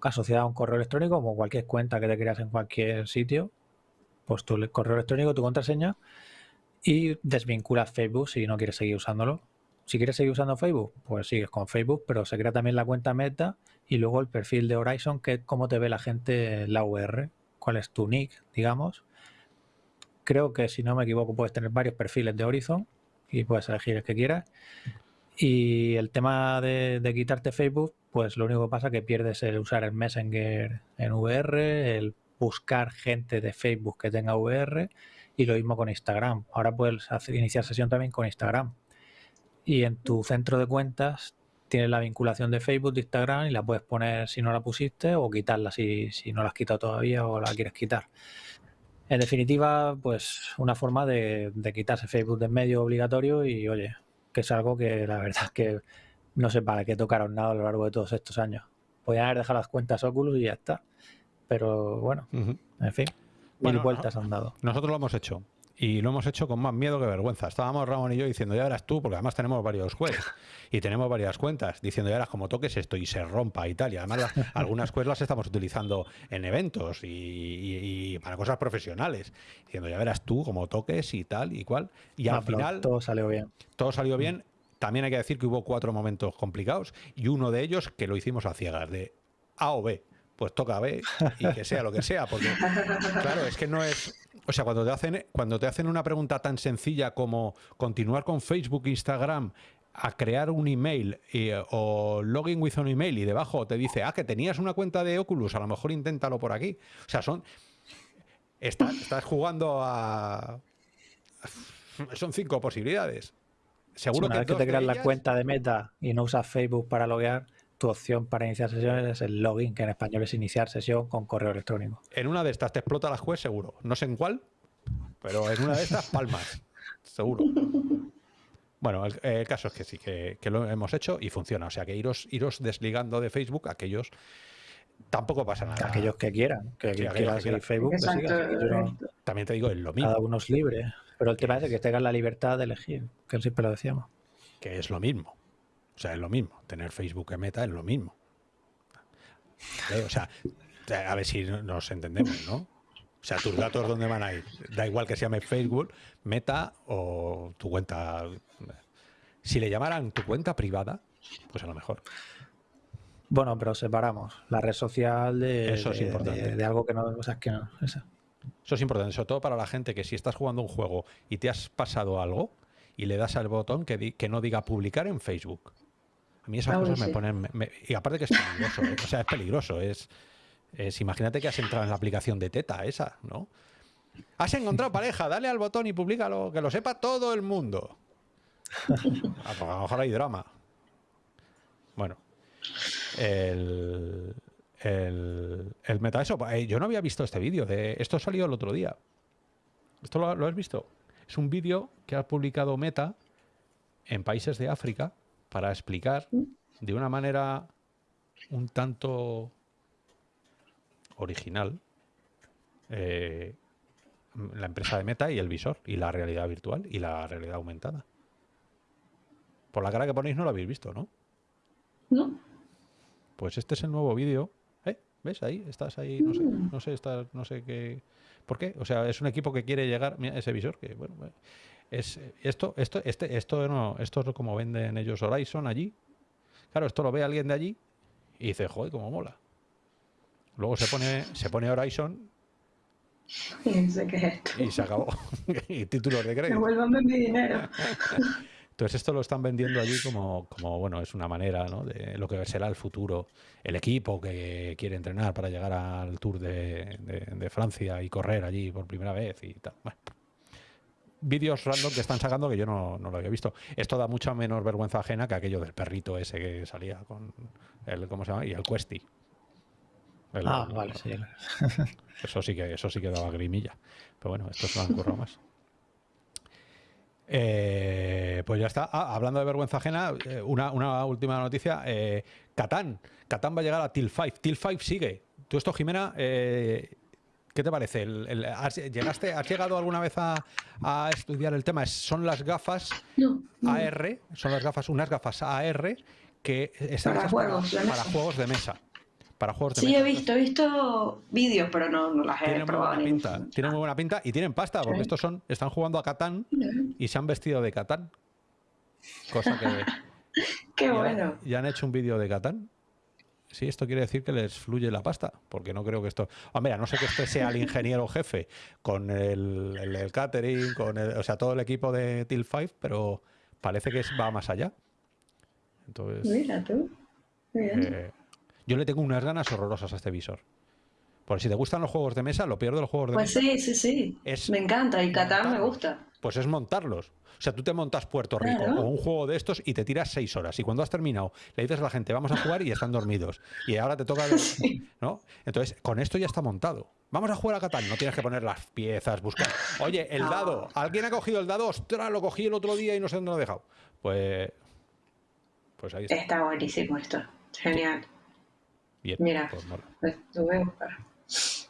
asociada a un correo electrónico, como cualquier cuenta que te creas en cualquier sitio, pues tu correo electrónico, tu contraseña y desvinculas Facebook si no quieres seguir usándolo. Si quieres seguir usando Facebook, pues sigues con Facebook, pero se crea también la cuenta Meta y luego el perfil de Horizon, que es cómo te ve la gente en la UR, cuál es tu nick, digamos. Creo que si no me equivoco puedes tener varios perfiles de Horizon y puedes elegir el que quieras. Y el tema de, de quitarte Facebook, pues lo único que pasa es que pierdes el usar el Messenger en VR, el buscar gente de Facebook que tenga VR y lo mismo con Instagram. Ahora puedes iniciar sesión también con Instagram. Y en tu centro de cuentas tienes la vinculación de Facebook, de Instagram y la puedes poner si no la pusiste o quitarla si, si no la has quitado todavía o la quieres quitar. En definitiva, pues una forma de, quitarse Facebook de medio obligatorio y oye, que es algo que la verdad es que no sé para qué tocaron nada a lo largo de todos estos años. Podían haber dejado las cuentas Oculus y ya está. Pero bueno, en fin, mil vueltas han dado. Nosotros lo hemos hecho. Y lo hemos hecho con más miedo que vergüenza. Estábamos Ramón y yo diciendo, ya verás tú, porque además tenemos varios jueces y tenemos varias cuentas, diciendo, ya verás como toques esto y se rompa y tal. Y además algunas cuentas las estamos utilizando en eventos y, para cosas profesionales. Diciendo, ya verás tú como toques y tal y cual. Y al final... Todo salió bien. Todo salió bien. También hay que decir que hubo cuatro momentos complicados y uno de ellos que lo hicimos a ciegas, de A o B pues toca B y que sea lo que sea, porque claro, es que no es, o sea, cuando te hacen cuando te hacen una pregunta tan sencilla como continuar con Facebook, Instagram, a crear un email o login with un email y debajo te dice, ah, que tenías una cuenta de Oculus, a lo mejor inténtalo por aquí. O sea, son estás jugando a son cinco posibilidades. Seguro una que, vez que te creas la cuenta de Meta y no usas Facebook para loguear, tu opción para iniciar sesiones es el login, que en español es iniciar sesión con correo electrónico. En una de estas te explota la juez seguro. No sé en cuál, pero en una de estas palmas. seguro. Bueno, el, caso es que sí, que, lo hemos hecho y funciona. O sea, que iros, iros desligando de Facebook aquellos tampoco pasa nada. Aquellos que quieran, que, quieran seguir Facebook, También te digo, es lo mismo. Cada uno es libre. Pero el tema es que tengan la libertad de elegir, que siempre lo decíamos. Que es lo mismo. O sea, es lo mismo. Tener Facebook en Meta es lo mismo. O sea, a ver si nos entendemos, ¿no? O sea, tus datos, ¿dónde van a ir? Da igual que se llame Facebook, Meta o tu cuenta. Si le llamaran tu cuenta privada, pues a lo mejor. Bueno, pero separamos la red social de, Eso es importante. de, algo que no, o sea, que no. Eso. eso es importante, sobre todo para la gente que si estás jugando un juego y te has pasado algo y le das al botón que, que no diga publicar en Facebook a mí esas cosas me ponen... y aparte que es peligroso, ¿eh? o sea, es peligroso. Es, es, imagínate que has entrado en la aplicación de Teta esa, ¿no? Has encontrado pareja, dale al botón y públicalo, que lo sepa todo el mundo. A lo mejor hay drama. Bueno. El, el, el meta eso. Eh, yo no había visto este vídeo. De, esto salió el otro día. ¿Esto lo, lo has visto? Es un vídeo que ha publicado Meta en países de África para explicar de una manera un tanto original eh, la empresa de Meta y el visor y la realidad virtual y la realidad aumentada. Por la cara que ponéis no lo habéis visto, ¿no? No. Pues este es el nuevo vídeo. ¿Eh? ¿Ves ahí? Estás ahí, no sé, mm. no sé, no sé qué. ¿Por qué? O sea, es un equipo que quiere llegar. Mira, ese visor que, bueno, es esto, esto, este, esto no, esto es como venden ellos Horizon allí. Claro, esto lo ve alguien de allí y dice, joder, cómo mola. Luego se pone, se pone Horizon y se acabó. y títulos de crédito. Devuélvame mi dinero. Entonces esto lo están vendiendo allí como, como, bueno, es una manera ¿no? de lo que será el futuro. El equipo que quiere entrenar para llegar al Tour de, de, de Francia y correr allí por primera vez y tal. Bueno, vídeos random que están sacando que yo no, no, lo había visto. Esto da mucha menos vergüenza ajena que aquello del perrito ese que salía con el, ¿cómo se llama? Y el Questy. ah, vale, sí. Eso sí que, eso sí que daba grimilla. Pero bueno, esto se lo han currado más. Eh, pues ya está. Ah, hablando de vergüenza ajena, eh, una, una, última noticia. Eh, Catán. Catán va a llegar a Till 5. Till 5 sigue. Tú esto, Jimena, eh, ¿qué te parece? El, has, ¿Llegaste, ¿Has llegado alguna vez a, a estudiar el tema? son las gafas AR, son las gafas, unas gafas AR que están para, juegos, para, juegos de mesa. Para juegos de sí, mesa. he visto, he visto vídeos, pero no, no las he tienen probado. Muy buena pinta, tienen muy buena pinta y tienen pasta, porque estos son, están jugando a Catán y se han vestido de Catán. Cosa que. Qué ya, bueno. Ya han hecho un vídeo de Catán sí, esto quiere decir que les fluye la pasta, porque no creo que esto... Hombre, a no sé que este sea el ingeniero jefe con el, el, catering, con el, o sea, todo el equipo de Till 5, pero parece que va más allá. Entonces, Mira tú. Eh, yo le tengo unas ganas horrorosas a este visor. Porque si te gustan los juegos de mesa, lo peor de los juegos de pues mesa... Pues sí, sí, sí. Es me encanta y Qatar me gusta. Pues es montarlos. O sea, tú te montas Puerto Rico claro. o un juego de estos y te tiras seis horas. Y cuando has terminado, le dices a la gente, vamos a jugar y están dormidos. Y ahora te toca... Sí. ¿no? Entonces, con esto ya está montado. Vamos a jugar a Catán. No tienes que poner las piezas, buscar... Oye, el dado. ¿Alguien ha cogido el dado? ¡Ostras! Lo cogí el otro día y no sé dónde lo he dejado. Pues... Pues ahí está. Está buenísimo esto. Genial. Bien. Mira. Pues. Pues lo voy a buscar. Sí.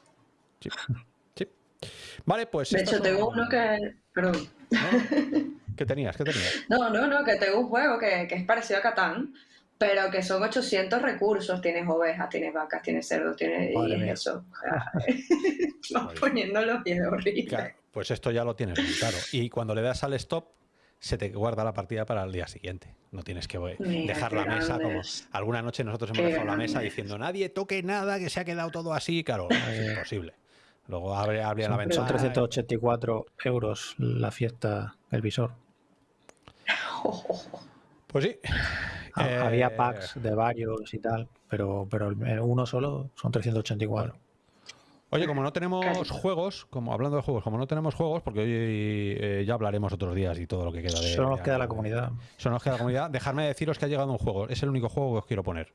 Vale, pues... De hecho, tengo son- uno que. Perdón. ¿No? ¿Qué tenías? ¿Qué tenías? No, no, no, que tengo un juego que, que es parecido a Catán, pero que son 800 recursos. Tienes ovejas, tienes vacas, tienes cerdos, tienes. Y Madre es mía. eso. Vas poniendo los pies horribles. Claro, pues esto ya lo tienes muy claro. Y cuando le das al stop, se te guarda la partida para el día siguiente. No tienes que eh, Mira, dejar la mesa como... Alguna noche nosotros hemos Qué dejado la mesa diciendo nadie toque nada, que se ha quedado todo así. Claro, es imposible. Luego abre, abre la ventana. son 384 euros la fiesta, el visor. Pues sí. Ha- Eh, Había packs de varios y tal, pero, pero uno solo son 384. Oye, como no tenemos juegos, como hablando de juegos, como no tenemos juegos, porque hoy eh, ya hablaremos otros días y todo lo que queda de. Solo nos queda la comunidad. Solo nos queda la comunidad. Dejadme deciros que ha llegado un juego. Es el único juego que os quiero poner.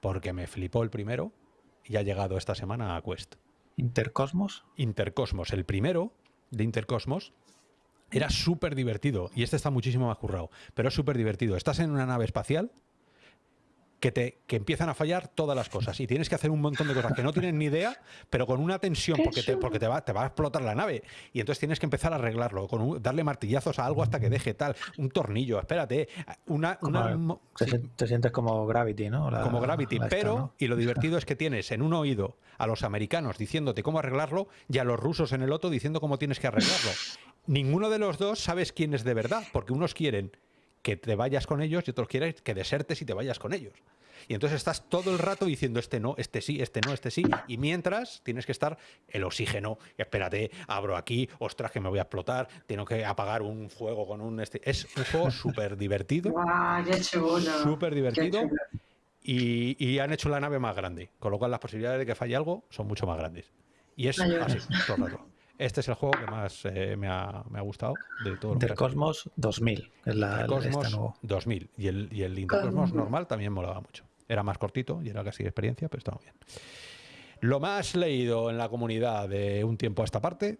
Porque me flipó el primero y ha llegado esta semana a Quest. Intercosmos. Intercosmos. El primero de Intercosmos era súper divertido. Y este está muchísimo más currado. Pero es súper divertido. Estás en una nave espacial que, te, que empiezan a fallar todas las cosas. Y tienes que hacer un montón de cosas que no tienes ni idea, pero con una tensión, porque te, porque te, va, te va a explotar la nave. Y entonces tienes que empezar a arreglarlo, con un- darle martillazos a algo hasta que deje tal. Un tornillo, espérate. Una, una- Como- mo- Te, sientes como Gravity, ¿no? La- como Gravity, esta, pero, ¿no? y lo divertido es que tienes en un oído a los americanos diciéndote cómo arreglarlo y a los rusos en el otro diciendo cómo tienes que arreglarlo. Ninguno de los dos sabes quién es de verdad, porque unos quieren que te vayas con ellos y otros quieren que desertes y te vayas con ellos. Y entonces estás todo el rato diciendo este no, este sí, este no, este sí. Y mientras tienes que estar el oxígeno. Espérate, abro aquí, ostras, que me voy a explotar. Tengo que apagar un fuego con un. Este. Es un juego súper divertido. Súper divertido. Y, y han hecho la nave más grande, con lo cual las posibilidades de que falle algo son mucho más grandes. Y es así, todo el rato. Este es el juego que más eh, me, ha, me ha gustado de todo ha Intercosmos 2000, que es la, esta Intercosmos nuevo. 2000 y el, y el Intercosmos Cosmos. normal también molaba mucho. Era más cortito y era casi de experiencia, pero estaba bien. Lo más leído en la comunidad de un tiempo a esta parte,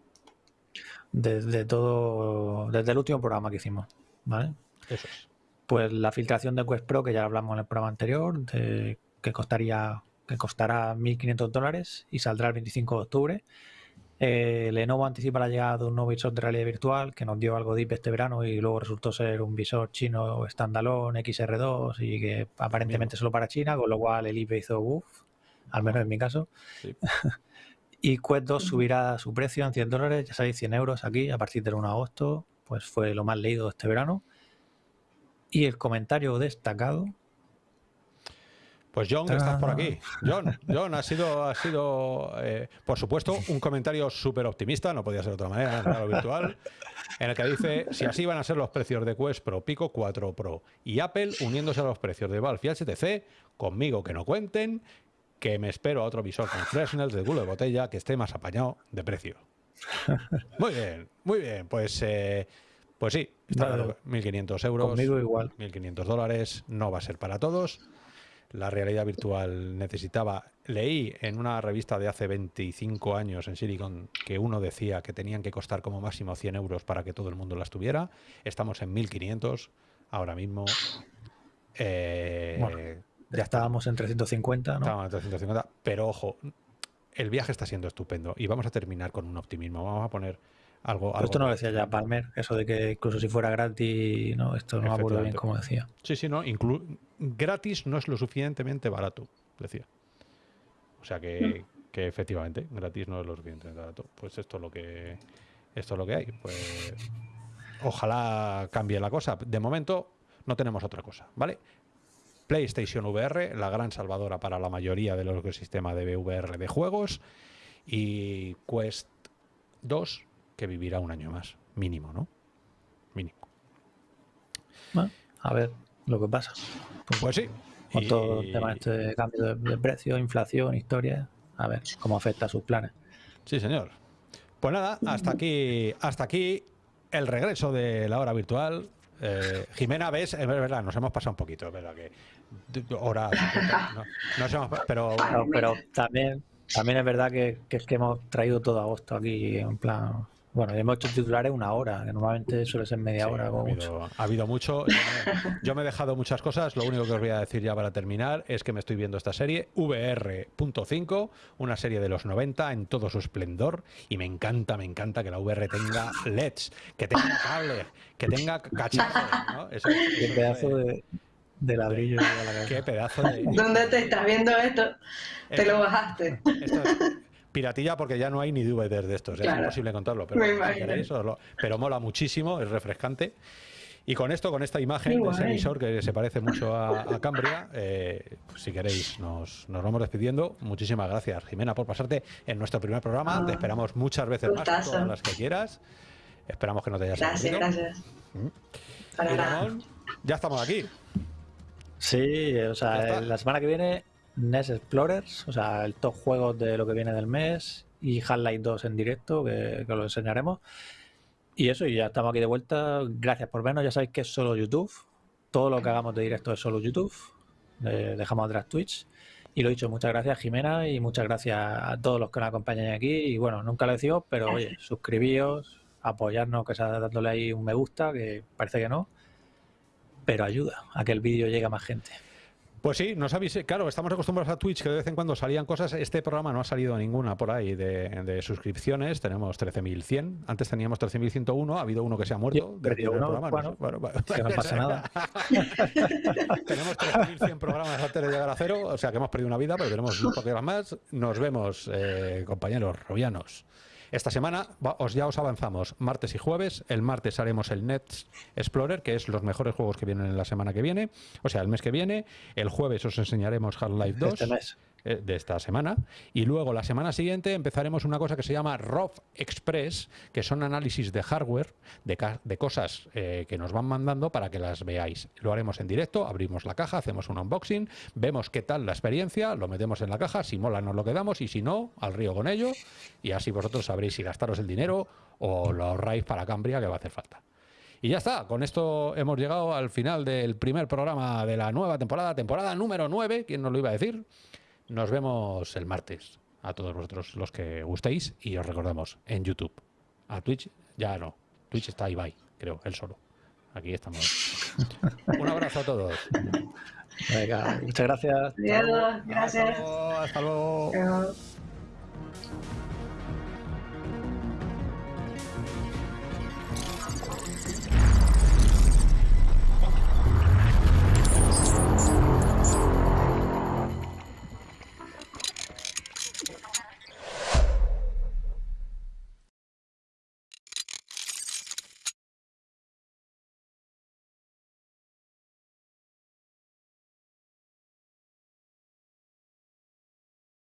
Desde todo, desde el último programa que hicimos, ¿vale? eso es. Pues la filtración de Quest Pro, que ya hablamos en el programa anterior, de- que costaría que costará 1.500 dólares y saldrá el 25 de octubre. Eh, Lenovo anticipa la llegada de un nuevo visor de realidad virtual que nos dio algo deep este verano y luego resultó ser un visor chino standalone XR2 y que aparentemente solo para China, con lo cual el IP hizo uff, al menos en mi caso. Sí. Y Quest 2 subirá su precio en 100 dólares, ya sabéis, 100 euros aquí a partir del 1 de agosto, pues fue lo más leído este verano. Y el comentario destacado, Pues John, estás por aquí. John, John, ha sido, ha sido eh, por supuesto, un comentario súper optimista, no podía ser de otra manera, en el virtual, en el que dice, si así van a ser los precios de Quest Pro, Pico 4 Pro y Apple uniéndose a los precios de Valve y HTC, conmigo que no cuenten, que me espero a otro visor con Fresnel de culo de botella que esté más apañado de precio. Muy bien, muy bien. Pues, eh, pues sí, está 1.500 euros. Conmigo igual. 1.500 dólares. No va a ser para todos. La realidad virtual necesitaba... Leí en una revista de hace 25 años en Silicon que uno decía que tenían que costar como máximo 100 euros para que todo el mundo las tuviera. Estamos en 1.500 ahora mismo. Eh, ya estábamos en 350, ¿no? Estábamos en 350, pero ojo, el viaje está siendo estupendo y vamos a terminar con un optimismo. Vamos a poner algo. esto no lo decía ya Palmer, eso de que incluso si fuera gratis, no, esto no me acuerdo bien como decía. Sí, sí, no, gratis no es lo suficientemente barato, decía. O sea que, mm. que, efectivamente, gratis no es lo suficientemente barato. Pues esto es lo que esto es lo que hay. Pues ojalá cambie la cosa. De momento no tenemos otra cosa, ¿vale? PlayStation VR, la gran salvadora para la mayoría del ecosistema de VR de juegos, y Quest 2, que vivirá un año más, mínimo, ¿no? Mínimo. a ver lo que pasa. Pues, sí. Con todo el tema de este cambio de, precio, inflación, historia, a ver cómo afecta a sus planes. Sí, señor. Pues nada, hasta aquí, hasta aquí el regreso de la hora virtual. Eh, Jimena, ves, es verdad, nos hemos pasado un poquito, es verdad que horas, no, pero, pero también, también es verdad que, que, es que hemos traído todo agosto aquí en plan bueno, hemos hecho titulares una hora, que normalmente suele ser media hora. ha, habido, mucho. Yo me, he dejado muchas cosas. Lo único que os voy a decir ya para terminar es que me estoy viendo esta serie, VR.5, una serie de los 90 en todo su esplendor. Y me encanta, me encanta que la VR tenga LEDs, que tenga cable, que tenga cacharros. ¿no? Qué pedazo de, de ladrillo. Qué pedazo de. ¿Dónde te estás viendo esto? Te lo bajaste. Esto piratilla porque ya no hay ni DVDs de estos, es imposible contarlo, pero, pero mola muchísimo, es refrescante. Y con esto, con esta imagen de ese emisor que se parece mucho a, Cambria, eh, pues si queréis, nos, nos, vamos despidiendo. Muchísimas gracias, Jimena, por pasarte en nuestro primer programa. Ah, te esperamos muchas veces más, todas las que quieras. Esperamos que no te hayas Gracias, gracias. ¿Mm? ya estamos aquí. Sí, o sea, la semana que viene NES Explorers, o sea, el top juegos de lo que viene del mes y Half-Life 2 en directo, que, que, lo enseñaremos. Y eso, y ya estamos aquí de vuelta. Gracias por vernos. Ya sabéis que es solo YouTube. Todo lo que hagamos de directo es solo YouTube. dejamos atrás Twitch. Y lo dicho, muchas gracias Jimena y muchas gracias a todos los que nos acompañan aquí. Y bueno, nunca lo decimos, pero oye, suscribíos, apoyarnos, que sea dándole ahí un me gusta, que parece que no, pero ayuda a que el vídeo llegue a más gente. Pues sí, nos avisé. Claro, estamos acostumbrados a Twitch que de vez en cuando salían cosas. Este programa no ha salido ninguna por ahí de, suscripciones. Tenemos 13.100. Antes teníamos 13.101. Ha habido uno que se ha muerto. programa. Bueno, que no pasa nada. tenemos 13.100 programas antes de llegar a cero. O sea que hemos perdido una vida, pero tenemos un poco más. Nos vemos, eh, compañeros rovianos. Esta semana os ya os avanzamos martes y jueves. El martes haremos el Net Explorer, que es los mejores juegos que vienen en la semana que viene, o sea, el mes que viene. El jueves os enseñaremos Half-Life 2. Este eh, de esta semana. Y luego la semana siguiente empezaremos una cosa que se llama ROV Express, que son análisis de hardware, de, de cosas eh, que nos van mandando para que las veáis. Lo haremos en directo, abrimos la caja, hacemos un unboxing, vemos qué tal la experiencia, lo metemos en la caja, si mola nos lo quedamos y si no, al río con ello. Y así vosotros sabréis si gastaros el dinero o lo ahorráis para Cambria, que va a hacer falta. Y ya está, con esto hemos llegado al final del primer programa de la nueva temporada, temporada número 9, ¿quién nos lo iba a decir? Nos vemos el martes a todos vosotros los que gustéis y os recordamos en YouTube. A Twitch ya no. Twitch está Ibai, creo, él solo. Aquí estamos. Un abrazo a todos. Venga, muchas gracias. gracias. Hasta luego.